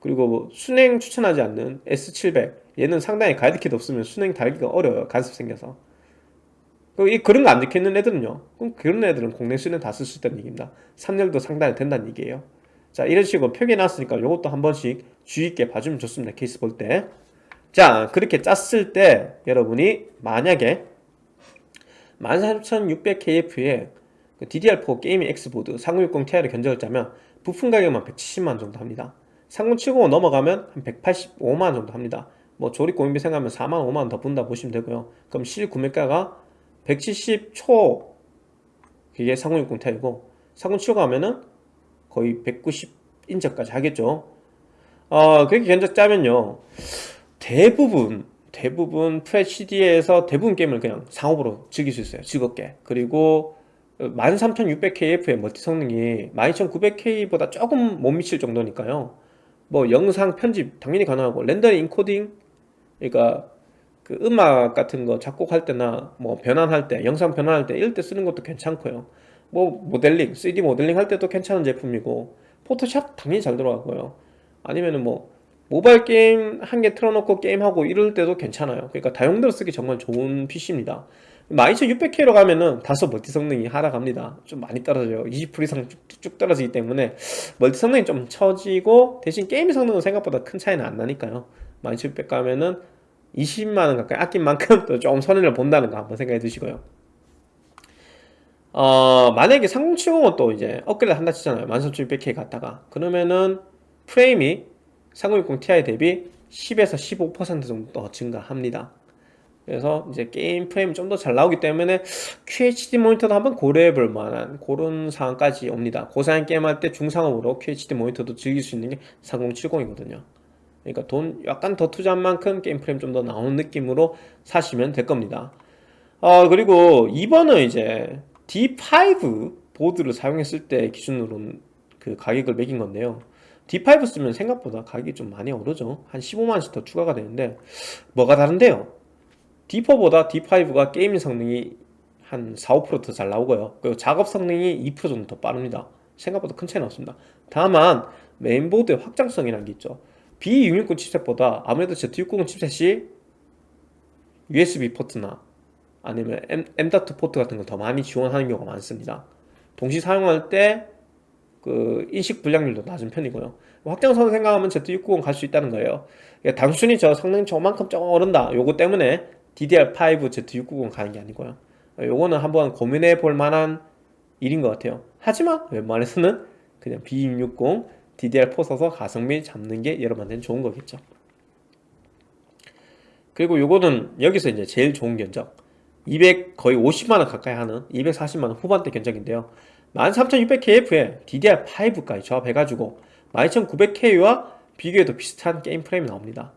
그리고 뭐 순행 추천하지 않는 S700 얘는 상단에 가이드키도 없으면 순행 달기가 어려워요. 간섭 생겨서 이 그런 거안 적혀있는 애들은요. 그럼 그런 애들은 순행 다쓸 수 있다는 얘기입니다. 3년도 상단에 된다는 얘기예요. 자 이런 식으로 표기해 놨으니까 이것도 한 번씩 주의 있게 봐주면 좋습니다. 케이스 볼 때. 자 그렇게 짰을 때 여러분이 만약에 14600KF에 그 DDR4 게이밍 X보드 3060 Ti를 견적을 짜면 부품 가격만 170만원 정도 합니다. 3070 넘어가면 한 185만원 정도 합니다. 뭐 조립 공인비 생각하면 4만 5만원 더 분다 보시면 되고요. 그럼 실 구매가가 170초 그게 3060 Ti고 3070 하면은 거의 190 인접까지 하겠죠. 어, 그렇게 견적 짜면요. 대부분 대부분 FHD에서 대부분 게임을 그냥 상업으로 즐길 수 있어요. 즐겁게. 그리고 13600KF의 멀티 성능이 12900K보다 조금 못 미칠 정도니까요. 뭐 영상 편집 당연히 가능하고 렌더링 인코딩 그러니까 그 음악 같은 거 작곡할 때나 뭐 변환할 때 영상 변환할 때 이럴 때 쓰는 것도 괜찮고요. 뭐 모델링 3D 모델링 할 때도 괜찮은 제품이고 포토샵 당연히 잘 들어가고요. 아니면은 뭐 모바일 게임 한 개 틀어놓고 게임하고 이럴 때도 괜찮아요. 그러니까 다용도로 쓰기 정말 좋은 PC입니다. 12600K로 가면은 다소 멀티 성능이 하락합니다. 좀 많이 떨어져요. 20% 이상 쭉쭉 떨어지기 때문에 멀티 성능이 좀 처지고 대신 게임 성능은 생각보다 큰 차이는 안 나니까요. 12600 가면은 20만원 가까이 아낀 만큼 또 좀 손해를 본다는 거 한번 생각해 두시고요. 어, 만약에 3070은 또 이제 업그레이드 한다 치잖아요. 13600K 갔다가. 그러면은 프레임이 3060 Ti 대비 10에서 15% 정도 더 증가합니다. 그래서 이제 게임 프레임이 좀 더 잘 나오기 때문에 QHD 모니터도 한번 고려해 볼 만한 그런 상황까지 옵니다. 고사양 게임 할 때 중상옵으로 QHD 모니터도 즐길 수 있는 게 3070이거든요 그러니까 돈 약간 더 투자한 만큼 게임 프레임 좀 더 나오는 느낌으로 사시면 될 겁니다. 어 그리고 2번은 이제 D5 보드를 사용했을 때 기준으로 그 가격을 매긴 건데요. D5 쓰면 생각보다 가격이 좀 많이 오르죠. 한 15만원씩 더 추가가 되는데 뭐가 다른데요? D4보다 D5가 gaming 성능이 한 4, 5%더 잘 나오고요. 그리고 작업 성능이 2% 정도 더 빠릅니다. 생각보다 큰 차이는 없습니다. 다만 메인보드의 확장성이라는 게 있죠 B660 칩셋보다 아무래도 Z690 칩셋이 USB 포트나 아니면 M, M.2 포트 같은 걸 더 많이 지원하는 경우가 많습니다. 동시 사용할 때 그 인식 불량률도 낮은 편이고요. 확장성을 생각하면 Z690 갈 수 있다는 거예요. 단순히 저 성능이 저만큼 조금 오른다. 요거 때문에 DDR5 Z690 가는 게 아니고요. 요거는 한번 고민해 볼 만한 일인 것 같아요. 하지만 웬만해서는 그냥 B260 DDR4 써서 가성비 잡는 게 여러분한테는 좋은 거겠죠. 그리고 요거는 여기서 이제 제일 좋은 견적. 200 거의 50만원 가까이 하는 240만원 후반대 견적인데요. 13600KF에 DDR5까지 조합해가지고 12900K와 비교해도 비슷한 게임 프레임이 나옵니다.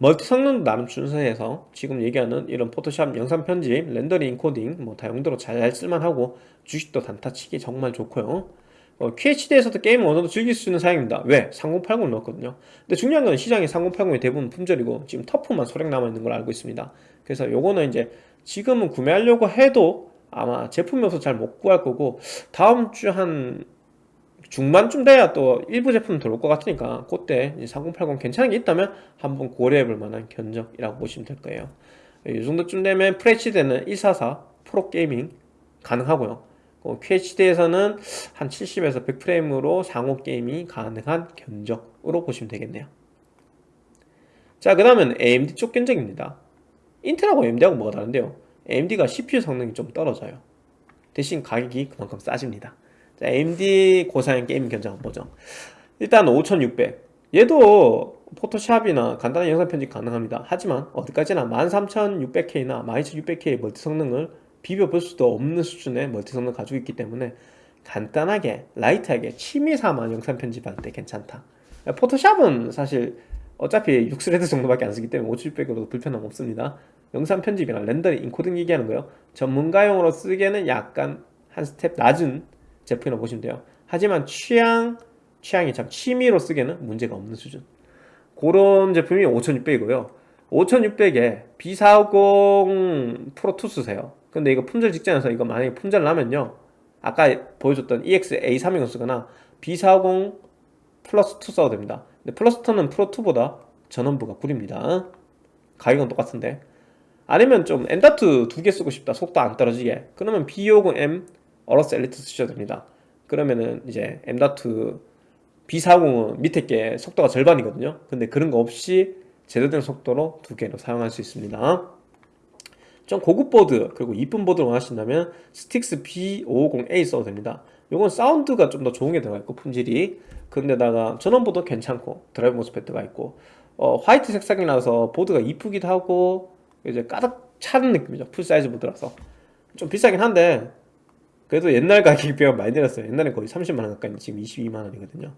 멀티 성능도 나름 준수해서 지금 얘기하는 이런 포토샵 영상 편집, 렌더링, 인코딩 뭐 다용도로 잘 쓸만하고 주식도 단타치기 정말 좋고요 어, QHD에서도 게임을 어느 정도 즐길 수 있는 사양입니다. 왜? 3080을 넣었거든요. 근데 중요한 건 시장에 3080이 대부분 품절이고 지금 터프만 소량 남아있는 걸 알고 있습니다. 그래서 요거는 이제 지금은 구매하려고 해도 아마 제품이 없어서 잘 못 구할 거고 다음 주 한 중반쯤 돼야 또 일부 제품 들어올 것 같으니까 그때 3080 괜찮은 게 있다면 한번 고려해 볼 만한 견적이라고 보시면 될 거예요. 이 정도쯤 되면 FHD는 144 프로게이밍 가능하고요 QHD에서는 한 70에서 100프레임으로 상호 게임이 가능한 견적으로 보시면 되겠네요. 자 그 다음은 AMD 쪽 견적입니다. 인텔하고 AMD하고 뭐가 다른데요? AMD가 CPU 성능이 좀 떨어져요. 대신 가격이 그만큼 싸집니다. 자, AMD 고사양 게임 견적 한번 보죠. 일단 5600 얘도 포토샵이나 간단한 영상 편집 가능합니다. 하지만 어디까지나 13600K나 12600K의 멀티 성능을 비벼볼 수도 없는 수준의 멀티 성능을 가지고 있기 때문에 간단하게 light하게 취미삼아 영상 편집할 때 괜찮다. 포토샵은 사실 어차피 6 thread 정도밖에 안 쓰기 때문에 5600으로도 불편함 없습니다. 영상 편집이나 렌더링, 인코딩 얘기하는 거요. 전문가용으로 쓰기에는 약간 한 스텝 낮은 제품이라고 보시면 돼요. 하지만 취향, 취향이 참 취미로 쓰기에는 문제가 없는 수준. 그런 제품이 5600이고요. 5600에 B450 프로2 쓰세요 근데 이거 품절 직전에서 이거 만약에 품절 나면요. 아까 보여줬던 EX A320 쓰거나 B450 플러스 2 써도 됩니다. 근데 플러스 2는 프로2보다 전원부가 구립니다. 가격은 똑같은데. 아니면 좀 M.2 두 개 쓰고 싶다. 속도 안 떨어지게. 그러면 B550M AORUS ELITE 쓰셔도 됩니다. 그러면은 이제 M.2 B450은 밑에 게 속도가 절반이거든요. 근데 그런 거 없이 제대로 된 속도로 두 개로 사용할 수 있습니다 좀 고급 보드 그리고 이쁜 보드를 원하신다면 STRIX B550A 써도 됩니다. 이건 사운드가 좀 더 좋은 게 들어가 있고 품질이. 근데다가 전원부도 괜찮고 드라이브 MOSFET가 있고 어, 화이트 색상이라서 보드가 이쁘기도 하고 이제 가득 차는 느낌이죠. full size 보드라서. 좀 비싸긴 한데 그래도 옛날 가격에 비하면 많이 내렸어요. 옛날에 거의 30만원 가까이 지금 22만원이거든요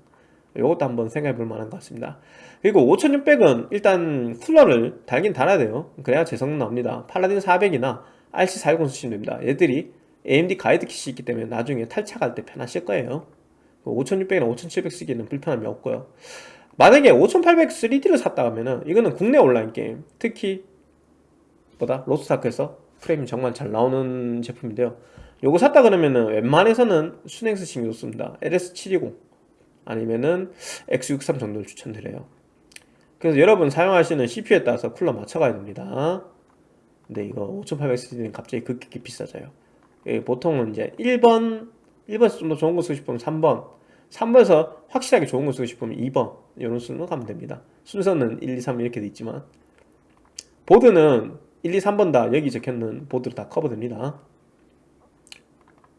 이것도 한번 생각해 볼 만한 것 같습니다. 그리고 5600은 일단 쿨러를 달긴 달아야 돼요. 그래야 제성능 나옵니다. PALADIN 400이나 RC410 쓰시면 됩니다. 얘들이 AMD 가이드 kit이 있기 때문에 나중에 탈착할 때 편하실 거예요. 5600이나 5700 쓰기에는 불편함이 없고요. 만약에 5800 3D를 샀다 하면은 이거는 국내 온라인 게임 특히 보다? 로스타크에서 프레임이 정말 잘 나오는 제품인데요. 요거 샀다 그러면은 웬만해서는 순행 쓰시면 좋습니다. LS720 아니면은 X63 정도를 추천드려요. 그래서 여러분 사용하시는 CPU에 따라서 쿨러 맞춰가야 됩니다. 근데 이거 5800C는 갑자기 급격히 비싸져요. 예, 보통은 이제 1번 1번에서 좀 더 좋은 거 쓰고 싶으면 3번 3번에서 확실하게 좋은 거 쓰고 싶으면 2번 이런 순으로 가면 됩니다. 순서는 1, 2, 3 이렇게 돼 있지만 보드는 1, 2, 3번 다 여기 적혀있는 보드로 다 커버됩니다.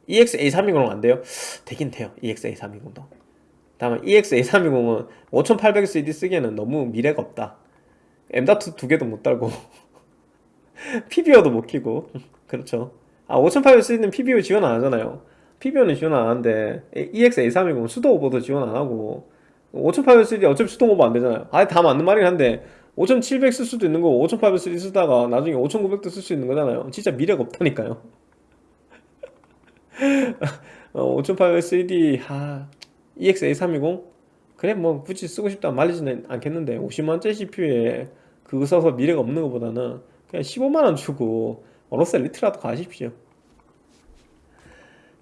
EX-A320은 안 돼요? 되긴 돼요 EX-A320도 다만 EX-A320은 5800CD 쓰기에는 너무 미래가 없다. M.2 두 개도 못 달고 (laughs) PBO도 못 키고. (laughs) 그렇죠. 아 5800CD는 PBO 지원 안 하잖아요. PBO는 지원 안 하는데 EX-A320은 수도 오버도 지원 안 하고 5800CD 어차피 수동 오버 안 되잖아요. 아예 다 맞는 말이긴 한데 5700 쓸 수도 있는 거고 5800 쓰다가 나중에 5900도 쓸 수 있는 거잖아요. 진짜 미래가 없다니까요. (laughs) 어, 5800 3D 하 EX-A320 그래 뭐 굳이 쓰고 싶다 말리지는 않겠는데 50만원짜리 CPU에 그거 써서 미래가 없는 것보다는 그냥 15만원 주고 AORUS ELITE라도 가십시오.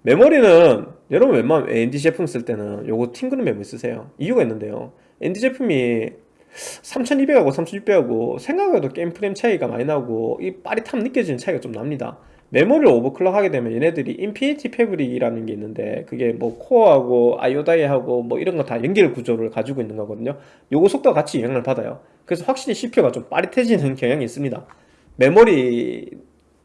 메모리는 여러분 웬만하면 AMD 제품 쓸 때는 요거 TeamGroup 메모리 쓰세요. 이유가 있는데요. AMD 제품이 3200하고 3600하고 생각해도 게임 프레임 차이가 많이 나고 이 빠릿함 느껴지는 차이가 좀 납니다 메모리를 overclock 하게 되면 얘네들이 Infinity Fabric이라는 게 있는데 그게 뭐 코어하고 I/O die하고 뭐 이런 거 다 연결 구조를 가지고 있는 거거든요 요거 속도가 같이 영향을 받아요 그래서 확실히 CPU가 좀 빠릿해지는 경향이 있습니다 메모리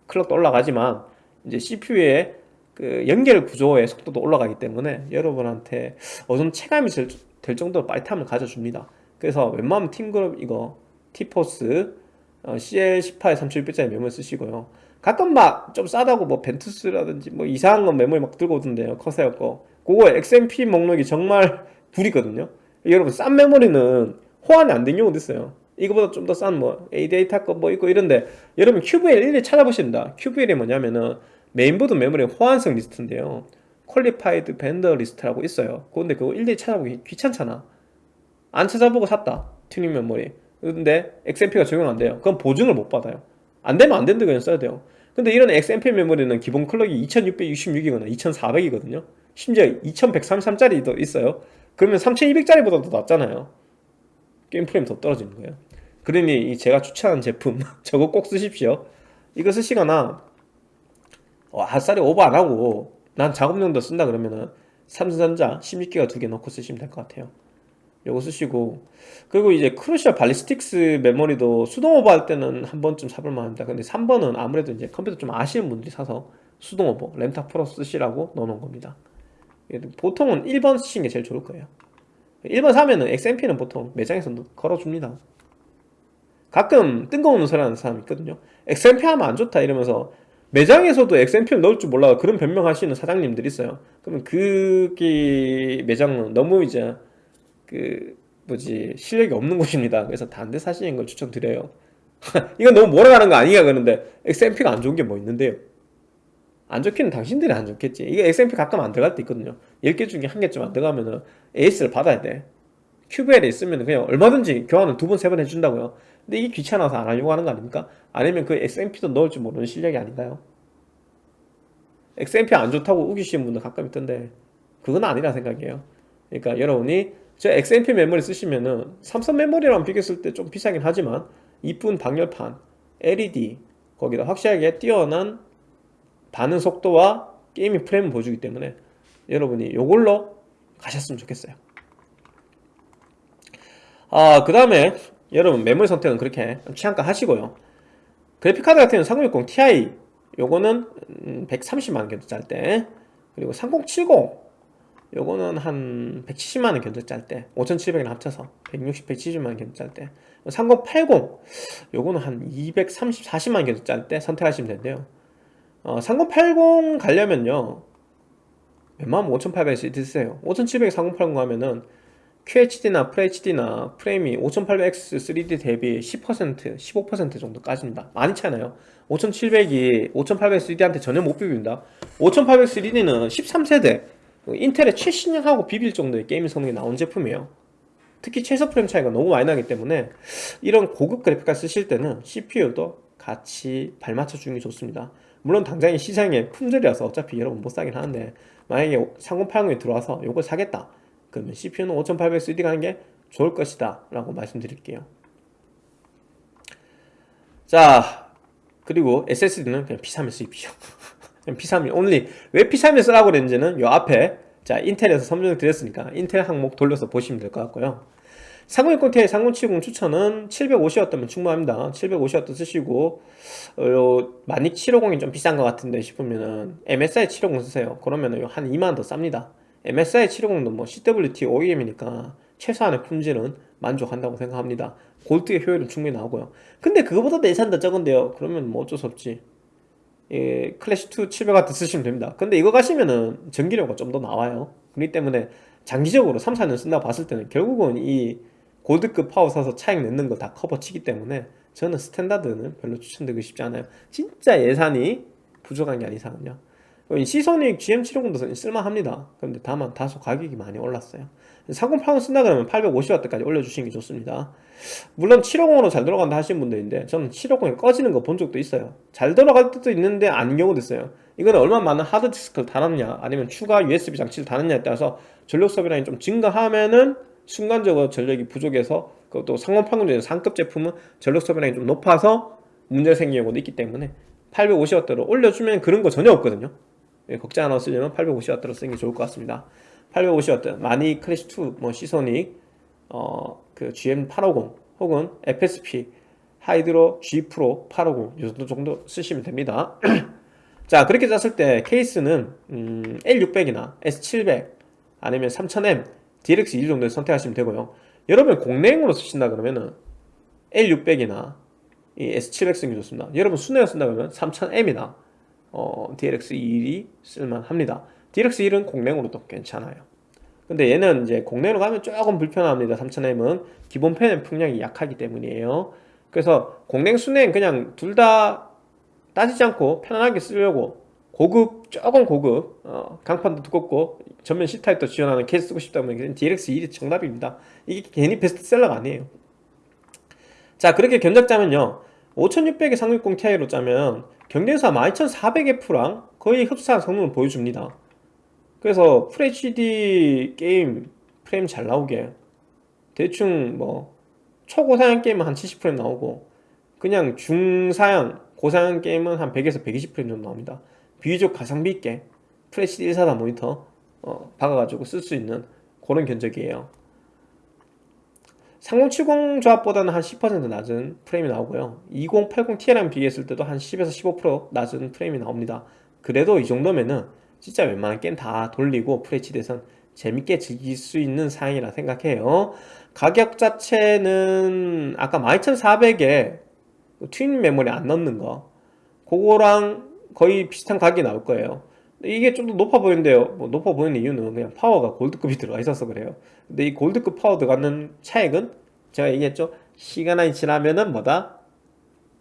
clock도 올라가지만 이제 CPU의 그 연결 구조의 속도도 올라가기 때문에 여러분한테 정도 체감이 될, 될 정도로 빠릿함을 가져줍니다. 그래서 웬만하면 TeamGroup 이거 T-Force 어, CL18에 3600짜리 메모리 쓰시고요. 가끔 막 좀 싸다고 뭐 Vengeance라든지 뭐 이상한 건 메모리 막 들고 오던데요. Corsair 거. 그거 XMP 목록이 정말 (laughs) 복불복이거든요. 여러분 싼 메모리는 호환이 안 된 경우도 있어요. 이거보다 좀 더 싼 뭐 ADATA 거 뭐 있고 이런데 여러분 QVL 일일이 찾아보십니다. QVL이 뭐냐면은 메인보드 메모리 호환성 리스트인데요. Qualified Vendor List라고 있어요. 근데 그거 일일이 찾아보기 귀찮잖아. 안 찾아보고 샀다. 튜닝 메모리. 근데 XMP가 적용 안 돼요. 그럼 보증을 못 받아요. 안 되면 안 된다 그냥 써야 돼요. 근데 이런 XMP 메모리는 기본 clock이 2666이거나 2400이거든요. 심지어 2133짜리도 있어요. 그러면 3200짜리보다 더 낮잖아요. 게임 프레임 더 떨어지는 거예요. 그러니 이 제가 추천한 제품 (laughs) 저거 꼭 쓰십시오. 이거 쓰시거나 와, 핫살이 오버 안 하고 난 작업용도 쓴다 그러면은 삼성전자 16기가 두 개 넣고 쓰시면 될 것 같아요. 요거 쓰시고 그리고 이제 Crucial Ballistix 메모리도 수동 오버 할 때는 한 번쯤 사볼 만 합니다. 근데 3번은 아무래도 이제 컴퓨터 좀 아시는 분들이 사서 수동 오버 램탑 프로 쓰시라고 넣어놓은 겁니다. 보통은 1번 쓰시는 게 제일 좋을 거예요. 1번 사면은 XMP는 보통 매장에서 걸어줍니다. 가끔 뜬금없는 소리 하는 사람 있거든요. XMP 하면 안 좋다 이러면서 매장에서도 XMP를 넣을 줄 몰라 그런 변명하시는 사장님들 있어요. 그러면 그게 매장은 너무 이제 그 뭐지 실력이 없는 곳입니다. 그래서 단대 사시는 걸 추천드려요. (laughs) 이건 너무 몰아가는 거 아니야 그런데 XMP가 안 좋은 게 뭐 있는데요. 안 좋기는 당신들이 안 좋겠지. 이게 XMP 가끔 안 들어갈 때 있거든요. 10개 중에 한 개쯤 안 들어가면은 AS를 받아야 돼. QVL에 있으면 그냥 얼마든지 교환을 두 번, 세 번 해준다고요. 근데 이게 귀찮아서 안 하려고 하는 거 아닙니까? 아니면 그 XMP도 넣을 줄 모르는 실력이 아닌가요? XMP 안 좋다고 우기시는 분들 가끔 있던데 그건 아니라 생각이에요. 그러니까 여러분이 저 XMP 메모리 쓰시면은 삼성 메모리랑 비교했을 때 좀 비싸긴 하지만 이쁜 방열판, LED 거기다 확실하게 뛰어난 반응 속도와 게이밍 프레임을 보여주기 때문에 여러분이 이걸로 가셨으면 좋겠어요. 아그 다음에 여러분 메모리 선택은 그렇게 취향가 하시고요. 그래픽카드 같은 경우는 3060 Ti 요거는 130만원 견적 짤때 그리고 3070 요거는 한 170만원 견적 짤때 5700이랑 합쳐서 160, 170만원 견적 짤때 3080 요거는 한 230, 40만원 견적 짤때 선택하시면 되는데요. 어, 3080 가려면요 웬만하면 5800 드세요. 5700 3080 하면은 QHD나 FHD나 프레임이 5800X 3D 대비 10% 15% 정도 까진다. 많이 차나요? 5700이 5800 3D한테 전혀 못 비빈다. 5800 3D는 13세대 인텔의 최신형하고 비빌 정도의 게임 성능이 나온 제품이에요. 특히 최소 프레임 차이가 너무 많이 나기 때문에 이런 고급 그래픽카드 쓰실 때는 CPU도 같이 발맞춰 주는 게 좋습니다. 물론 당장에 시장에 품절이라서 어차피 여러분 못 사긴 하는데 만약에 3080이 들어와서 이걸 사겠다. 그러면 CPU는 5800 3D 가는 게 좋을 것이다 라고 말씀드릴게요. 자 그리고 SSD는 그냥 P31 쓰십시오. 그냥 P31 only. 왜 P31 쓰라고 그랬는지는 요 앞에 자 인텔에서 설명을 드렸으니까 인텔 항목 돌려서 보시면 될 것 같고요. 3060 Ti 3070 추천은 750W면 충분합니다. 750W 쓰시고 어, 12750이 좀 비싼 것 같은데 싶으면은 MSI 750 쓰세요. 그러면은 한 2만원 더 쌉니다. MSI 750도 뭐 CWT OEM이니까 최소한의 품질은 만족한다고 생각합니다. 골드의 효율은 충분히 나오고요. 근데 그거보다 내산 더 적은데요. 그러면 뭐 어쩔 수 없지 예, 클래시2 700W 쓰시면 됩니다. 근데 이거 가시면은 전기료가 좀 더 나와요. 그렇기 때문에 장기적으로 3, 4년 쓴다고 봤을 때는 결국은 이 골드급 파워 사서 차액 내는 거 다 커버치기 때문에 저는 standard는 별로 추천드리고 싶지 않아요. 진짜 예산이 부족한 게 아닌 이상은요. Seasonic GM750도 쓸만합니다. 그런데 다만 다소 가격이 많이 올랐어요 3080 쓴다 그러면 850W까지 올려주시는 게 좋습니다. 물론 750으로 잘 돌아간다 하시는 분들인데 저는 750이 꺼지는 거 본 적도 있어요. 잘 돌아갈 때도 있는데 아닌 경우도 있어요. 이거는 얼마나 많은 하드디스크를 달았냐 아니면 추가 USB 장치를 달았냐에 따라서 전력 소비량이 좀 증가하면은 순간적으로 전력이 부족해서 그것도 상온판금 중에 상급 제품은 전력 소비량이 좀 높아서 문제가 생기는 경우도 있기 때문에 850W로 올려주면 그런 거 전혀 없거든요. 예, 걱정 안 하고 쓰려면 850W로 쓰는 게 좋을 것 같습니다 850W 많이 클래시2 뭐 시소닉 어, 그 GM850 혹은 FSP 하이드로 G 프로 850이 정도 정도 쓰시면 됩니다. (clears throat) 자 그렇게 짰을 때 케이스는 음, L600이나 S700 아니면 3000M DLX2 정도를 선택하시면 되고요. 여러분 공랭으로 쓰신다 그러면은 L600이나 이 S700 쓰는 게 좋습니다. 여러분 순회로 쓴다 그러면 3000M이나 어, DLX21이 쓸만합니다 DLX1은 공랭으로도 괜찮아요. 근데 얘는 이제 공랭으로 가면 조금 불편합니다. 3000M은 기본 펜의 풍량이 약하기 때문이에요. 그래서 공랭 순행 그냥 둘 다 따지지 않고 편안하게 쓰려고 고급 조금 고급 어, 강판도 두껍고 전면 C타입도 지원하는 케이스 쓰고 싶다 면 DLX1이 정답입니다. 이게 괜히 베스트셀러가 아니에요. 자 그렇게 견적 짜면요. 5600에 360 Ti로 짜면 경쟁사 12400F랑 거의 흡사한 성능을 보여줍니다 그래서 FHD 게임 프레임 잘 나오게 대충 뭐 초고사양 게임은 한 70프레임 나오고 그냥 중사양 고사양 게임은 한 100에서 120프레임 정도 나옵니다. 비교적 가성비 있게 FHD 144 모니터 어, 박아가지고 쓸 수 있는 그런 견적이에요. 3070 조합보다는 한 10% 낮은 프레임이 나오고요. 2080 Ti랑 비교했을 때도 한 10에서 15% 낮은 프레임이 나옵니다. 그래도 이 정도면은 진짜 웬만한 게임 다 돌리고 FHD에선 재밌게 즐길 수 있는 사양이라 생각해요. 가격 자체는 아까 12400에 튜닝 메모리 안 넣는 거 그거랑 거의 비슷한 가격이 나올 거예요. 이게 좀 더 높아 보이는데요. 뭐 높아 보이는 이유는 그냥 파워가 골드급이 들어가 있어서 그래요. 근데 이 골드급 파워 들어가는 차액은 제가 얘기했죠. 시간이 지나면은 뭐다?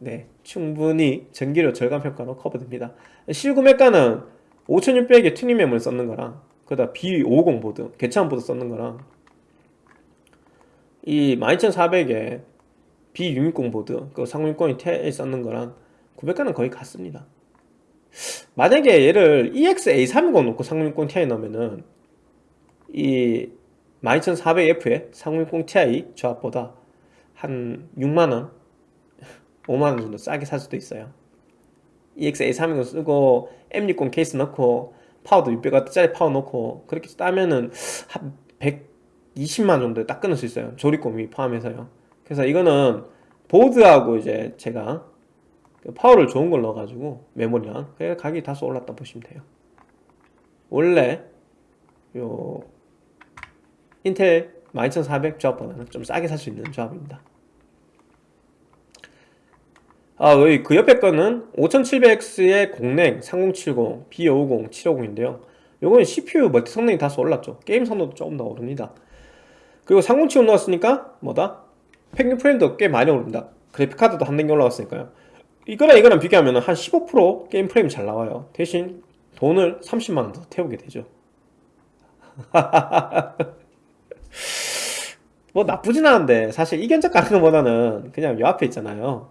네 충분히 전기료 절감 효과로 커버됩니다. 실구매가는 5600에 튜닝 메모리 썼는 거랑 그다 B550 보드 괜찮은 보드 썼는 거랑 이 12400에 B660 보드 그 3060 Ti 썼는 거랑 구매가는 거의 같습니다. 만약에 얘를 EX-A320 놓고 3060 Ti 넣으면은 이 12400F에 3060 Ti 조합보다 한 6만원 5만원 정도 싸게 살 수도 있어요 EX-A320 쓰고 M60 케이스 넣고 파워도 600W짜리 파워 넣고 그렇게 따면은 한 120만 정도에 딱 끊을 수 있어요. 조립공임 포함해서요. 그래서 이거는 보드하고 이제 제가 그 파워를 좋은 걸 넣어가지고 메모리랑 그래 가격이 다소 올랐다 보시면 돼요. 원래 요 인텔 12400 조합보다는 좀 싸게 살 수 있는 조합입니다 아, 그 옆에 거는 5700X의 공랭 3070, B550, 750인데요. 요거는 CPU 멀티 성능이 다소 올랐죠. 게임 성능도 조금 더 오릅니다. 그리고 3070 넣었으니까 뭐다? 평균 프레임도 꽤 많이 오릅니다. 그래픽카드도 한 단계 올라갔으니까요. 이거랑 이거랑 비교하면 한 15% 게임 프레임 잘 나와요. 대신 돈을 30만원 더 태우게 되죠. (laughs) 뭐 나쁘진 않은데 사실 이 견적 가는 것보다는 그냥 요 앞에 있잖아요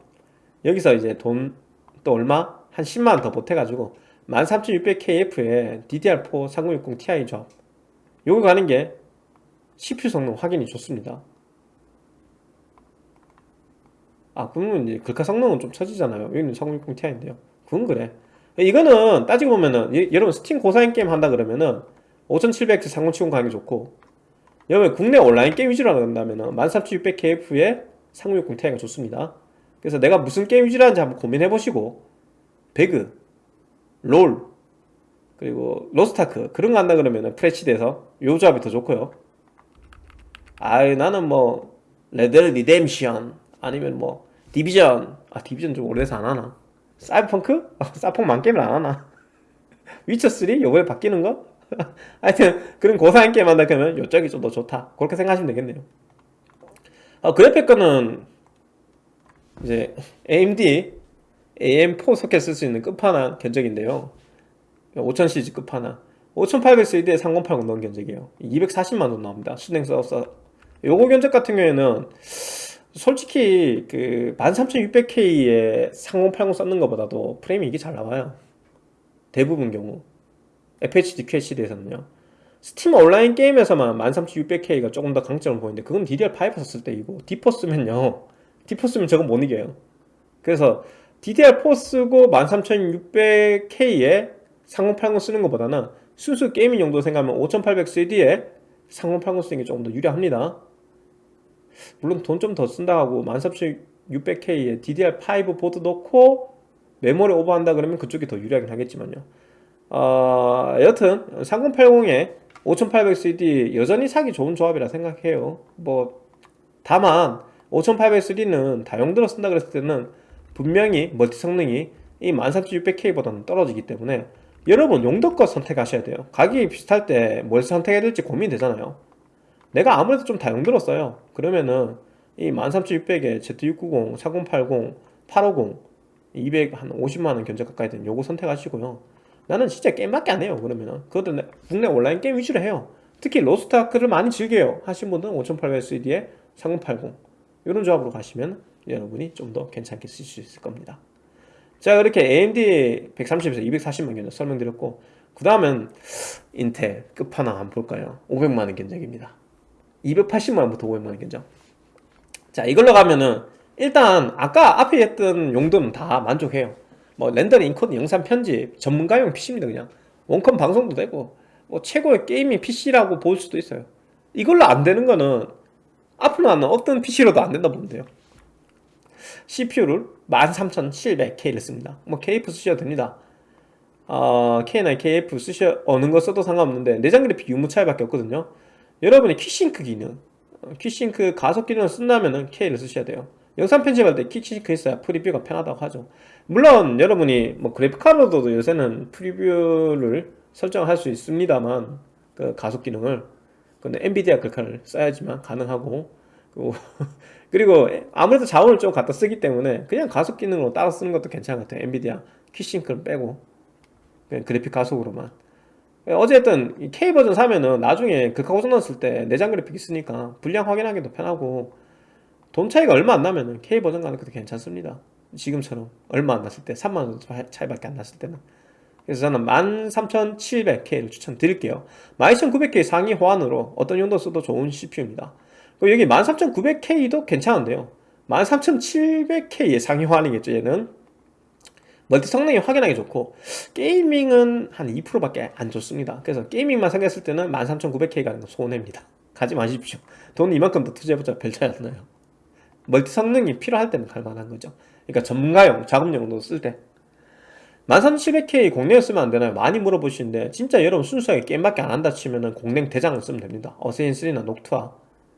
여기서 이제 돈 또 얼마? 한 10만원 더 보태가지고 13600KF에 DDR4 3060 Ti 조합 요거 가는 게 CPU 성능 확인이 좋습니다. 아 그러면 이제 글카 성능은 좀 처지잖아요. 여기는 3060 Ti인데요. 그건 그래. 이거는 따지고 보면은 예, 여러분 스팀 고사양 게임 한다 그러면은 5700X 3070 가격이 좋고 여러분 국내 온라인 게임 위주로 한다면은 13600KF에 3060 Ti가 좋습니다 그래서 내가 무슨 게임 하는지 한번 고민해 보시고 배그, 롤, 그리고 Lost Ark 그런 거 한다 그러면 프레치드에서 요 조합이 더 좋고요 아유 나는 뭐 Red Redemption 아니면 뭐 Division 아 Division 좀 오래돼서 안 하나 사이버펑크? 아, 사이펑 만게임을 안 하나 (laughs) 위쳐3? 요번에 바뀌는 거? (laughs) 하여튼 그런 고사양 게임 한다 그러면 요쪽이 좀 더 좋다 그렇게 생각하시면 되겠네요 어, 그래픽 거는 이제 AMD AM4 소켓 쓸 수 있는 끝판왕 견적인데요. 5000시리즈 끝판왕. 5800세대에 3080 넣은 견적이에요. 240만원 나옵니다. 수냉 써서 요거 견적 같은 경우에는 솔직히 그 13600K에 3080 썼는 것보다도 프레임이 이게 잘 나와요. 대부분 경우. FHD QHD에서는요. Steam 온라인 게임에서만 13600K가 조금 더 강점을 보이는데 그건 DDR5 썼을 때이고 D4 쓰면요 D4 쓰면 저건 못 이겨요. 그래서 DDR4 쓰고 13600K에 3080 쓰는 것보다는 순수 gaming 용도 생각하면 5800X3D에 3080 쓰는 게 조금 더 유리합니다. 물론 돈 좀 더 쓴다 하고 13600K에 DDR5 보드 넣고 메모리 오버한다 그러면 그쪽이 더 유리하긴 하겠지만요. 어, 여튼 3080에 5800CD 여전히 사기 좋은 조합이라 생각해요. 뭐 다만 5800C는 다용도로 쓴다 그랬을 때는 분명히 멀티 성능이 이 13600K보다는 떨어지기 때문에 여러분 용도껏 선택하셔야 돼요. 가격이 비슷할 때 뭘 선택해야 될지 고민되잖아요. 내가 아무래도 좀 다용도로 써요. 그러면은 이 13600에 Z690, 4080, 850 200, 한 50만원 견적 가까이 되는 요거 선택하시고요. 나는 진짜 게임밖에 안 해요 그러면은. 그것도 국내 온라인 게임 위주로 해요. 특히 로스트아크를 많이 즐겨요. 하신 분들은 5800CD에 3080 이런 조합으로 가시면 여러분이 좀 더 괜찮게 쓰실 수 있을 겁니다. 자 이렇게 AMD 130에서 240만 견적 설명드렸고 그 다음은 인텔 끝판왕 한번 볼까요? 500만원 견적입니다. 280만원부터 500만원 견적. 자 이걸로 가면은 일단 아까 앞에 했던 용도는 다 만족해요. 뭐 렌더링, 인코딩, 영상 편집 전문가용 PC입니다 그냥. 원컴 방송도 되고 뭐 최고의 gaming PC라고 볼 수도 있어요. 이걸로 안 되는 거는 앞으로 나는 어떤 PC로도 안 된다 보면 돼요. CPU를 13700K를 씁니다. 뭐 KF 쓰셔도 됩니다. 어, K나, KF 쓰셔 어느 거 써도 상관없는데 내장 그래픽 유무 차이밖에 없거든요. 여러분이 Quick Sync 기능 Quick Sync 가속 기능을 쓴다면 K를 쓰셔야 돼요. 영상 편집할 때 Quick Sync 있어야 프리뷰가 편하다고 하죠. 물론 여러분이 뭐 그래픽카드로도 요새는 프리뷰를 설정할 수 있습니다만 그 가속 기능을 근데 엔비디아 글카를 써야지만 가능하고. (laughs) 그리고 아무래도 자원을 좀 갖다 쓰기 때문에 그냥 가속 기능으로 따라 쓰는 것도 괜찮은 것 같아요. NVIDIA Quick Sync를 빼고. 그냥 그래픽 가속으로만. 어쨌든 K 버전 사면은 나중에 극하 고장 났을 때 내장 그래픽 있으니까 분량 확인하기도 편하고 돈 차이가 얼마 안 나면은 K 버전 가는 것도 괜찮습니다. 지금처럼 얼마 안 났을 때 3만원 차이밖에 안 났을 때는 그래서 저는 13700K를 추천드릴게요. 12900K 상위 호환으로 어떤 용도 써도 좋은 CPU입니다. 그리고 여기 13900K도 괜찮은데요. 13700K의 상위 호환이겠죠 얘는? 멀티 성능이 확연하게 좋고 gaming은 한 2%밖에 안 좋습니다. 그래서 gaming만 생각했을 때는 13900K 가는 건 손해입니다. 가지 마십시오. 돈 이만큼 더 투자해보자. 별 차이 안 나요. 멀티 성능이 필요할 때는 갈만한 거죠. 그러니까 전문가용, 작업용도 쓸때 13700K 공랭 쓰면 안 되나요? 많이 물어보시는데 진짜 여러분 순수하게 게임밖에 안 한다 치면은 공랭 대장을 쓰면 됩니다. Assassin 3나 Noctua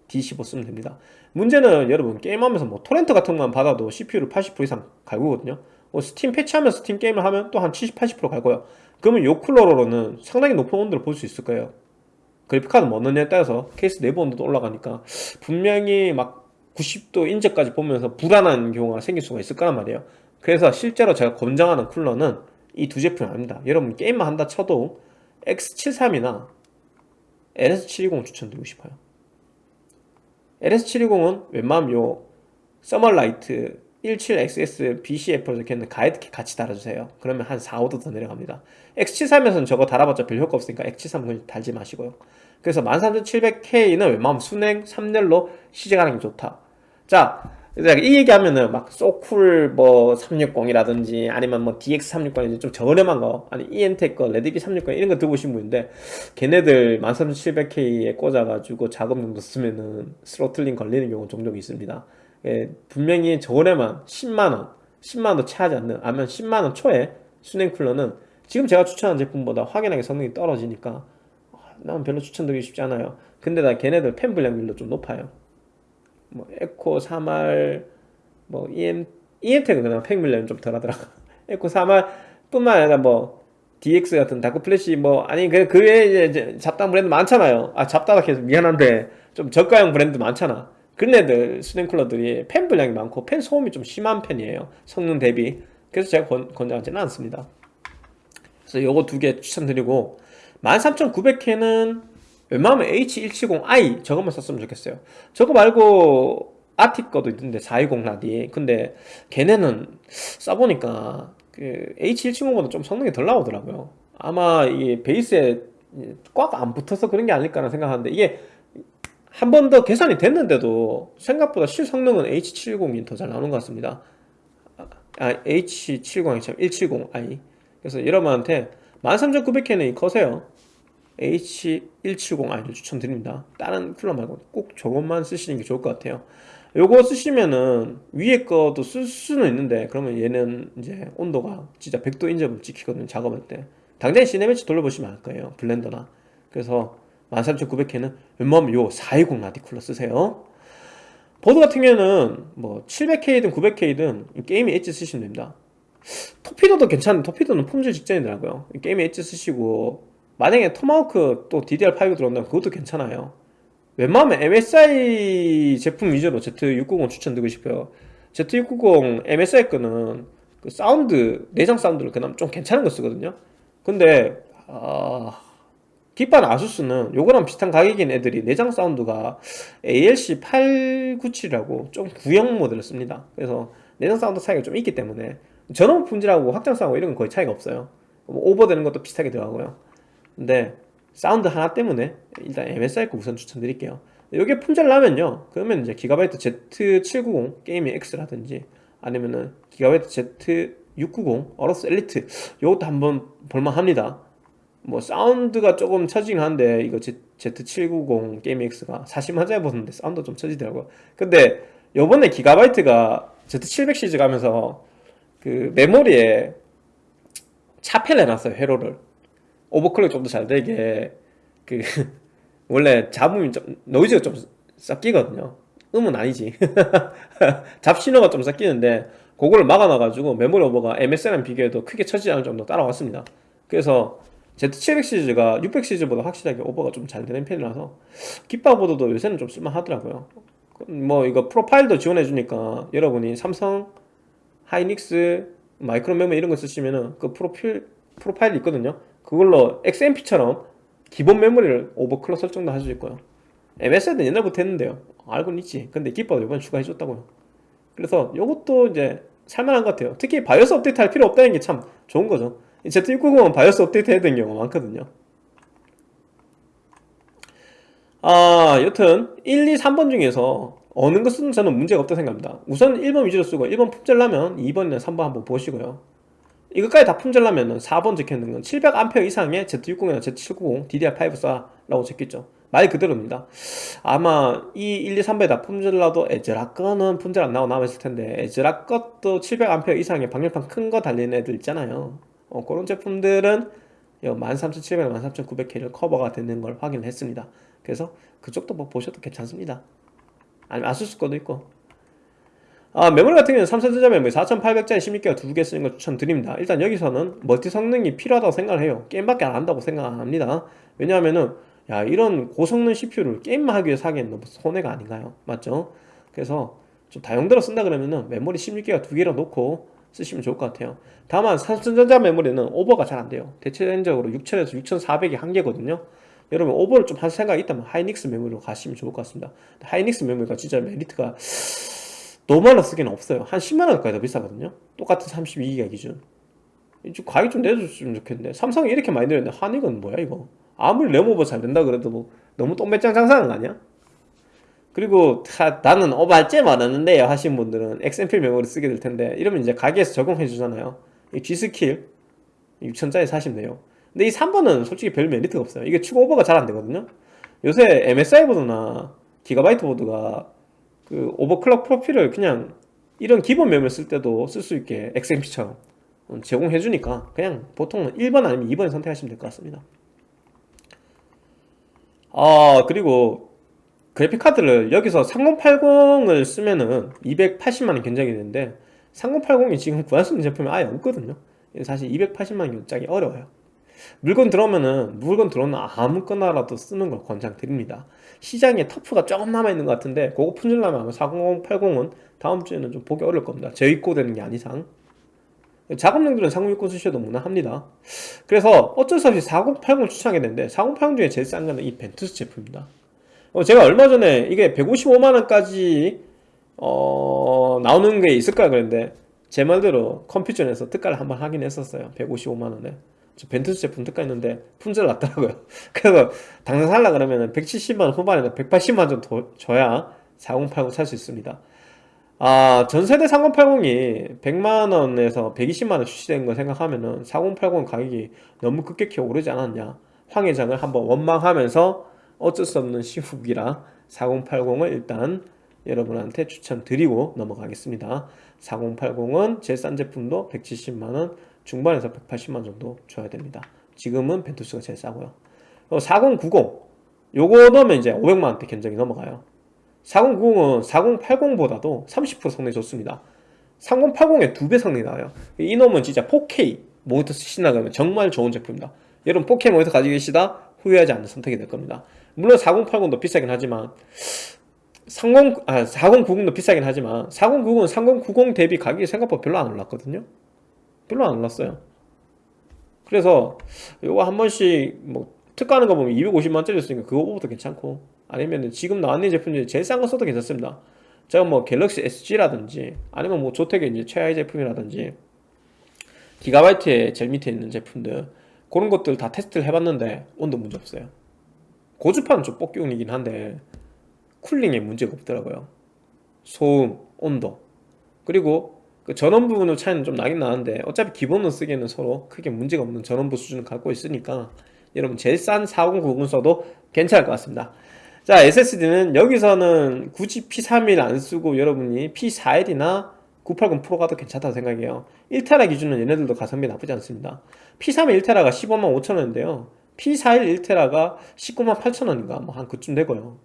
D15 쓰면 됩니다. 문제는 여러분 게임하면서 뭐 토렌트 같은 것만 받아도 CPU를 80% 이상 갈구거든요. 뭐 스팀 패치하면서 스팀 게임을 하면 또 한 70, 80% 갈고요. 그러면 요 쿨러로는 상당히 높은 온도를 볼 수 있을 거예요. 그래픽카드 뭐 넣느냐에 따라서 케이스 내부 온도도 올라가니까 분명히 막 90도 인접까지 보면서 불안한 경우가 생길 수가 있을 거란 말이에요 그래서 실제로 제가 권장하는 쿨러는 이 두 제품이 아닙니다. 여러분 게임만 한다 쳐도 X73이나 LS720 추천드리고 싶어요. LS720은 웬만하면 요 서멀라이트 17XS BCF로 적혀있는 가이드키 같이 달아주세요. 그러면 한 4, 5도 더 내려갑니다. X73에서는 저거 달아봤자 별 효과 없으니까 X73은 달지 마시고요. 그래서 13700K는 웬만하면 수랭 3열로 시작하는 게 좋다. 자, 이 얘기하면은 막 소쿨 뭐 360이라든지 아니면 뭐 DX360이라든지 좀 저렴한 거 아니 EN텍 거 레드비 360 이런 거 들고 오신 분인데 걔네들 13700K에 꽂아가지고 작업용도 쓰면은 throttling 걸리는 경우 종종 있습니다. 예, 분명히 저렴한 10만원 10만원도 채 하지 않는 아니면 10만원 초에 수냉 쿨러는 지금 제가 추천한 제품보다 확연하게 성능이 떨어지니까 아, 난 별로 추천드리고 싶지 않아요. 근데 나 걔네들 팬 불량률도 좀 높아요 뭐 에코 3R 뭐 EM EM텍은 그냥 팬 불량이 좀 덜하더라 (laughs) 에코 3R 뿐만 아니라 뭐 DX 같은 darkFlash 뭐 아니 그, 그 외에 이제 잡다한 브랜드 많잖아요. 아 잡다가 계속 미안한데 좀 저가형 브랜드 많잖아. 그런 애들 수냉 쿨러들이 팬 불량이 많고 팬 소음이 좀 심한 편이에요. 성능 대비. 그래서 제가 권, 권장하지는 않습니다. 그래서 요거 두 개 추천드리고 13900K는 웬만하면 H170i 저것만 썼으면 좋겠어요. 저거 말고 아티 거도 있는데 420 라디 근데 걔네는 써보니까 그 H170보다 좀 성능이 덜 나오더라고요. 아마 이게 베이스에 꽉 안 붙어서 그런 게 아닐까라는 생각하는데 이게 한 번 더 계산이 됐는데도 생각보다 실 성능은 H720이 더 잘 나오는 것 같습니다. 아, H720이 참 170i 그래서 여러분한테 13900K는 커세요 H170i를 추천드립니다. 다른 쿨러 말고 꼭 저것만 쓰시는 게 좋을 것 같아요. 요거 쓰시면은 위에 거도 쓸 수는 있는데 그러면 얘는 이제 온도가 진짜 100도 인접을 지키거든요 작업할 때. 당장에 시네매치 돌려보시면 알 거예요 블렌더나. 그래서 13900K는 웬만하면 요 420 라디 쿨러 쓰세요. 보드 같은 경우에는 뭐 700K든 900K든 게임이 엣지 쓰시면 됩니다. Torpedo도 괜찮은 Torpedo는 품절 직전이더라고요. 게임이 엣지 쓰시고 만약에 토마호크 또 DDR5 들어온다면 그것도 괜찮아요. 웬만하면 MSI 제품 위주로 Z690 추천드리고 싶어요. Z690 MSI 거는 그 사운드 내장 사운드를 그나마 좀 괜찮은 거 쓰거든요. 근데 아... 깃바나 ASUS는 요거랑 비슷한 가격인 애들이 내장 사운드가 ALC 897이라고 좀 구형 모델을 씁니다. 그래서 내장 사운드 차이가 좀 있기 때문에 전원 품질하고 확장성하고 이런 건 거의 차이가 없어요. 뭐 오버되는 것도 비슷하게 들어가고요 근데 사운드 하나 때문에 일단 MSI 거 우선 추천드릴게요. 이게 품절 나면요. 그러면 이제 GIGABYTE Z790 Gaming X라든지 아니면은 GIGABYTE Z690 AORUS Elite 이것도 한번 볼만합니다. 뭐 사운드가 조금 처지긴 한데 이거 Z790 Gaming X가 40만짜리 보든데 사운드 좀 처지더라고요. 근데 요번에 기가바이트가 Z700 시리즈 가면서 그 메모리에 차폐를 해놨어요 회로를 오버클럭 좀 더 잘 되게 그 (laughs) 원래 잡음이 좀 노이즈가 좀 섞이거든요. 음은 아니지. (laughs) 잡신호가 좀 섞이는데 그거를 막아놔가지고 메모리 오버가 MS랑 비교해도 크게 처지지 않을 정도 따라왔습니다. 그래서 Z700 시리즈가 600 시리즈보다 확실하게 오버가 좀 잘 되는 편이라서 깃바보드도 요새는 좀 쓸만하더라고요. 뭐 이거 프로파일도 지원해주니까 여러분이 삼성 하이닉스 마이크론 메모리 이런 거 쓰시면은 그 프로필 프로파일이 있거든요 그걸로 XMP처럼 기본 메모리를 overclock 설정도 할 수 있고요. MSI는 옛날부터 했는데요. 알고는 있지. 근데 깃바 이번에 추가해줬다고요. 그래서 이것도 이제 살만한 것 같아요. 특히 BIOS 업데이트 할 필요 없다는 게 참 좋은 거죠. Z690은 BIOS 업데이트 해야 되는 경우가 많거든요. 아 여튼 1, 2, 3번 중에서 어느 것은 저는 문제가 없다고 생각합니다. 우선 1번 위주로 쓰고 1번 품절나면 2번이나 3번 한번 보시고요 이것까지 다 품절나면 4번 적혀있는 건 700A 이상의 Z60이나 Z790 DDR5 쏴라고 적혀있죠. 말 그대로입니다. 아마 이 1, 2, 3번에 다 품절나도 에즈라 거는 품절 안 나오고 남아있을 텐데 에즈라 것도 700A 이상의 방열판 큰 거 달리는 애들 있잖아요. 어, 그런 제품들은 13700, 13900K를 커버가 되는 걸 확인했습니다. 그래서 그쪽도 뭐 보셔도 괜찮습니다. 아니면 아수스 거도 있고 아, 메모리 같은 경우는 삼성전자 메모리 4800짜리 16기가 두 개 쓰는 걸 추천드립니다. 일단 여기서는 멀티 성능이 필요하다고 생각을 해요. 게임밖에 안 한다고 생각 안 합니다. 왜냐하면은 야 이런 고성능 CPU를 게임만 하기 위해서 하기엔 너무 손해가 아닌가요? 맞죠? 그래서 좀 다용도로 쓴다 그러면은 메모리 16기가 두 개를 놓고 쓰시면 좋을 것 같아요. 다만 삼성전자 메모리는 오버가 잘 안 돼요. 대체적으로 6000에서 6400이 한계거든요. 여러분 오버를 좀 할 생각이 있다면 하이닉스 메모리로 가시면 좋을 것 같습니다. 하이닉스 메모리가 진짜 메리트가 너무하나 쓰기는 없어요. 한 10만원까지 더 비싸거든요. 똑같은 32기가 기준. 좀 가격 좀 내줬으면 좋겠는데. 삼성이 이렇게 많이 내렸는데 하닉은 뭐야 이거? 아무리 램오버 잘 된다 그래도 뭐 너무 똥배짱 장사하는 거 아니야? 그리고 다, 나는 오발제 많았는데요 하신 분들은. XMP 메모리 쓰게 될 텐데. 이러면 이제 가게에서 적용해 주잖아요. 이 G스킬 6천짜리 사시면 돼요. 근데 이 3번은 솔직히 별 메리트가 없어요. 이게 추가 오버가 잘 안 되거든요. 요새 MSI 보드나 기가바이트 보드가 그 오버클럭 프로필을 그냥 이런 기본 메모리 쓸 때도 쓸 수 있게 XMP처럼 제공해 주니까 그냥 보통은 1번 아니면 2번 선택하시면 될 것 같습니다. 아 그리고 그래픽카드를 여기서 3080을 쓰면은 280만원 견적이 되는데 3080이 지금 구할 수 있는 제품이 아예 없거든요. 사실 280만원 짜기 어려워요. 물건 들어오면은 물건 들어오면 아무거나라도 쓰는 걸 권장드립니다 시장에 터프가 조금 남아있는 것 같은데 그거 품질나면 아마 4080은 다음 주에는 좀 보기 어려울 겁니다. 재입고 되는 게 아니상. 작업용들은 3060 쓰셔도 무난합니다. 그래서 어쩔 수 없이 4080을 추천하게 되는데 4080 중에 제일 싼 거는 이 벤투스 제품입니다. 어, 제가 얼마 전에 이게 155만원까지 어, 나오는 게 있을까 그랬는데 제 말대로 컴퓨전에서 특가를 한번 하긴 했었어요. 155만원에. 저 벤투스 제품 특가 있는데 품질 났더라고요. (laughs) 그래서 당장 살라 그러면 170만원 후반에는 180만원 정도 줘야 4080 살 수 있습니다. 아 전세대 3080이 100만원에서 120만원 출시된 거 생각하면은 4080 가격이 너무 급격히 오르지 않았냐. 황해장을 한번 원망하면서 어쩔 수 없는 시국이라 4080을 일단 여러분한테 추천드리고 넘어가겠습니다. 4080은 제일 싼 제품도 170만원 중반에서 180만 정도 줘야 됩니다. 지금은 벤투스가 제일 싸고요. 4090 요거 넣으면 이제 500만원대 견적이 넘어가요. 4090은 4080보다도 30% 성능이 좋습니다. 3080에 두배 성능이 나와요. 이 놈은 진짜 4K 모니터 그러면 정말 좋은 제품입니다. 여러분 4K 모니터 가지고 계시다? 후회하지 않는 선택이 될 겁니다. 물론 4080도 비싸긴 하지만 30, 아, 4090도 비싸긴 하지만 4090은 3090 대비 가격이 생각보다 별로 안 올랐거든요 별로 안 올랐어요. 그래서 이거 한 번씩 뭐 특가하는 거 보면 250만원짜리 였으니까 그거보다 괜찮고 아니면 지금 나왔는 제품 중에 제일 싼 거 써도 괜찮습니다. 제가 뭐 갤럭시 SG라든지 아니면 뭐 조텍의 이제 최하위 제품이라든지 기가바이트의 제일 밑에 있는 제품들 그런 것들 다 테스트를 해봤는데 온도 문제 없어요. 고주파는 좀 뽑기용이긴 한데 쿨링에 문제가 없더라고요. 소음, 온도. 그리고 그 전원 부분의 차이는 좀 나긴 나는데 어차피 기본으로 쓰기에는 서로 크게 문제가 없는 전원부 수준을 갖고 있으니까 여러분 제일 싼 4090 써도 괜찮을 것 같습니다. 자 SSD는 여기서는 굳이 P31 안 쓰고 여러분이 P41이나 980 프로가 더 괜찮다고 생각해요. 1테라 기준은 얘네들도 가성비 나쁘지 않습니다. P31 1테라가 15만 5천원인데요. P41 1테라가 19만 8천원인가 뭐 한 그쯤 되고요.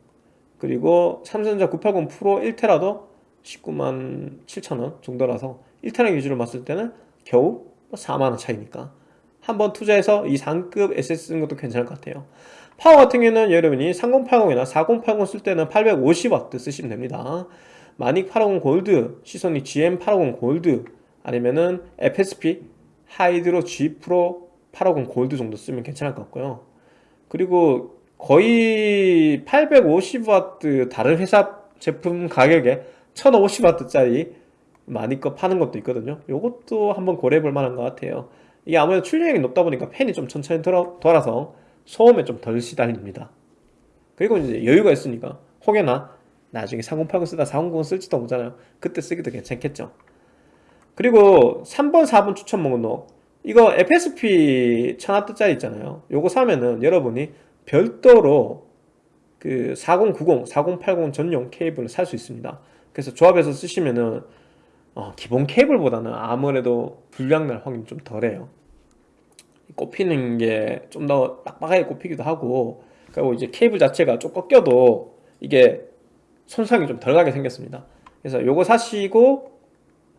그리고 삼성전자 980 프로 1테라도 19만 7천원 정도라서 1테라 기준으로 봤을 때는 겨우 4만원 차이니까 한번 투자해서 이 상급 SS 쓰는 것도 괜찮을 것 같아요. 파워 같은 경우는 여러분이 3080이나 4080 쓸 때는 850W 쓰시면 됩니다. 마닉 850 골드, 시소닉 GM850 골드 아니면은 FSP 하이드로 G 프로 850 골드 정도 쓰면 괜찮을 것 같고요. 그리고 거의 850W 다른 회사 제품 가격에 1050W짜리 많이 거 파는 것도 있거든요. 이것도 한번 고려해 볼 만한 것 같아요. 이게 아무래도 출력이 높다 보니까 팬이 좀 천천히 돌아, 돌아서 소음에 좀 덜 시달립니다. 그리고 이제 여유가 있으니까 혹여나 나중에 3080 쓰다 4090 쓸지도 모르잖아요. 그때 쓰기도 괜찮겠죠. 그리고 3번 4번 추천 목록. 이거 FSP 1000W짜리 있잖아요. 요거 사면은 여러분이 별도로 그 4090, 4080 전용 케이블을 살 수 있습니다 그래서 조합해서 쓰시면은 어, 기본 케이블보다는 아무래도 불량 날 확률이 좀 덜해요. 꼽히는 게 좀 더 빡빡하게 꼽히기도 하고 그리고 이제 케이블 자체가 좀 꺾여도 이게 손상이 좀 덜 가게 생겼습니다. 그래서 요거 사시고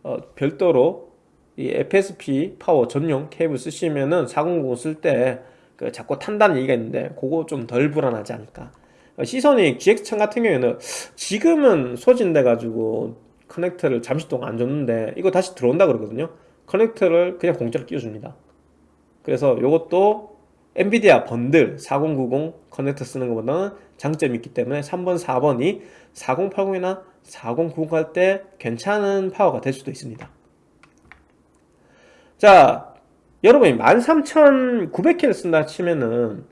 어, 별도로 이 FSP 파워 전용 케이블 쓰시면은 4090 쓸 때 그 자꾸 탄다는 얘기가 있는데 그거 좀 덜 불안하지 않을까 시선이 GX1000 같은 경우에는 지금은 소진돼 가지고 커넥터를 잠시 동안 안 줬는데 이거 다시 들어온다 그러거든요. 커넥터를 그냥 공짜로 끼워줍니다. 그래서 이것도 엔비디아 번들 4090 커넥터 쓰는 것보다는 장점이 있기 때문에 3번 4번이 4080이나 4090 할 때 괜찮은 파워가 될 수도 있습니다. 자 여러분이 13900K를 쓴다 치면은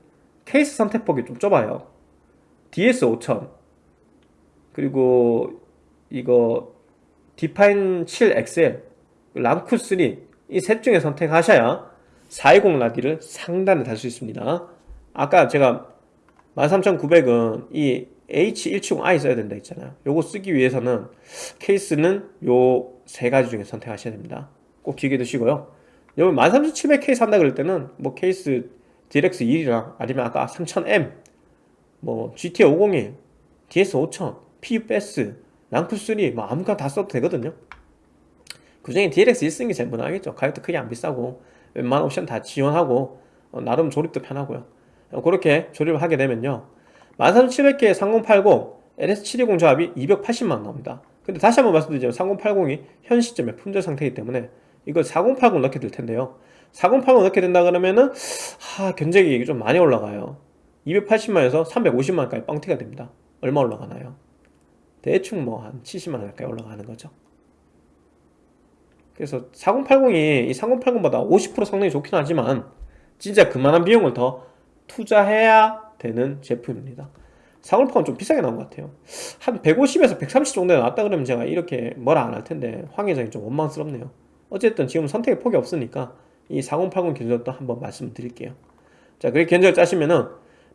케이스 선택폭이 좀 좁아요 DS5000 그리고 이거 디파인 7XL 람쿠3 이셋 중에 선택하셔야 420 라디를 상단에 달 수 있습니다. 아까 제가 13900은 이 H170i 써야 된다 했잖아요. 요거 쓰기 위해서는 케이스는 요 세 가지 중에 선택하셔야 됩니다. 꼭 기억해 두시고요. 여러분 13700K 산다 그럴 때는 뭐 케이스 DLX 1이랑 아니면 아까 3000M 뭐 GT 501 DS 5000 PUBS 랑프3 뭐 아무거나 다 써도 되거든요. 그 중에 DLX 1 쓰는 게 제일 무난하겠죠. 가격도 크게 안 비싸고 웬만한 옵션 다 지원하고 어, 나름 조립도 편하고요. 어, 그렇게 조립을 하게 되면요. 13700K 3080 LS720 조합이 280만원 나옵니다. 근데 다시 한번 말씀드리자면 3080이 현 시점에 품절 상태이기 때문에 이걸 4080 넣게 될 텐데요. 4080 넣게 된다 그러면은 하, 견적이 좀 많이 올라가요 280만에서 350만원까지 뻥튀가 됩니다. 얼마 올라가나요? 대충 뭐 한 70만원 가까이 올라가는 거죠. 그래서 4080이 이 3080보다 50% 성능이 좋긴 하지만 진짜 그만한 비용을 더 투자해야 되는 제품입니다. 4080은 좀 비싸게 나온 것 같아요. 한 150에서 130 정도에 나왔다 그러면 제가 이렇게 뭐라 안 할 텐데 황 회장이 좀 원망스럽네요. 어쨌든 지금 선택의 폭이 없으니까 이 4080 견적도 한번 말씀을 드릴게요. 자 그렇게 견적을 짜시면은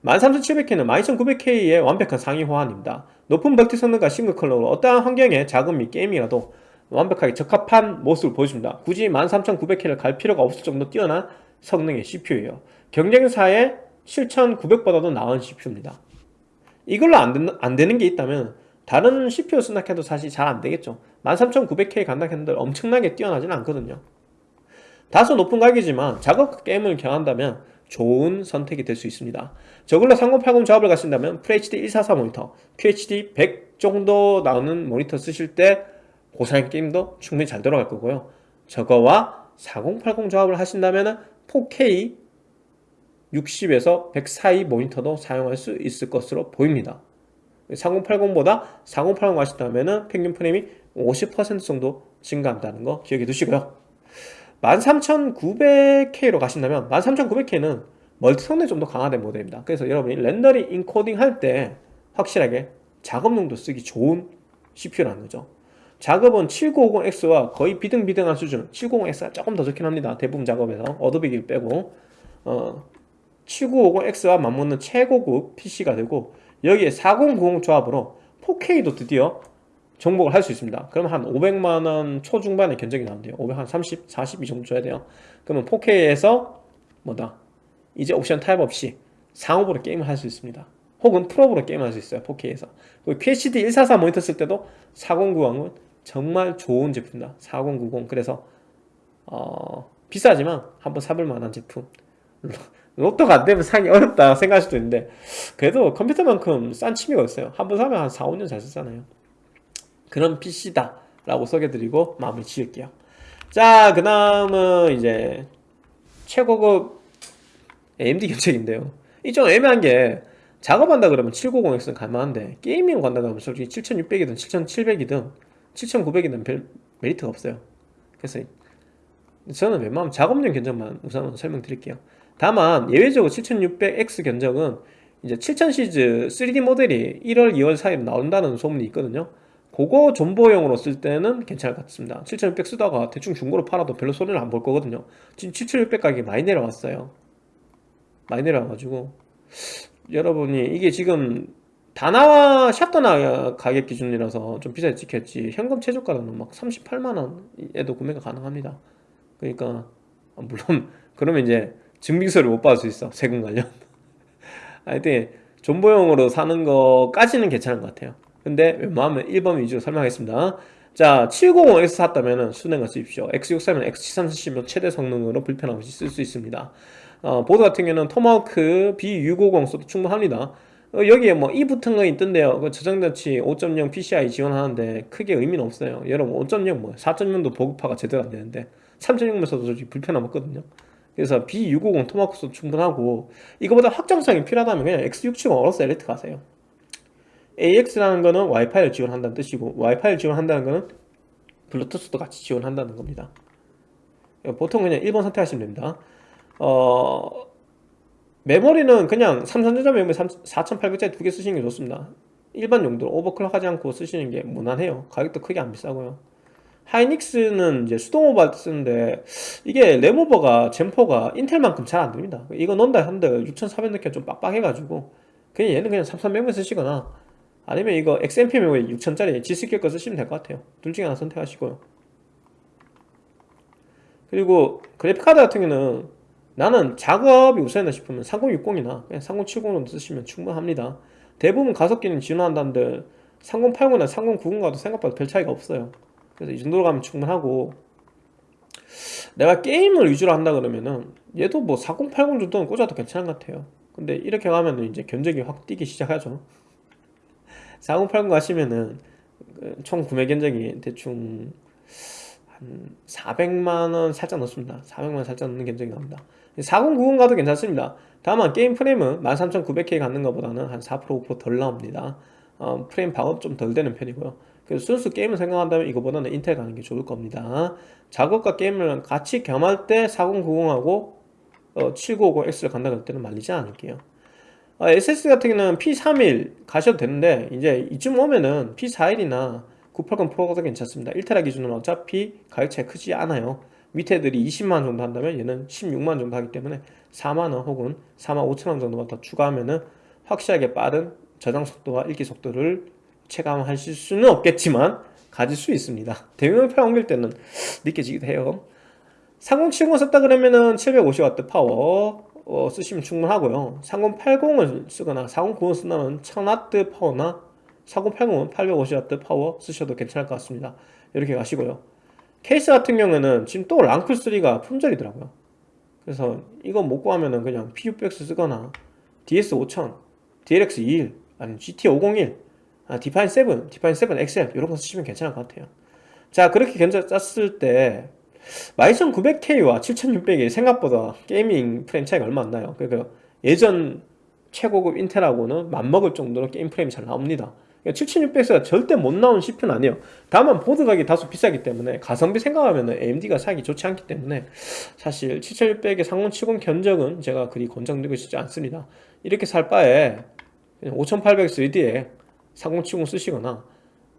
13700K는 12900K의 완벽한 상위 호환입니다. 높은 멀티 성능과 싱글 컬러로 어떠한 환경에 작업 및 게임이라도 완벽하게 적합한 모습을 보여줍니다. 굳이 13900K를 갈 필요가 없을 정도 뛰어난 성능의 CPU예요. 경쟁사의 7900보다도 나은 CPU입니다. 이걸로 안, 된, 안 되는 게 있다면 다른 CPU 생각해도 사실 잘 안 되겠죠. 13900K 간다 했는데 엄청나게 뛰어나진 않거든요. 다소 높은 가격이지만 작업 게임을 경한다면 좋은 선택이 될 수 있습니다. 저걸로 3080 조합을 가신다면 FHD 144 모니터 QHD 100 정도 나오는 모니터 쓰실 때 고사양 게임도 충분히 잘 돌아갈 거고요. 저거와 4080 조합을 하신다면 4K 60에서 100 사이 모니터도 사용할 수 있을 것으로 보입니다. 3080보다 4080 하신다면 평균 프레임이 50% 정도 증가한다는 거 기억해 두시고요 13900K로 가신다면 13900K는 멀티 성능이 좀 더 강화된 모델입니다. 그래서 여러분이 렌더링 인코딩 할 때 확실하게 작업용도 쓰기 좋은 CPU라는 거죠. 작업은 7950X와 거의 비등비등한 수준 790X가 조금 더 좋긴 합니다. 대부분 작업에서 어도비기를 빼고. 어, 7950X와 맞먹는 최고급 PC가 되고 여기에 4090 조합으로 4K도 드디어 정복을 할 수 있습니다. 그럼 한 500만원 초중반의 견적이 나온대요. 500, 한 30, 40 이 정도 줘야 돼요. 그러면 4K에서 뭐다? 이제 옵션 타입 없이 상업으로 게임을 할 수 있습니다. 혹은 프로브로 게임할 수 있어요 4K에서. 그리고 QHD 144 모니터 쓸 때도 4090은 정말 좋은 제품이다. 4090 그래서 어, 비싸지만 한번 사볼 만한 제품. (laughs) 로또가 안되면 사기 어렵다 생각할 수도 있는데 그래도 컴퓨터만큼 싼 취미가 있어요. 한번 사면 한 4, 5년 잘 쓰잖아요 그런 PC다 라고 소개드리고 마무리 지을게요. 자그 다음은 이제 최고급 AMD 견적인데요. 이 좀 애매한 게 작업한다 그러면 790X는 갈만한데 게이밍 간다 그러면 솔직히 7600이든 7700이든 7900이든 별 메리트가 없어요. 그래서 저는 웬만하면 작업용 견적만 우선 설명드릴게요. 다만 예외적으로 7600X 견적은 이제 7000 시즈 3D 모델이 1월 2월 사이에 나온다는 소문이 있거든요 그거 존버용으로 쓸 때는 괜찮을 것 같습니다. 7600 쓰다가 대충 중고로 팔아도 별로 손해를 안 볼 거거든요. 지금 7600 가격이 많이 내려왔어요. 많이 내려와가지고. 여러분이 이게 지금 다나와 샷더나 가격 기준이라서 좀 비싸게 찍혔지. 현금 최저가로는 막 38만원에도 구매가 가능합니다. 그러니까 아, 물론 (laughs) 그러면 이제 증빙서를 못 받을 수 있어. 세금 관련. (laughs) 하여튼 존버용으로 사는 거까지는 괜찮은 것 같아요 근데 웬만하면 1번 위주로 설명하겠습니다. 자 750X 샀다면 순행을 쓰십시오. X63면 X73 쓰시면 최대 성능으로 불편 없이 쓸 수 있습니다. 어, 보드 같은 경우는 토마호크 B650 써도 충분합니다. 어, 여기에 뭐이 붙은 거 있던데요. 그 저장장치 5.0 PCI 지원하는데 크게 의미는 없어요. 여러분 5.0 뭐 4.0도 보급화가 제대로 안 되는데 3.0면 써도 솔직히 불편함 없거든요. 그래서 B650 토마호크 써도 충분하고 이거보다 확장성이 필요하다면 그냥 X670 어로스 엘리트 가세요 AX라는 거는 와이파이를 지원한다는 뜻이고 와이파이를 지원한다는 거는 블루투스도 같이 지원한다는 겁니다. 보통 그냥 1번 선택하시면 됩니다. 어, 메모리는 그냥 삼성전자 메모리 4800짜리 두 개 쓰시는 게 좋습니다. 일반 용도로 오버클럭 하지 않고 쓰시는 게 무난해요. 가격도 크게 안 비싸고요. 하이닉스는 이제 수동 오버 쓰는데 이게 램오버가 젠포가 인텔만큼 잘 안됩니다. 이거 넣는다 한들 6400 넣기가 좀 빡빡해가지고 그냥 얘는 그냥 3300만 쓰시거나 아니면 이거 XMP 메모리 6000짜리 G스킬 거 쓰시면 될 것 같아요. 둘 중에 하나 선택하시고요. 그리고 그래픽카드 같은 경우는 나는 작업이 우선이다 싶으면 3060이나 그냥 3070로 쓰시면 충분합니다. 대부분 가속기는 지원한다는데 3080이나 3090과도 생각보다 별 차이가 없어요. 그래서 이 정도로 가면 충분하고. 내가 게임을 위주로 한다 그러면은 얘도 뭐 4080 정도는 꽂아도 괜찮은 것 같아요. 근데 이렇게 가면 이제 견적이 확 뛰기 시작하죠 4080 가시면은 그총 구매 견적이 대충 한 400만원 살짝 넣습니다. 400만원 살짝 넣는 견적이 나옵니다. 4090 가도 괜찮습니다. 다만 게임 프레임은 13900K 갖는 것보다는 한 4% 5%덜 나옵니다. 어, 프레임 방어도 좀덜 되는 편이고요. 그래서 순수 게임을 생각한다면 이거보다는 인텔 가는 게 좋을 겁니다. 작업과 게임을 같이 겸할 때 4090하고 어, 7950X를 간다 그럴 때는 말리지 않을게요. 어, SS 같은 경우는 P31 가셔도 되는데 이제 이쯤 오면은 P41이나 980 프로가 괜찮습니다. 1테라 기준으로 어차피 가격 차이 크지 않아요. 밑에 들이 20만원 정도 한다면 얘는 16만원 정도 하기 때문에 4만원 혹은 4만 5천원 정도만 더 추가하면은 확실하게 빠른 저장 속도와 읽기 속도를 체감하실 수는 없겠지만 가질 수 있습니다. 대용량파 옮길 때는 느껴지기도 해요. 3070 썼다 그러면은 750W 파워 어, 쓰시면 충분하고요. 3080을 쓰거나 4090을 쓴다면 1000W 파워나 4080은 850W 파워 쓰셔도 괜찮을 것 같습니다. 이렇게 가시고요. 케이스 같은 경우에는 지금 또 랜쿨3가 품절이더라고요. 그래서 이거 못 구하면은 그냥 PUBX 쓰거나 DS5000, DLX21 아니면 GT501 아, 디파인 7, 디파인 7 XL 이런 거 쓰시면 괜찮을 것 같아요. 자 그렇게 견적 짰을 때 12900K와 7600이 생각보다 gaming 프레임 차이가 얼마 안 나요. 그러니까 예전 최고급 인텔하고는 맞먹을 정도로 게임 프레임이 잘 나옵니다. 7600X가 절대 못 나온 CPU는 아니에요. 다만 보드 가격이 다소 비싸기 때문에 가성비 생각하면 AMD가 사기 좋지 않기 때문에 사실 7600의 상온70 견적은 제가 그리 권장드리고 싶지 않습니다. 이렇게 살 바에 5800 3D에 3070 쓰시거나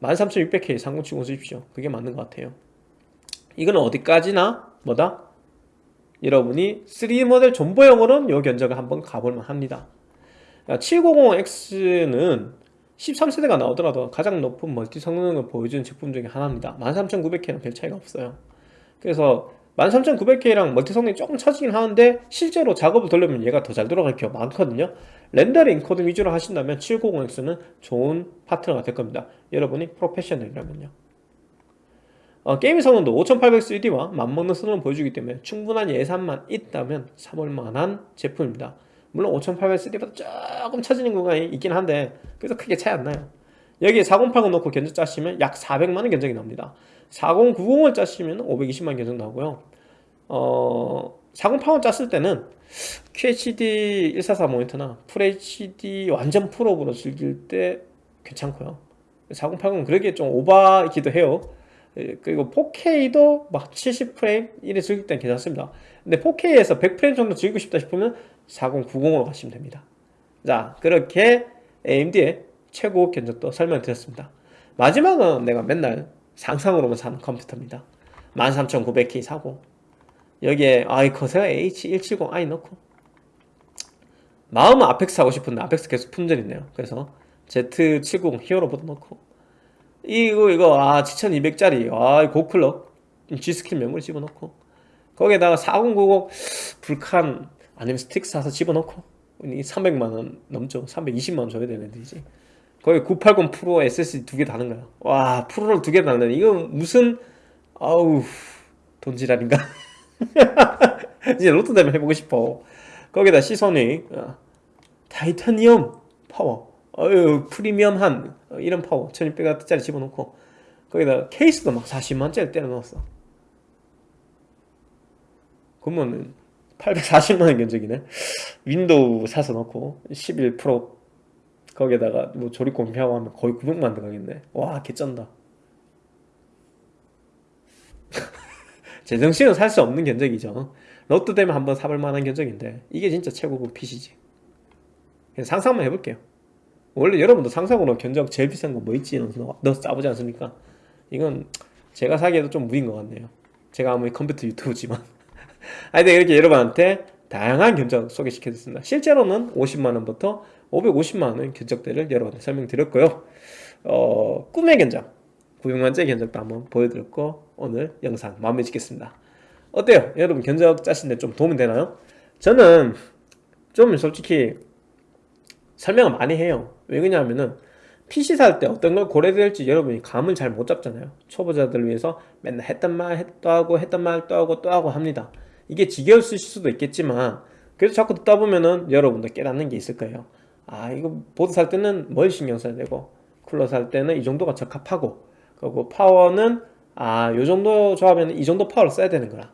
13600K 3070 쓰십시오. 그게 맞는 것 같아요 이거는 어디까지나 뭐다? 여러분이 3D 모델 존버용으로는 이 견적을 한번 가볼만 합니다. 750X는 13세대가 나오더라도 가장 높은 멀티 성능을 보여주는 제품 중에 하나입니다. 13900K랑 별 차이가 없어요. 그래서 13900K랑 멀티 성능이 조금 처지긴 하는데 실제로 작업을 돌리면 얘가 더 잘 돌아갈 경우가 많거든요. 렌더링 인코드 위주로 하신다면 790X는 좋은 파트너가 될 겁니다. 여러분이 프로페셔널이라면요 어, 게임 성능도 5800 3D와 맞먹는 성능을 보여주기 때문에 충분한 예산만 있다면 사볼 만한 제품입니다. 물론 5800 3D보다 조금 처지는 구간이 있긴 한데 그래서 크게 차이 안 나요. 여기에 4080 넣고 견적 짜시면 약 400만원 견적이 나옵니다. 4090을 짜시면 520만원 견적 나오고요. 어, 4080 짰을 때는 QHD 144 모니터나 FHD 완전 풀업으로 즐길 때 괜찮고요. 4080은 그러기에 좀 오바이기도 해요. 예, 그리고 4K도 막 70프레임 이래 즐길 땐 괜찮습니다. 근데 4K에서 100프레임 정도 즐기고 싶다 싶으면 4090으로 가시면 됩니다. 자 그렇게 AMD의 최고 견적도 설명드렸습니다. 마지막은 내가 맨날 상상으로만 사는 컴퓨터입니다. 13900K 사고. 여기에 아이 커세어 H170i 넣고. 마음은 아펙스 하고 싶은데 아펙스 계속 품절이네요. 그래서 Z70 히어로보드 넣고 이거 이거 아 7200짜리. 아 고클럭 G스킬 메모리 집어넣고. 거기에다가 4090 불칸 아니면 스트릭스 사서 집어넣고. 300만원 넘죠. 320만원 줘야 되는데 이제 거기 980 프로 SSD 두 개 다는 거야. 와 프로를 두 개 다는 이거 무슨 아우 돈지랄인가? (laughs) 이제 로또 되면 해보고 싶어. 거기다 시소닉 어, 타이타니엄 파워 어유 프리미엄한 어, 이런 파워 1200W짜리 집어넣고 거기다 케이스도 막 40만원짜리 때려 넣었어. 그러면은 840만원 견적이네. 윈도우 사서 넣고 11 프로 거기에다가 뭐 조립 공임비하고 하면 거의 900만원 들어가겠네. 와 개쩐다. (laughs) 제정신은 살 수 없는 견적이죠. 로또 되면 한번 사볼 만한 견적인데 이게 진짜 최고급 PC지. 그냥 상상만 해볼게요 원래 여러분도 상상으로 견적 제일 비싼 거 뭐 있지? 넣어서 짜보지 않습니까? 이건 제가 사기에도 좀 무인 것 같네요. 제가 아무리 컴퓨터 유튜브지만. (laughs) 하여튼 이렇게 여러분한테 다양한 견적 소개시켜드렸습니다. 실제로는 50만원부터 550만원 견적대를 여러분한테 설명드렸고요. 어, 꿈의 견적 구용만짜리 견적도 한번 보여드렸고 오늘 영상 마무리 짓겠습니다. 어때요? 여러분 견적 짜시는데 좀 도움이 되나요? 저는 좀 솔직히 설명을 많이 해요 왜 그러냐면은 PC 살 때 어떤 걸 고려해야 될지 여러분이 감을 잘 못 잡잖아요. 초보자들을 위해서 맨날 했던 말 또 하고 했던 말 또 하고 또 하고 합니다. 이게 지겨우실 수도 있겠지만 그래서 자꾸 듣다 보면은 여러분도 깨닫는 게 있을 거예요. 아 이거 보드 살 때는 뭘 신경 써야 되고 쿨러 살 때는 이 정도가 적합하고 그리고 파워는 아 요 정도 조합에는 이 정도 파워를 써야 되는 거라.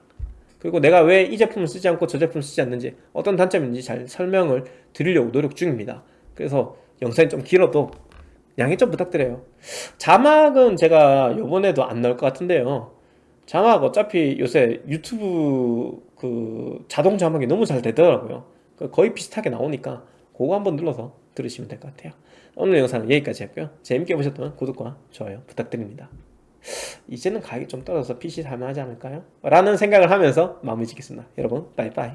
그리고 내가 왜 이 제품을 쓰지 않고 저 제품을 쓰지 않는지 어떤 단점이 있는지 잘 설명을 드리려고 노력 중입니다. 그래서 영상이 좀 길어도 양해 좀 부탁드려요. 자막은 제가 요번에도 안 나올 것 같은데요. 자막 어차피 요새 유튜브 그 자동 자막이 너무 잘 되더라고요. 그 거의 비슷하게 나오니까 그거 한번 눌러서 들으시면 될 것 같아요. 오늘 영상은 여기까지 했고요. 재밌게 보셨다면 구독과 좋아요 부탁드립니다. 이제는 가격이 좀 떨어져서 PC 살만하지 않을까요? 라는 생각을 하면서 마무리 짓겠습니다. 여러분 빠이빠이